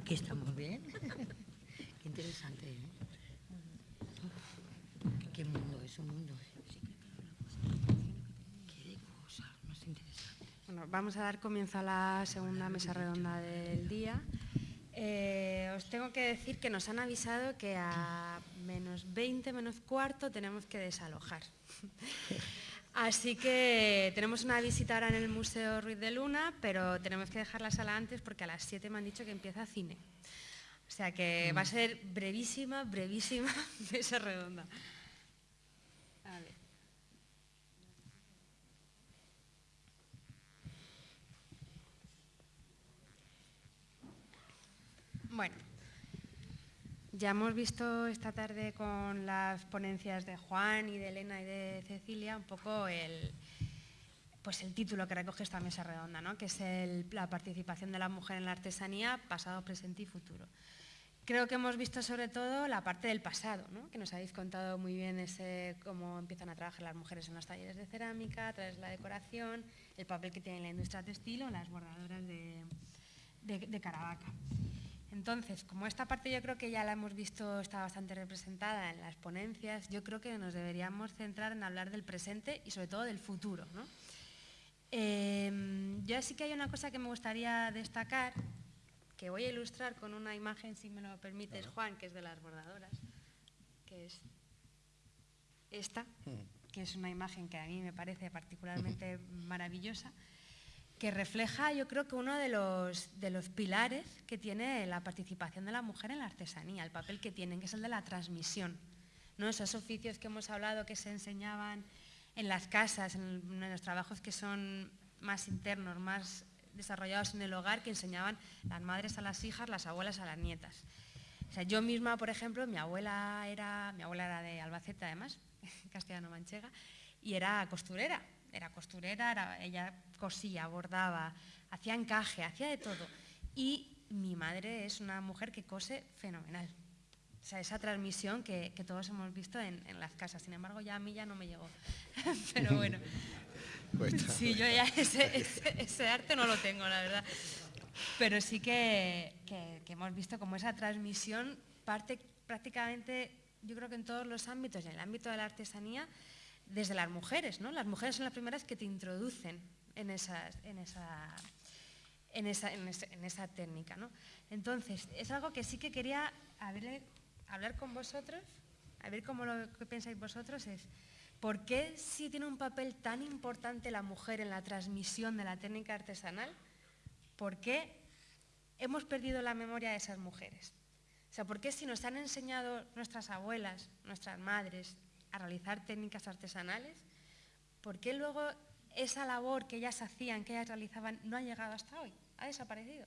Aquí estamos bien. Qué interesante, ¿eh? Qué mundo es un mundo. Qué cosa más interesante. Bueno, vamos a dar comienzo a la segunda mesa redonda del día. Eh, os tengo que decir que nos han avisado que a menos 20, menos cuarto tenemos que desalojar. Así que tenemos una visita ahora en el Museo Ruiz de Luna, pero tenemos que dejar la sala antes porque a las 7 me han dicho que empieza cine. O sea que va a mm. ser brevísima, brevísima mesa redonda. Bueno, ya hemos visto esta tarde con las ponencias de Juan y de Elena y de Cecilia un poco el, pues el título que recoge esta mesa redonda, ¿no? que es la participación de la mujer en la artesanía, pasado, presente y futuro. Creo que hemos visto sobre todo la parte del pasado, ¿no? que nos habéis contado muy bien ese, cómo empiezan a trabajar las mujeres en los talleres de cerámica, a través de la decoración, el papel que tiene la industria textil o las bordadoras de, de Caravaca. Entonces, como esta parte yo creo que ya la hemos visto, está bastante representada en las ponencias, yo creo que nos deberíamos centrar en hablar del presente y sobre todo del futuro. ¿no? Em, yo sí que hay una cosa que me gustaría destacar, que voy a ilustrar con una imagen, si me lo permites, Juan, que es de las bordadoras, que es esta, mm. que es una imagen que a mí me parece particularmente maravillosa, que refleja yo creo que uno de los, de los pilares que tiene la participación de la mujer en la artesanía, el papel que tienen, que es el de la transmisión. ¿no? Esos oficios que hemos hablado que se enseñaban en las casas, en, los trabajos que son más internos, más desarrollados en el hogar, que enseñaban las madres a las hijas, las abuelas a las nietas. O sea, yo misma, por ejemplo, mi abuela era, mi abuela era de Albacete además, castellano-manchega, y era costurera. Era costurera, ella cosía, bordaba, hacía encaje, hacía de todo. Y mi madre es una mujer que cose fenomenal. O sea, esa transmisión que, todos hemos visto en, las casas. Sin embargo, ya a mí ya no me llegó. Pero bueno. Sí, yo ya ese, arte no lo tengo, la verdad. Pero sí que, que hemos visto como esa transmisión parte prácticamente yo creo que en todos los ámbitos, en el ámbito de la artesanía, desde las mujeres, ¿no? Las mujeres son las primeras que te introducen en, esa, técnica, ¿no? Entonces, es algo que sí que quería hablar con vosotros, a ver cómo lo pensáis vosotros, es ¿por qué si tiene un papel tan importante la mujer en la transmisión de la técnica artesanal, por qué hemos perdido la memoria de esas mujeres? O sea, ¿por qué si nos han enseñado nuestras abuelas, nuestras madres, a realizar técnicas artesanales, por qué luego esa labor que ellas hacían, que ellas realizaban, no ha llegado hasta hoy? Ha desaparecido.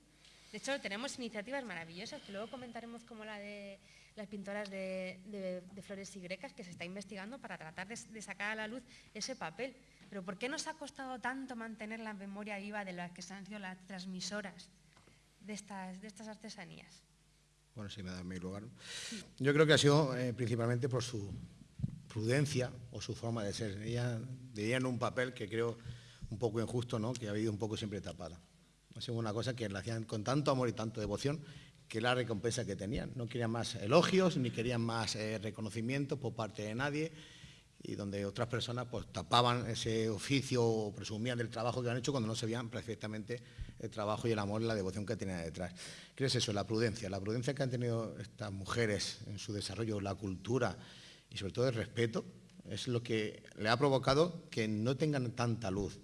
De hecho, tenemos iniciativas maravillosas que luego comentaremos como la de las pintoras de, flores y grecas que se está investigando para tratar de, de, sacar a la luz ese papel. Pero ¿por qué nos ha costado tanto mantener la memoria viva de las que han sido las transmisoras de estas, de estas artesanías? Bueno, si me da mi lugar. Yo creo que ha sido eh, principalmente por su prudencia o su forma de ser. Ella un papel que creo un poco injusto, ¿no? que ha habido un poco siempre tapada. Ha una cosa que la hacían con tanto amor y tanto devoción que la recompensa que tenían. No querían más elogios ni querían más eh, reconocimiento por parte de nadie y donde otras personas pues tapaban ese oficio o presumían del trabajo que han hecho cuando no se veían perfectamente el trabajo y el amor y la devoción que tenían detrás. ¿Qué es eso? La prudencia. La prudencia que han tenido estas mujeres en su desarrollo, la cultura y sobre todo el respeto, es lo que le ha provocado que no tengan tanta luz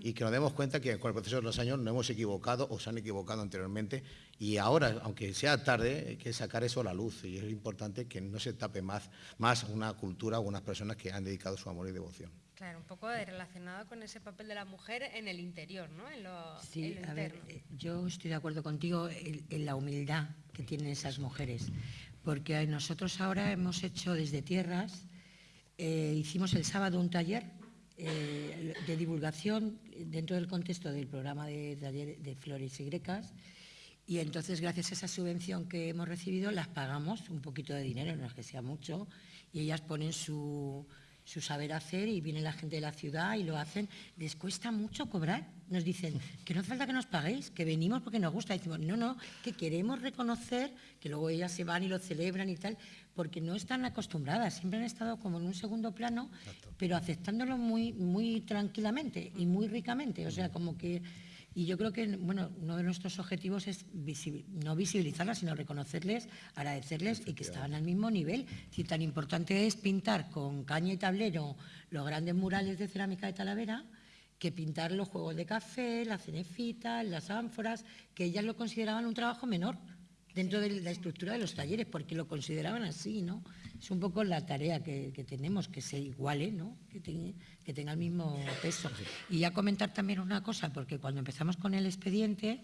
y que nos demos cuenta que con el proceso de los años no hemos equivocado o se han equivocado anteriormente y ahora, aunque sea tarde, hay que sacar eso a la luz y es importante que no se tape más, más una cultura o unas personas que han dedicado su amor y devoción. Claro, un poco relacionado con ese papel de la mujer en el interior, ¿no? En lo, sí, a ver, eh, yo estoy de acuerdo contigo en, la humildad que tienen esas mujeres, porque nosotros ahora hemos hecho desde tierras, eh, hicimos el sábado un taller eh, de divulgación dentro del contexto del programa de taller de flores y grecas, y entonces gracias a esa subvención que hemos recibido las pagamos un poquito de dinero, no es que sea mucho, y ellas ponen su su saber hacer y viene la gente de la ciudad y lo hacen. Les cuesta mucho cobrar. Nos dicen que no hace falta que nos paguéis, que venimos porque nos gusta. Y decimos, no, no, que queremos reconocer que luego ellas se van y lo celebran y tal, porque no están acostumbradas, siempre han estado como en un segundo plano, pero aceptándolo muy, muy tranquilamente y muy ricamente. O sea, como que y yo creo que bueno, uno de nuestros objetivos es no visibilizarlas, sino reconocerles, agradecerles y que estaban al mismo nivel. Si tan importante es pintar con caña y tablero los grandes murales de cerámica de Talavera, que pintar los juegos de café, las cenefitas, las ánforas, que ellas lo consideraban un trabajo menor dentro de la estructura de los talleres, porque lo consideraban así, ¿no? Es un poco la tarea que, tenemos, que se iguale, ¿no? que, que tenga el mismo peso. Y ya comentar también una cosa, porque cuando empezamos con el expediente,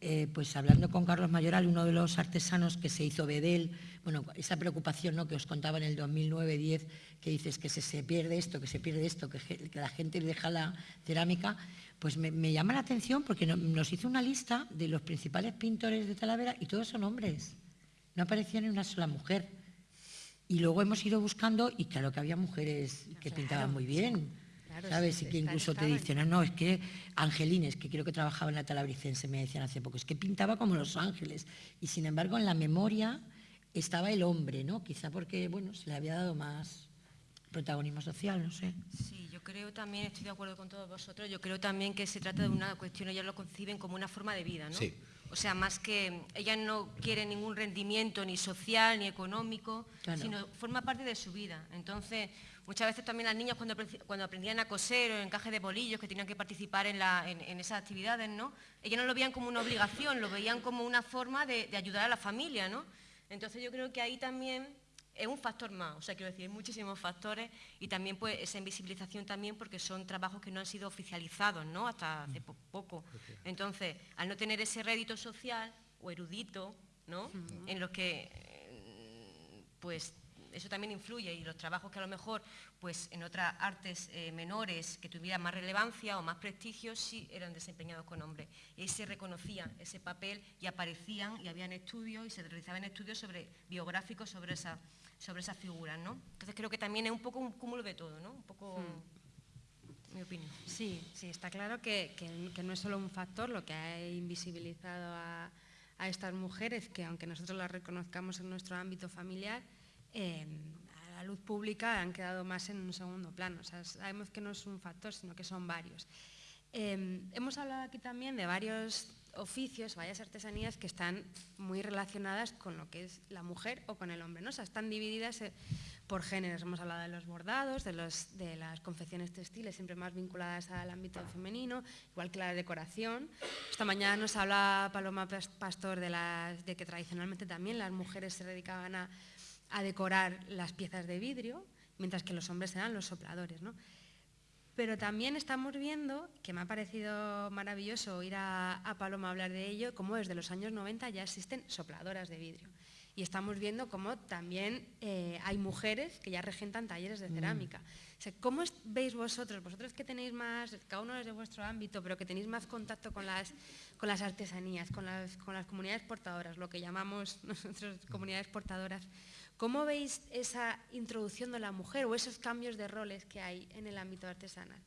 eh, pues hablando con Carlos Mayoral, uno de los artesanos que se hizo Bedel, bueno, esa preocupación ¿no? que os contaba en el 2009-10, que dices que se, pierde esto, que se pierde esto, que, la gente deja la cerámica, pues me, llama la atención porque nos hizo una lista de los principales pintores de Talavera y todos son hombres. No aparecía ni una sola mujer. Y luego hemos ido buscando y claro que había mujeres que pintaban muy bien. ¿sabes? y que incluso te dicen, ah, no, es que Angelines, que creo que trabajaba en la Talabricense, me decían hace poco, es que pintaba como los ángeles. Y sin embargo, en la memoria estaba el hombre, ¿no? Quizá porque, bueno, se le había dado más protagonismo social, no sé. Sí, yo creo también, estoy de acuerdo con todos vosotros, yo creo también que se trata de una cuestión, ellas lo conciben como una forma de vida, ¿no? Sí. O sea, más que ellas no quieren ningún rendimiento ni social ni económico, sino forma parte de su vida. Entonces, muchas veces también las niñas cuando, cuando aprendían a coser o encaje de bolillos, que tenían que participar en, esas actividades, ¿no? Ellas no lo veían como una obligación, lo veían como una forma de, de ayudar a la familia, ¿no? Entonces yo creo que ahí también es un factor más, o sea, quiero decir, hay muchísimos factores y también pues esa invisibilización también porque son trabajos que no han sido oficializados, ¿no? Hasta hace poco. Entonces, al no tener ese rédito social o erudito, ¿no? En los que, pues, eso también influye y los trabajos que a lo mejor, pues, en otras artes eh, menores que tuvieran más relevancia o más prestigio, sí eran desempeñados con hombres. Y ahí se reconocía ese papel y aparecían y habían estudios y se realizaban estudios sobre, biográficos sobre esa sobre esas figuras, ¿no? Entonces creo que también es un poco un cúmulo de todo, ¿no? Un poco... Hmm. Mi opinión. Sí, sí, está claro que, no es solo un factor lo que ha invisibilizado a, estas mujeres, que aunque nosotros las reconozcamos en nuestro ámbito familiar, em, a la luz pública han quedado más en un segundo plano. O sea, sabemos que no es un factor, sino que son varios. Em, hemos hablado aquí también de varios oficios, varias artesanías que están muy relacionadas con lo que es la mujer o con el hombre, ¿no? Están divididas eh, por géneros. Hemos hablado de los bordados, de, las confecciones textiles, siempre más vinculadas al ámbito femenino, igual que la decoración. Esta mañana nos habla Paloma Pastor de que tradicionalmente también las mujeres se dedicaban a, a decorar las piezas de vidrio, mientras que los hombres eran los sopladores. ¿no? Pero también estamos viendo, que me ha parecido maravilloso oír a, Paloma hablar de ello, cómo desde los años 90 ya existen sopladoras de vidrio. Y estamos viendo cómo también eh, hay mujeres que ya regentan talleres de mm. cerámica. ¿Cómo veis vosotros, vosotros que tenéis más, cada uno desde vuestro ámbito, pero que tenéis más contacto con las, con las artesanías, con las, con las comunidades portadoras, lo que llamamos nosotros comunidades portadoras, ¿Cómo veis esa introducción de la mujer o esos cambios de roles que hay en el ámbito artesanal?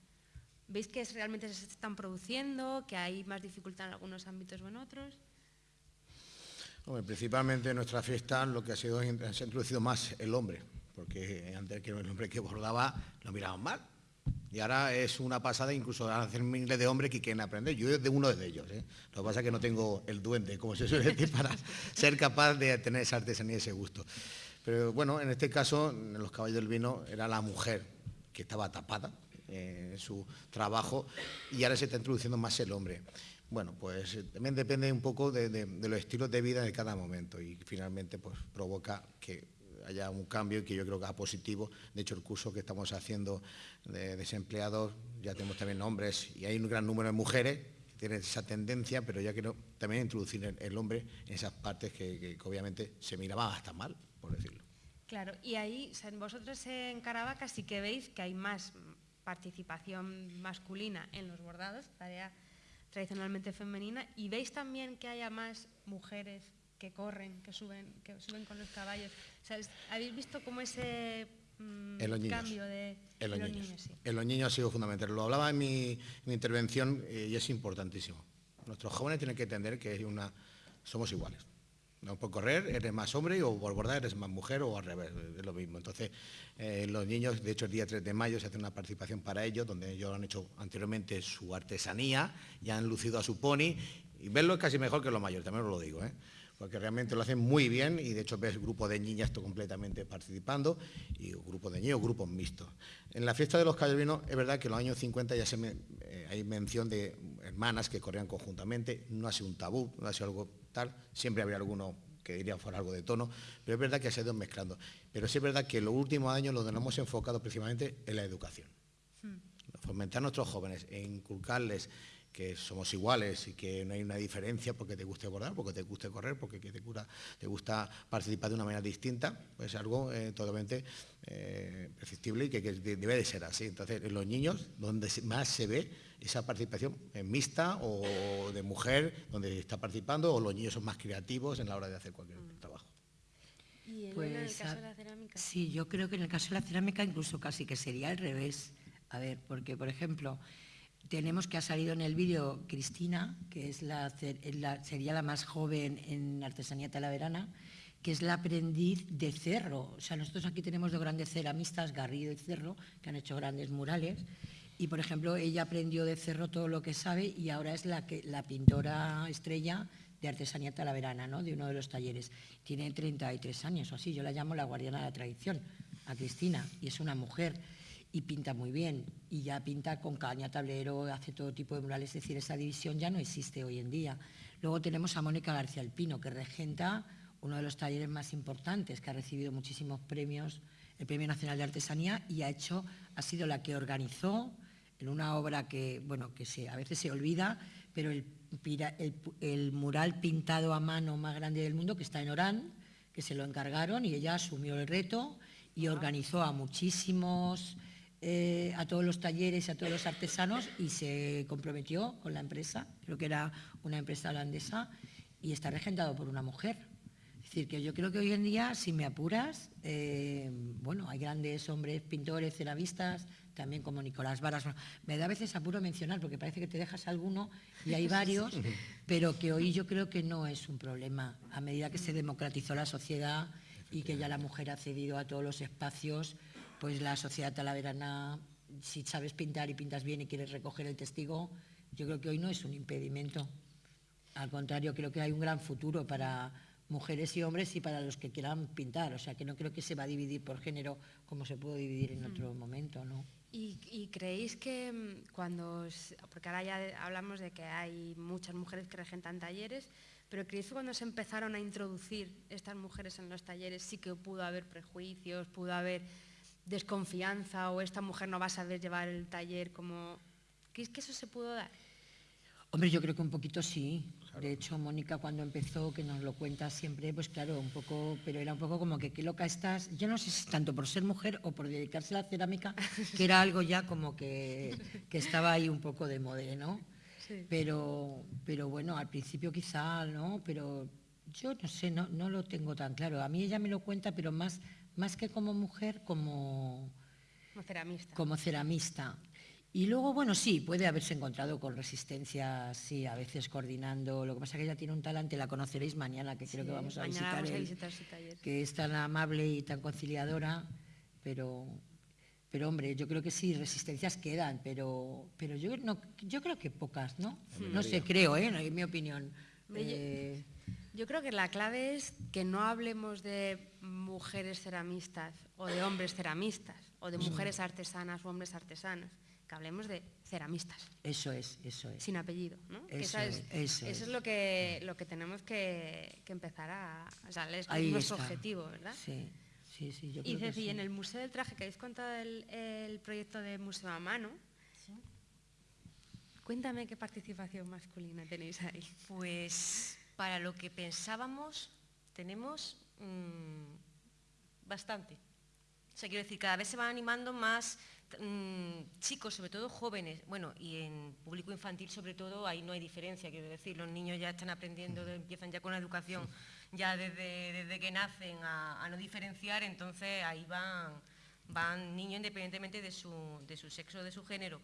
¿Veis que realmente se están produciendo, que hay más dificultad en algunos ámbitos o en otros? principalmente en nuestra fiesta lo que ha sido se ha introducido más el hombre, porque antes que el hombre que bordaba lo miraban mal. Y ahora es una pasada, incluso hacer miles de hombres que quieren aprender. Yo de uno de ellos. ¿eh? Lo que pasa es que no tengo el duende, como se suele decir, para ser capaz de tener esa artesanía y ese gusto. Pero bueno, en este caso, en los caballos del vino era la mujer que estaba tapada en su trabajo y ahora se está introduciendo más el hombre. Bueno, pues eh, también depende un poco de, los estilos de vida de cada momento y finalmente pues provoca que haya un cambio que yo creo que es positivo. De hecho, el curso que estamos haciendo de desempleados, ya tenemos también hombres y hay un gran número de mujeres que tienen esa tendencia, pero ya quiero también introducir el, hombre en esas partes que, que obviamente se miraban hasta mal por decirlo. Claro, y ahí, vosotros en Caravaca sí que veis que hay más participación masculina en los bordados, tarea tradicionalmente femenina, y veis también que haya más mujeres que corren, que suben, que suben con los caballos. ¿Habéis visto cómo ese mm, cambio de en los, niños? En los niños ha sido fundamental. Lo hablaba en mi, intervención eh, y es importantísimo. Nuestros jóvenes tienen que entender que una, somos iguales. No por correr eres más hombre o por bordar eres más mujer o al revés, es lo mismo. Entonces, eh, los niños, de hecho el día 3 de mayo se hace una participación para ellos, donde ellos han hecho anteriormente su artesanía, ya han lucido a su pony, y verlo es casi mejor que los mayores, también os lo digo, ¿eh? porque realmente lo hacen muy bien y de hecho ves grupo de niñas completamente participando y grupo de niños, grupos mixtos. En la fiesta de los calvinos es verdad que en los años 50 ya se eh, hay mención de hermanas que corrían conjuntamente, no ha sido un tabú, no ha sido algo siempre habría alguno que diría fuera algo de tono, pero es verdad que se ha ido mezclando. Pero sí es verdad que en los últimos años lo hemos enfocado principalmente en la educación. Hmm. Fomentar a nuestros jóvenes e inculcarles que somos iguales y que no hay una diferencia porque te guste bordar, porque te guste correr, porque te, gusta, te gusta participar de una manera distinta, pues es algo eh, totalmente eh, perceptible y que, debe de ser así. Entonces, en los niños, donde más se ve esa participación mixta o de mujer, donde está participando, o los niños son más creativos en la hora de hacer cualquier mm. trabajo. ¿Y en el pues, caso de la cerámica? Sí, yo creo que en el caso de la cerámica incluso casi que sería al revés A ver, porque, por ejemplo, tenemos que ha salido en el vídeo Cristina, que es la, sería la más joven en artesanía talaverana, que es la aprendiz de Cerro. O sea, nosotros aquí tenemos dos grandes ceramistas, Garrido y Cerro, que han hecho grandes murales. Y, por ejemplo, ella aprendió de Cerro todo lo que sabe y ahora es la, que, la pintora estrella de artesanía talaverana, ¿no? de uno de los talleres. Tiene 33 años o así, yo la llamo la guardiana de la tradición, a Cristina, y es una mujer y pinta muy bien, y ya pinta con caña, tablero, hace todo tipo de murales, es decir, esa división ya no existe hoy en día. Luego tenemos a Mónica García Alpino, que regenta uno de los talleres más importantes, que ha recibido muchísimos premios, el Premio Nacional de Artesanía, y ha, hecho, ha sido la que organizó en una obra que, bueno, que se, a veces se olvida, pero el, el, mural pintado a mano más grande del mundo, que está en Orán, que se lo encargaron y ella asumió el reto y organizó a muchísimos eh, a todos los talleres, a todos los artesanos y se comprometió con la empresa, creo que era una empresa holandesa, y está regentado por una mujer. Es decir, que yo creo que hoy en día, si me apuras, eh, bueno, hay grandes hombres, pintores, ceramistas, también como Nicolás Varas. Me da a veces apuro mencionar, porque parece que te dejas alguno y hay varios, pero que hoy yo creo que no es un problema. A medida que se democratizó la sociedad y que ya la mujer ha cedido a todos los espacios, pues la sociedad talaverana, si sabes pintar y pintas bien y quieres recoger el testigo, yo creo que hoy no es un impedimento. Al contrario, creo que hay un gran futuro para mujeres y hombres y para los que quieran pintar. O sea, que no creo que se va a dividir por género como se puede dividir en otro momento, ¿no? ¿Y, creéis que mm, cuando, porque ahora ya hablamos de que hay muchas mujeres que regentan talleres, pero creéis que cuando se empezaron a introducir estas mujeres en los talleres sí que pudo haber prejuicios, pudo haber desconfianza o esta mujer no va a saber llevar el taller como... ¿Crees que eso se pudo dar? Hombre, yo creo que un poquito sí. De hecho, Mónica cuando empezó, que nos lo cuenta siempre, pues claro, un poco, pero era un poco como que qué loca estás. Yo no sé si tanto por ser mujer o por dedicarse a la cerámica, que era algo ya como que, estaba ahí un poco de moda, ¿no? Pero, pero bueno, al principio quizá, ¿no? Pero yo no sé, no, no lo tengo tan claro. A mí ella me lo cuenta, pero más más que como mujer, como, ceramista. Como ceramista. Y luego, bueno, sí, puede haberse encontrado con resistencia, sí, a veces coordinando. Lo que pasa es que ella tiene un talante, la conoceréis mañana, que creo que vamos a visitar, su taller. que es tan amable y tan conciliadora, pero, pero hombre, yo creo que sí, resistencias quedan, pero, pero yo, no, yo creo que pocas, ¿no? No sé, creo, ¿eh? en mi opinión. Eh, yo creo que la clave es que no hablemos de mujeres ceramistas o de hombres ceramistas o de mujeres artesanas o hombres artesanos, que hablemos de ceramistas. Eso es, eso es. Sin apellido, ¿no? Eso, es, eso, es, lo que, lo que tenemos que, empezar a... O sea, es nuestro objetivo, ¿verdad? Sí, sí, sí. Yo y Ceci, en el Museo del Traje, que habéis contado el, el proyecto de Museo a Mano, Cuéntame qué participación masculina tenéis ahí. Pues para lo que pensábamos, tenemos mm, bastante. O sea, quiero decir, cada vez se van animando más mm, chicos, sobre todo jóvenes, bueno, y en público infantil sobre todo, ahí no hay diferencia, quiero decir, los niños ya están aprendiendo, empiezan ya con la educación ya desde, desde que nacen a, no diferenciar, entonces ahí van, van niños independientemente de su, de su sexo, de su género.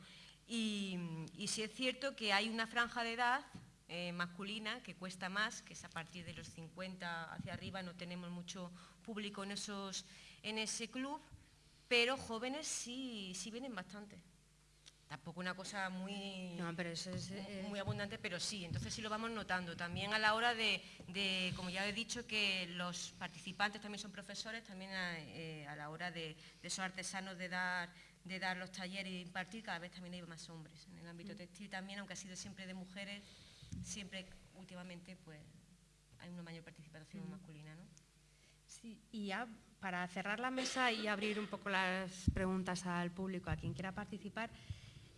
Y, y sí es cierto que hay una franja de edad eh, masculina que cuesta más, que es a partir de los 50 hacia arriba, no tenemos mucho público en, esos, en ese club, pero jóvenes sí, sí vienen bastante. Tampoco una cosa muy, pero eso es, eh, muy abundante, pero sí, entonces sí lo vamos notando. También a la hora de, como ya he dicho, que los participantes también son profesores, también a, eh, la hora de, esos artesanos de dar, de dar los talleres y impartir, cada vez también hay más hombres. En el ámbito mm. textil también, aunque ha sido siempre de mujeres, siempre últimamente pues hay una mayor participación masculina. ¿no? Sí, y ya para cerrar la mesa y abrir un poco las preguntas al público, a quien quiera participar,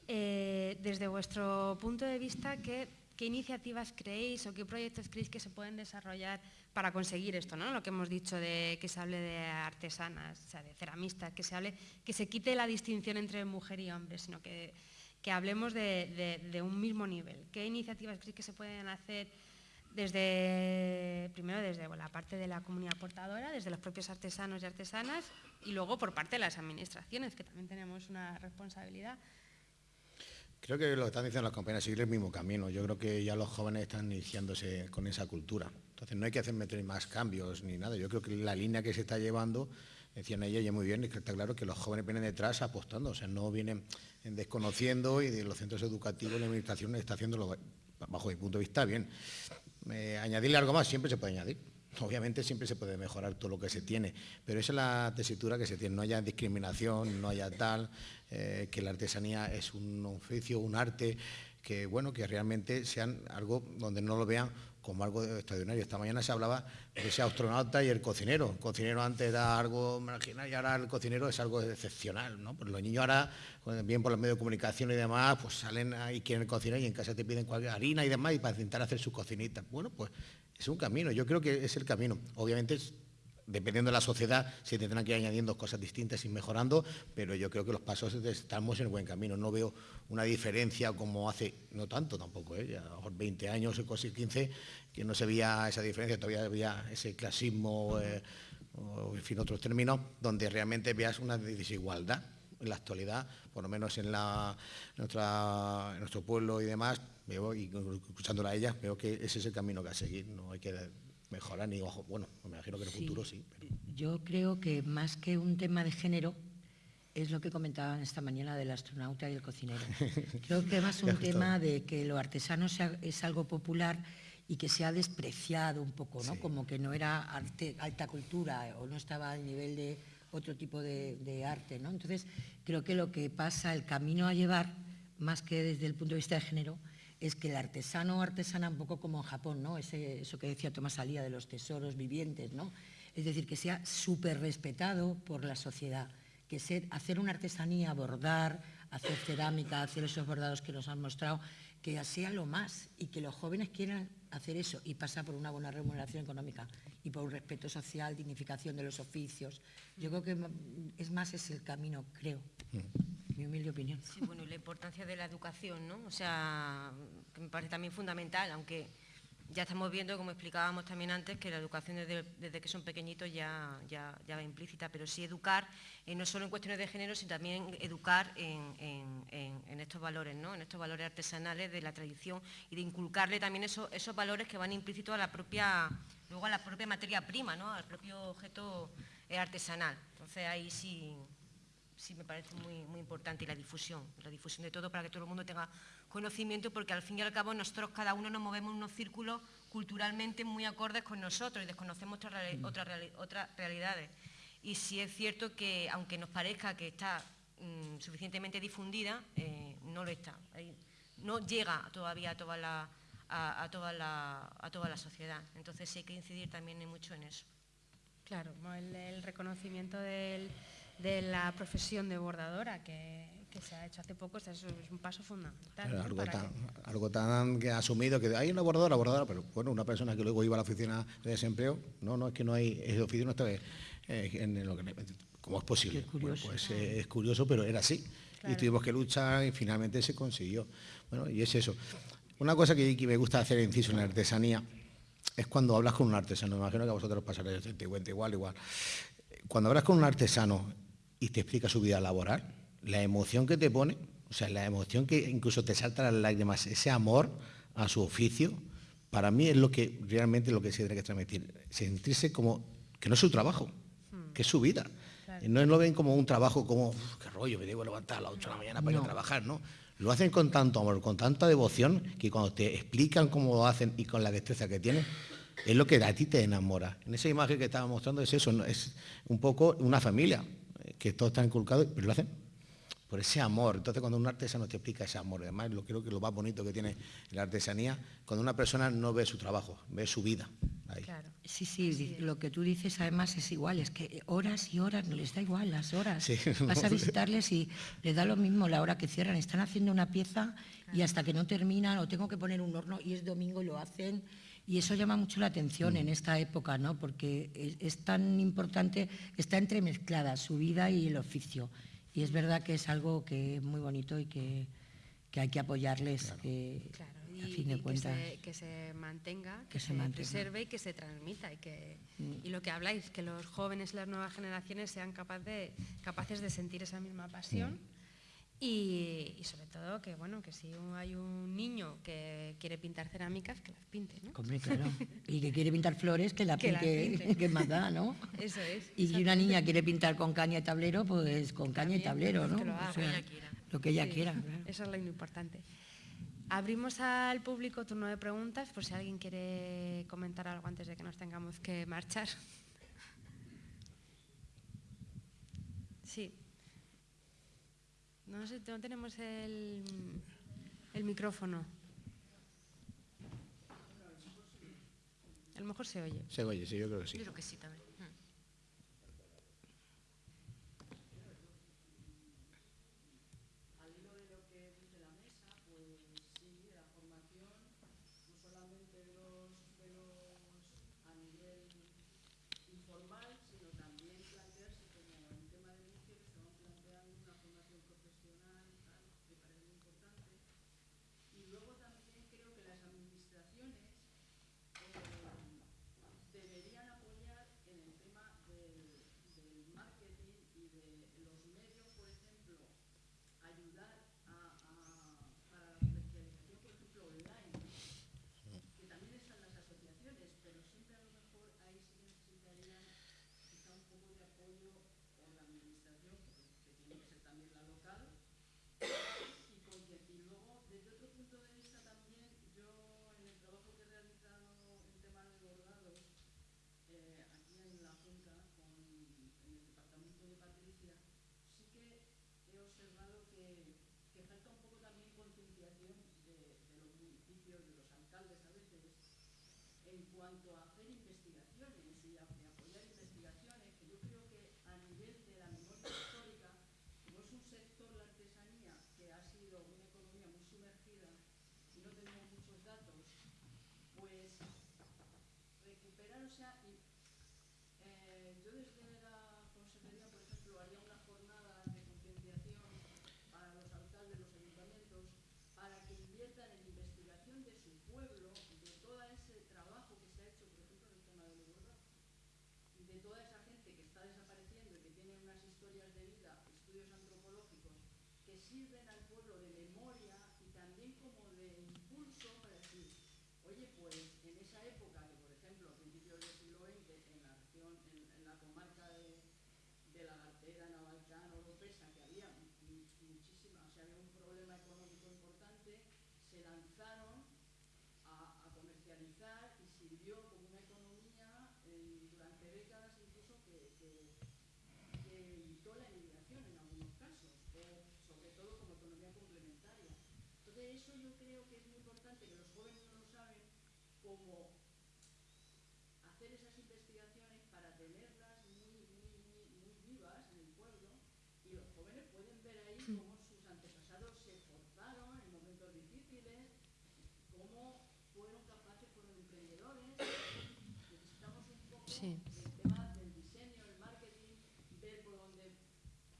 eh, desde vuestro punto de vista, ¿qué, iniciativas creéis o qué proyectos creéis que se pueden desarrollar para conseguir esto, ¿no? Lo que hemos dicho de que se hable de artesanas, o sea, de ceramistas, que se hable, que se quite la distinción entre mujer y hombre, sino que que hablemos de, un mismo nivel. ¿Qué iniciativas crees que se pueden hacer desde, primero desde la parte de la comunidad portadora, desde los propios artesanos y artesanas, y luego por parte de las administraciones, que también tenemos una responsabilidad. Creo que lo que están diciendo las compañeras sigue el mismo camino. Yo creo que ya los jóvenes están iniciándose con esa cultura. Entonces no hay que hacer meter más cambios ni nada. Yo creo que la línea que se está llevando, decían ella ya muy bien, es que está claro que los jóvenes vienen detrás apostando, o sea, no vienen desconociendo y de los centros educativos la administración está haciéndolo, bajo mi punto de vista, bien. Eh, añadirle algo más, siempre se puede añadir. Obviamente siempre se puede mejorar todo lo que se tiene, pero esa es la tesitura que se tiene, no haya discriminación, no haya tal, eh, que la artesanía es un oficio, un arte, que bueno, que realmente sean algo donde no lo vean como algo extraordinario. Esta mañana se hablaba de ese astronauta y el cocinero. El cocinero antes era algo marginal y ahora el cocinero es algo excepcional. ¿no? Pues los niños ahora, bien por los medios de comunicación y demás, pues salen ahí, quieren cocinar y en casa te piden cualquier harina y demás y para intentar hacer su cocinita. Bueno, pues es un camino, yo creo que es el camino. Obviamente dependiendo de la sociedad, se tendrán que ir añadiendo cosas distintas y mejorando, pero yo creo que los pasos estamos en el buen camino. No veo una diferencia como hace, no tanto tampoco, ¿eh? a lo mejor 20 años, casi 15, que no se veía esa diferencia, todavía había ese clasismo, eh, o en fin, otros términos, donde realmente veas una desigualdad en la actualidad, por lo menos en, la, nuestro pueblo y demás, veo, y escuchándola a ella, veo que ese es el camino que a seguir, hay que mejorar ni ojo, bueno, me imagino que en el futuro sí. Yo creo que más que un tema de género, es lo que comentaban esta mañana del astronauta y el cocinero. Creo que más un tema de que lo artesano es algo popular y que se ha despreciado un poco, ¿no? Como que no era arte, alta cultura o no estaba al nivel de otro tipo de, de, arte, ¿no? Entonces, creo que lo que pasa, el camino a llevar, más que desde el punto de vista de género, es que el artesano o artesana, un poco como en Japón, ¿no? eso que decía Tomás Alía de los tesoros vivientes, ¿no? es decir, que sea súper respetado por la sociedad, que hacer una artesanía, bordar, hacer cerámica, hacer esos bordados que nos han mostrado, que sea lo más y que los jóvenes quieran hacer eso y pasa por una buena remuneración económica y por un respeto social, dignificación de los oficios. Yo creo que es más es el camino, creo. Mi humilde opinión. Sí, bueno, y la importancia de la educación, ¿no? O sea, que me parece también fundamental, aunque ya estamos viendo, como explicábamos también antes, que la educación desde, que son pequeñitos ya, ya, va implícita, pero sí educar, eh, no solo en cuestiones de género, sino también educar en, estos valores, ¿no? en estos valores artesanales de la tradición y de inculcarle también esos, esos valores que van implícitos a la propia, luego a la propia materia prima, ¿no? al propio objeto eh, artesanal. Entonces ahí sí sí me parece muy, muy importante y la difusión, la difusión de todo para que todo el mundo tenga conocimiento porque al fin y al cabo nosotros cada uno nos movemos en unos círculos culturalmente muy acordes con nosotros y desconocemos otras, mm. otras, otras realidades. Y sí es cierto que aunque nos parezca que está mm, suficientemente difundida, eh, no lo está. no llega todavía a toda la, a, toda la, a toda la sociedad. Entonces sí hay que incidir también mucho en eso. Claro, el reconocimiento del de la profesión de bordadora que, se ha hecho hace poco, es un paso fundamental. algo, tan, que... ha asumido que hay una bordadora, bordadora, pero bueno, una persona que luego iba a la oficina de desempleo, no, no, es que no hay, el oficio no está en lo que, ¿cómo es posible? pues eh, es curioso, pero era así. Y tuvimos que luchar y finalmente se consiguió. Bueno, y es eso. Una cosa que, me gusta hacer inciso en la artesanía es cuando hablas con un artesano. Me imagino que a vosotros pasará igual, igual. Cuando hablas con un artesano y te explica su vida laboral, la emoción que te pone, o sea, la emoción que incluso te salta las lágrimas, ese amor a su oficio, para mí es lo que realmente lo que se tiene que transmitir, sentirse como que no es su trabajo, hmm. que es su vida. No lo ven como un trabajo como, qué rollo, me debo levantar a las 8 de la mañana para ir a trabajar, ¿no? Lo hacen con tanto amor, con tanta devoción, que cuando te explican cómo lo hacen y con la destreza que tienen, es lo que a ti te enamora. En esa imagen que estaba mostrando es eso, es un poco una familia que todo está inculcado, pero lo hacen por ese amor. Entonces, cuando un artesano te explica ese amor, además, lo creo que lo más bonito que tiene la artesanía, cuando una persona no ve su trabajo, ve su vida. Sí, sí, lo que tú dices además es igual, es que horas y horas, no les da igual las horas. Vas a visitarles y les da lo mismo la hora que cierran. Están haciendo una pieza y hasta que no terminan, o tengo que poner un horno y es domingo y lo hacen y eso llama mucho la atención en esta época, ¿no? porque es, tan importante, está entremezclada su vida y el oficio. Y es verdad que es algo que es muy bonito y que, hay que apoyarles. Claro. y, fin de y que, cuentas. se, que se mantenga, que, Que se se, mantenga. preserve y que se transmita. Y, que, Mm. y lo que habláis, que los jóvenes y las nuevas generaciones sean capaz de, capaces de sentir esa misma pasión. Mm. Y, y sobre todo que bueno que si hay un niño que quiere pintar cerámicas que las pinte ¿no? Hombre, claro. Y que quiere pintar flores, que la Que pinte, pinte. que más da, ¿no? eso es Y si una niña quiere pintar con caña y tablero, pues con caña y tablero, ¿no? que lo O sea, que ella quiera. Lo que ella Sí, quiera. claro. Eso es lo importante. Abrimos al público turno de preguntas por si alguien quiere comentar algo antes de que nos tengamos que marchar. Sí. No sé, no tenemos el, el micrófono. A lo mejor se oye. Se oye, sí, yo creo que sí. Yo creo que sí también. Mm. Al hilo de lo que dice la mesa, pues sí, la formación, no solamente de los, de los a nivel informal, sino también plantearse como el tema del inicio que estaban planteando una formación profesional, tal, me parece muy importante. Y luego también creo que las administraciones eh, deberían apoyar en el tema del, del marketing y de los medios, por ejemplo, ayudar a, a- para la comercialización, por ejemplo, online, que también están las asociaciones, pero siempre a lo mejor ahí sí que necesitarían quizá un poco de apoyo por la administración, que tiene que ser también la local, y, con que- y luego, desde otro punto de vista también, yo en el trabajo que he realizado en temas de bordados, eh, aquí en la Junta, con, en el departamento de Patricia, sí que he observado que, que falta un poco también concienciación de, de los municipios, de los alcaldes a veces, en cuanto a hacer investigaciones y a, y apoyar investigaciones, que yo creo que a nivel de la memoria histórica, como es un sector, la artesanía, que ha sido una economía muy sumergida y no tenemos muchos datos, pues y, eh, yo desde la consejería, por ejemplo, haría una jornada de concienciación para los alcaldes, los ayuntamientos, para que inviertan en investigación de su pueblo, de todo ese trabajo que se ha hecho, por ejemplo, en el tema de los y de toda esa gente que está desapareciendo y que tiene unas historias de vida, estudios antropológicos, que sirven al pueblo de memoria y también como de impulso para decir, oye, pues en esa época, que por ejemplo, a principios del siglo XX, en la región, en, en comarca de, de la Gartera, Navalcán, Oropesa, que había mu- mu- muchísima, o sea, había un problema económico importante, se lanzaron a, comercializar y sirvió como una economía eh, durante décadas incluso que, evitó la emigración en algunos casos, o sobre todo como economía complementaria. Entonces eso yo creo que es muy importante, que los jóvenes no lo saben, como hacer esas investigaciones para tenerlas muy, muy, muy, muy vivas en el pueblo y los jóvenes pueden ver ahí cómo sus antepasados se esforzaron en momentos difíciles, cómo fueron capaces, fueron emprendedores. Necesitamos un poco Sí. el tema del diseño, el marketing, ver por dónde.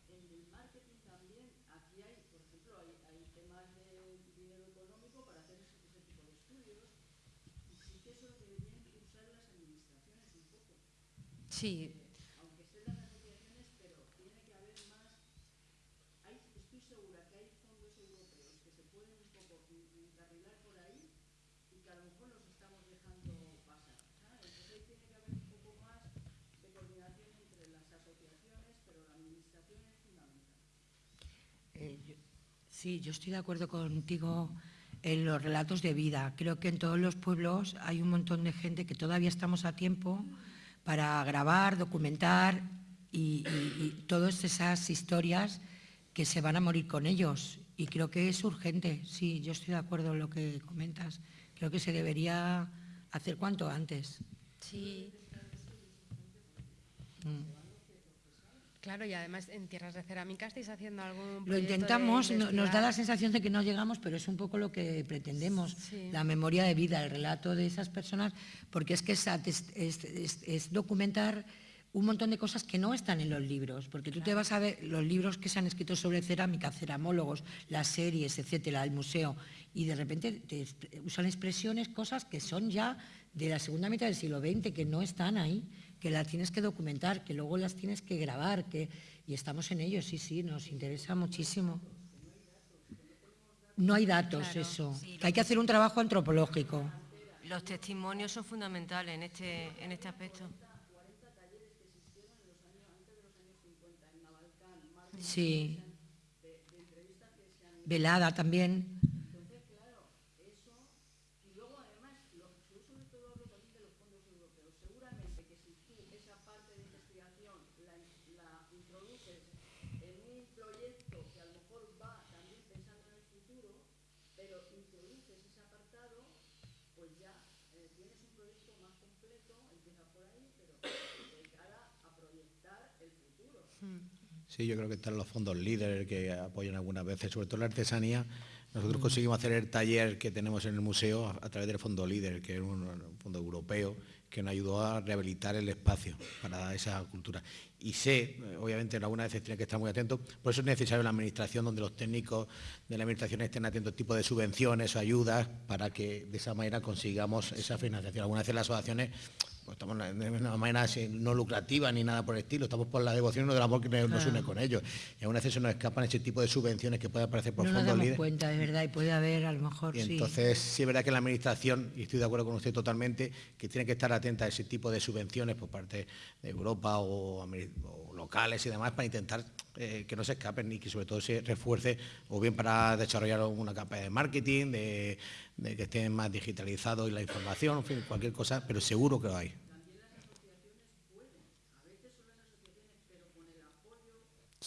En el marketing también, aquí hay, por ejemplo, hay, hay temas de dinero económico para hacer ese, ese tipo de estudios y sí que eso deberían impulsar las administraciones un poco. Sí, Aunque estén las asociaciones, pero tiene que haber más. Hay, estoy segura que hay fondos europeos que se pueden un poco en- encarrilar por ahí y que a lo mejor los estamos dejando pasar. ¿sabes? Entonces tiene que haber un poco más de coordinación entre las asociaciones, pero la administración es fundamental. Eh, yo- sí, yo estoy de acuerdo contigo en los relatos de vida. Creo que en todos los pueblos hay un montón de gente que todavía estamos a tiempo para grabar, documentar y, y- y todas esas historias que se van a morir con ellos. Y creo que es urgente. Sí, yo estoy de acuerdo en lo que comentas. Creo que se debería hacer cuanto antes. sí. Mm. Claro, y además en tierras de cerámica estáis haciendo algún Lo de intentamos, no- nos da la sensación de que no llegamos, pero es un poco lo que pretendemos, Sí. la memoria de vida, el relato de esas personas, porque es que es, ates- es- es- es documentar un montón de cosas que no están en los libros, porque tú te vas a ver los libros que se han escrito sobre cerámica, ceramólogos, las series, etcétera, el museo, y de repente te usan expresiones, cosas que son ya de la segunda mitad del siglo XX, que no están ahí, que las tienes que documentar, que luego las tienes que grabar, que, y estamos en ello, sí, sí, nos interesa muchísimo. No hay datos, eso, que hay que hacer un trabajo antropológico. Los testimonios son fundamentales en este, en este aspecto. Sí. Velada también. Sí, yo creo que están los fondos líderes que apoyan algunas veces, sobre todo la artesanía. Nosotros conseguimos hacer el taller que tenemos en el museo a, través del fondo líder, que es un, fondo europeo que nos ayudó a rehabilitar el espacio para esa cultura. Y sé, obviamente, en algunas veces tiene que estar muy atentos, por eso es necesario la administración, donde los técnicos de la administración estén atentos a tipo de subvenciones o ayudas para que de esa manera consigamos esa financiación. Algunas veces las asociaciones pues estamos de una manera no lucrativa ni nada por el estilo, estamos por la devoción y del amor que nos une con ellos. Y aún así se nos escapan ese tipo de subvenciones que pueden aparecer por no fondos líderes. cuenta, de verdad, y puede haber a lo mejor, y entonces sí es verdad que la Administración, y estoy de acuerdo con usted totalmente, que tiene que estar atenta a ese tipo de subvenciones por parte de Europa o, locales y demás para intentar eh, que no se escapen y que sobre todo se refuerce o bien para desarrollar una campaña de marketing, de de que estén más digitalizados y la información, en fin, cualquier cosa, pero seguro que lo hay.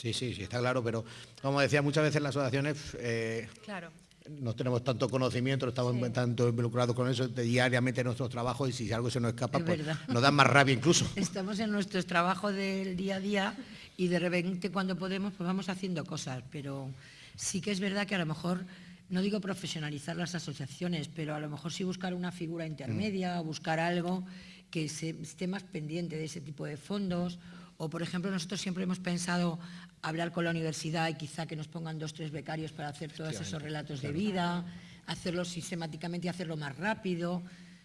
Sí, sí, sí, está claro, pero como decía, muchas veces las asociaciones eh, claro. no tenemos tanto conocimiento, no estamos tanto involucrados con eso diariamente en nuestros trabajos y si algo se nos escapa, pues nos da más rabia incluso. Estamos en nuestros trabajos del día a día y de repente cuando podemos pues vamos haciendo cosas, pero sí que es verdad que a lo mejor no digo profesionalizar las asociaciones, pero a lo mejor sí buscar una figura intermedia o buscar algo que se, esté más pendiente de ese tipo de fondos. O, por ejemplo, nosotros siempre hemos pensado hablar con la universidad y quizá que nos pongan dos, tres becarios para hacer todos esos relatos de vida, hacerlo sistemáticamente y hacerlo más rápido.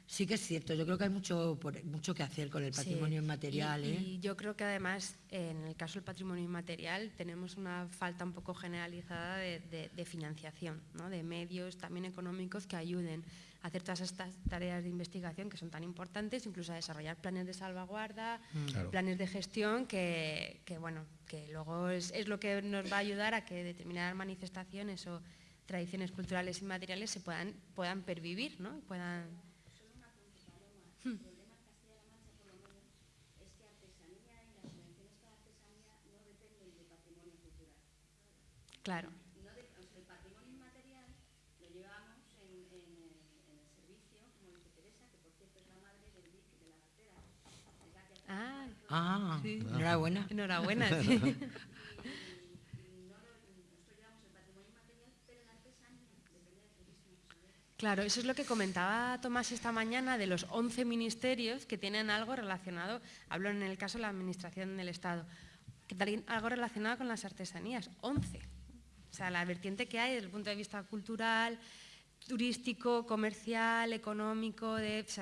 Sí que es cierto, yo creo que hay mucho, mucho que hacer con el patrimonio inmaterial. Y, ¿eh? y, yo creo que además, en el caso del patrimonio inmaterial, tenemos una falta un poco generalizada de, financiación, ¿no? de medios también económicos que ayuden a hacer todas estas tareas de investigación que son tan importantes, incluso a desarrollar planes de salvaguarda, mm. planes de gestión, que, bueno, que luego es, es lo que nos va a ayudar a que determinadas manifestaciones o tradiciones culturales inmateriales se puedan, puedan pervivir, ¿no? puedan. Claro. No de, o sea, el patrimonio inmaterial lo llevamos en, en, el, en, el, servicio, como dice Teresa, que por cierto es la madre del DIC de la cartera. Ah, ah sí. enhorabuena. Enhorabuena, sí. Claro, eso es lo que comentaba Tomás esta mañana de los 11 ministerios que tienen algo relacionado, hablo en el caso de la Administración del Estado, que tienen algo relacionado con las artesanías, 11. O sea, la vertiente que hay desde el punto de vista cultural, turístico, comercial, económico, eso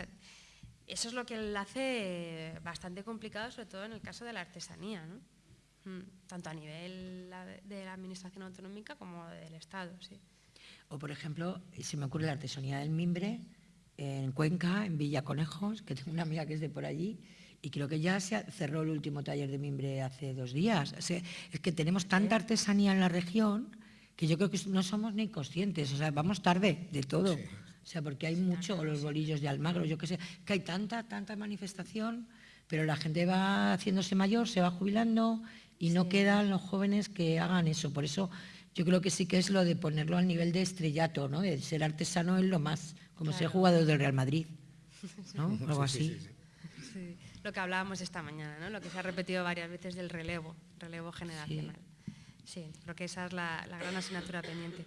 es lo que le hace bastante complicado, sobre todo en el caso de la artesanía. Mm, tanto a nivel de la Administración autonómica como del Estado. Sí. O, por ejemplo, se me ocurre la artesanía del mimbre en Cuenca, en Villa Conejos, que tengo una amiga que es de por allí, y creo que ya se cerró el último taller de mimbre hace dos días. es que tenemos tanta artesanía en la región que yo creo que no somos ni conscientes, o sea, vamos tarde de todo. O sea, porque hay mucho, los bolillos de Almagro, yo qué sé, que hay tanta, tanta manifestación, pero la gente va haciéndose mayor, se va jubilando y no quedan los jóvenes que hagan eso. Por eso yo creo que sí que es lo de ponerlo al nivel de estrellato, ¿no? De ser artesano es lo más, como ser jugador del Real Madrid, ¿no? Algo así. Sí, Lo que hablábamos esta mañana, ¿no? Lo que se ha repetido varias veces del relevo, relevo generacional. Sí, creo que esa es la, la gran asignatura pendiente.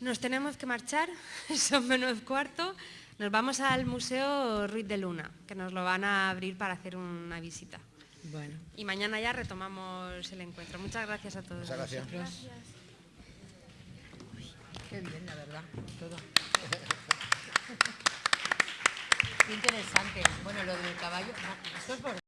Nos tenemos que marchar, son menos cuarto. Nos vamos al Museo Ruiz de Luna, que nos lo van a abrir para hacer una visita. Bueno. Y mañana ya retomamos el encuentro. Muchas gracias a todos. Muchas gracias. Qué bien, la verdad, todo. Qué interesante. Bueno, lo del caballo, no, esto es por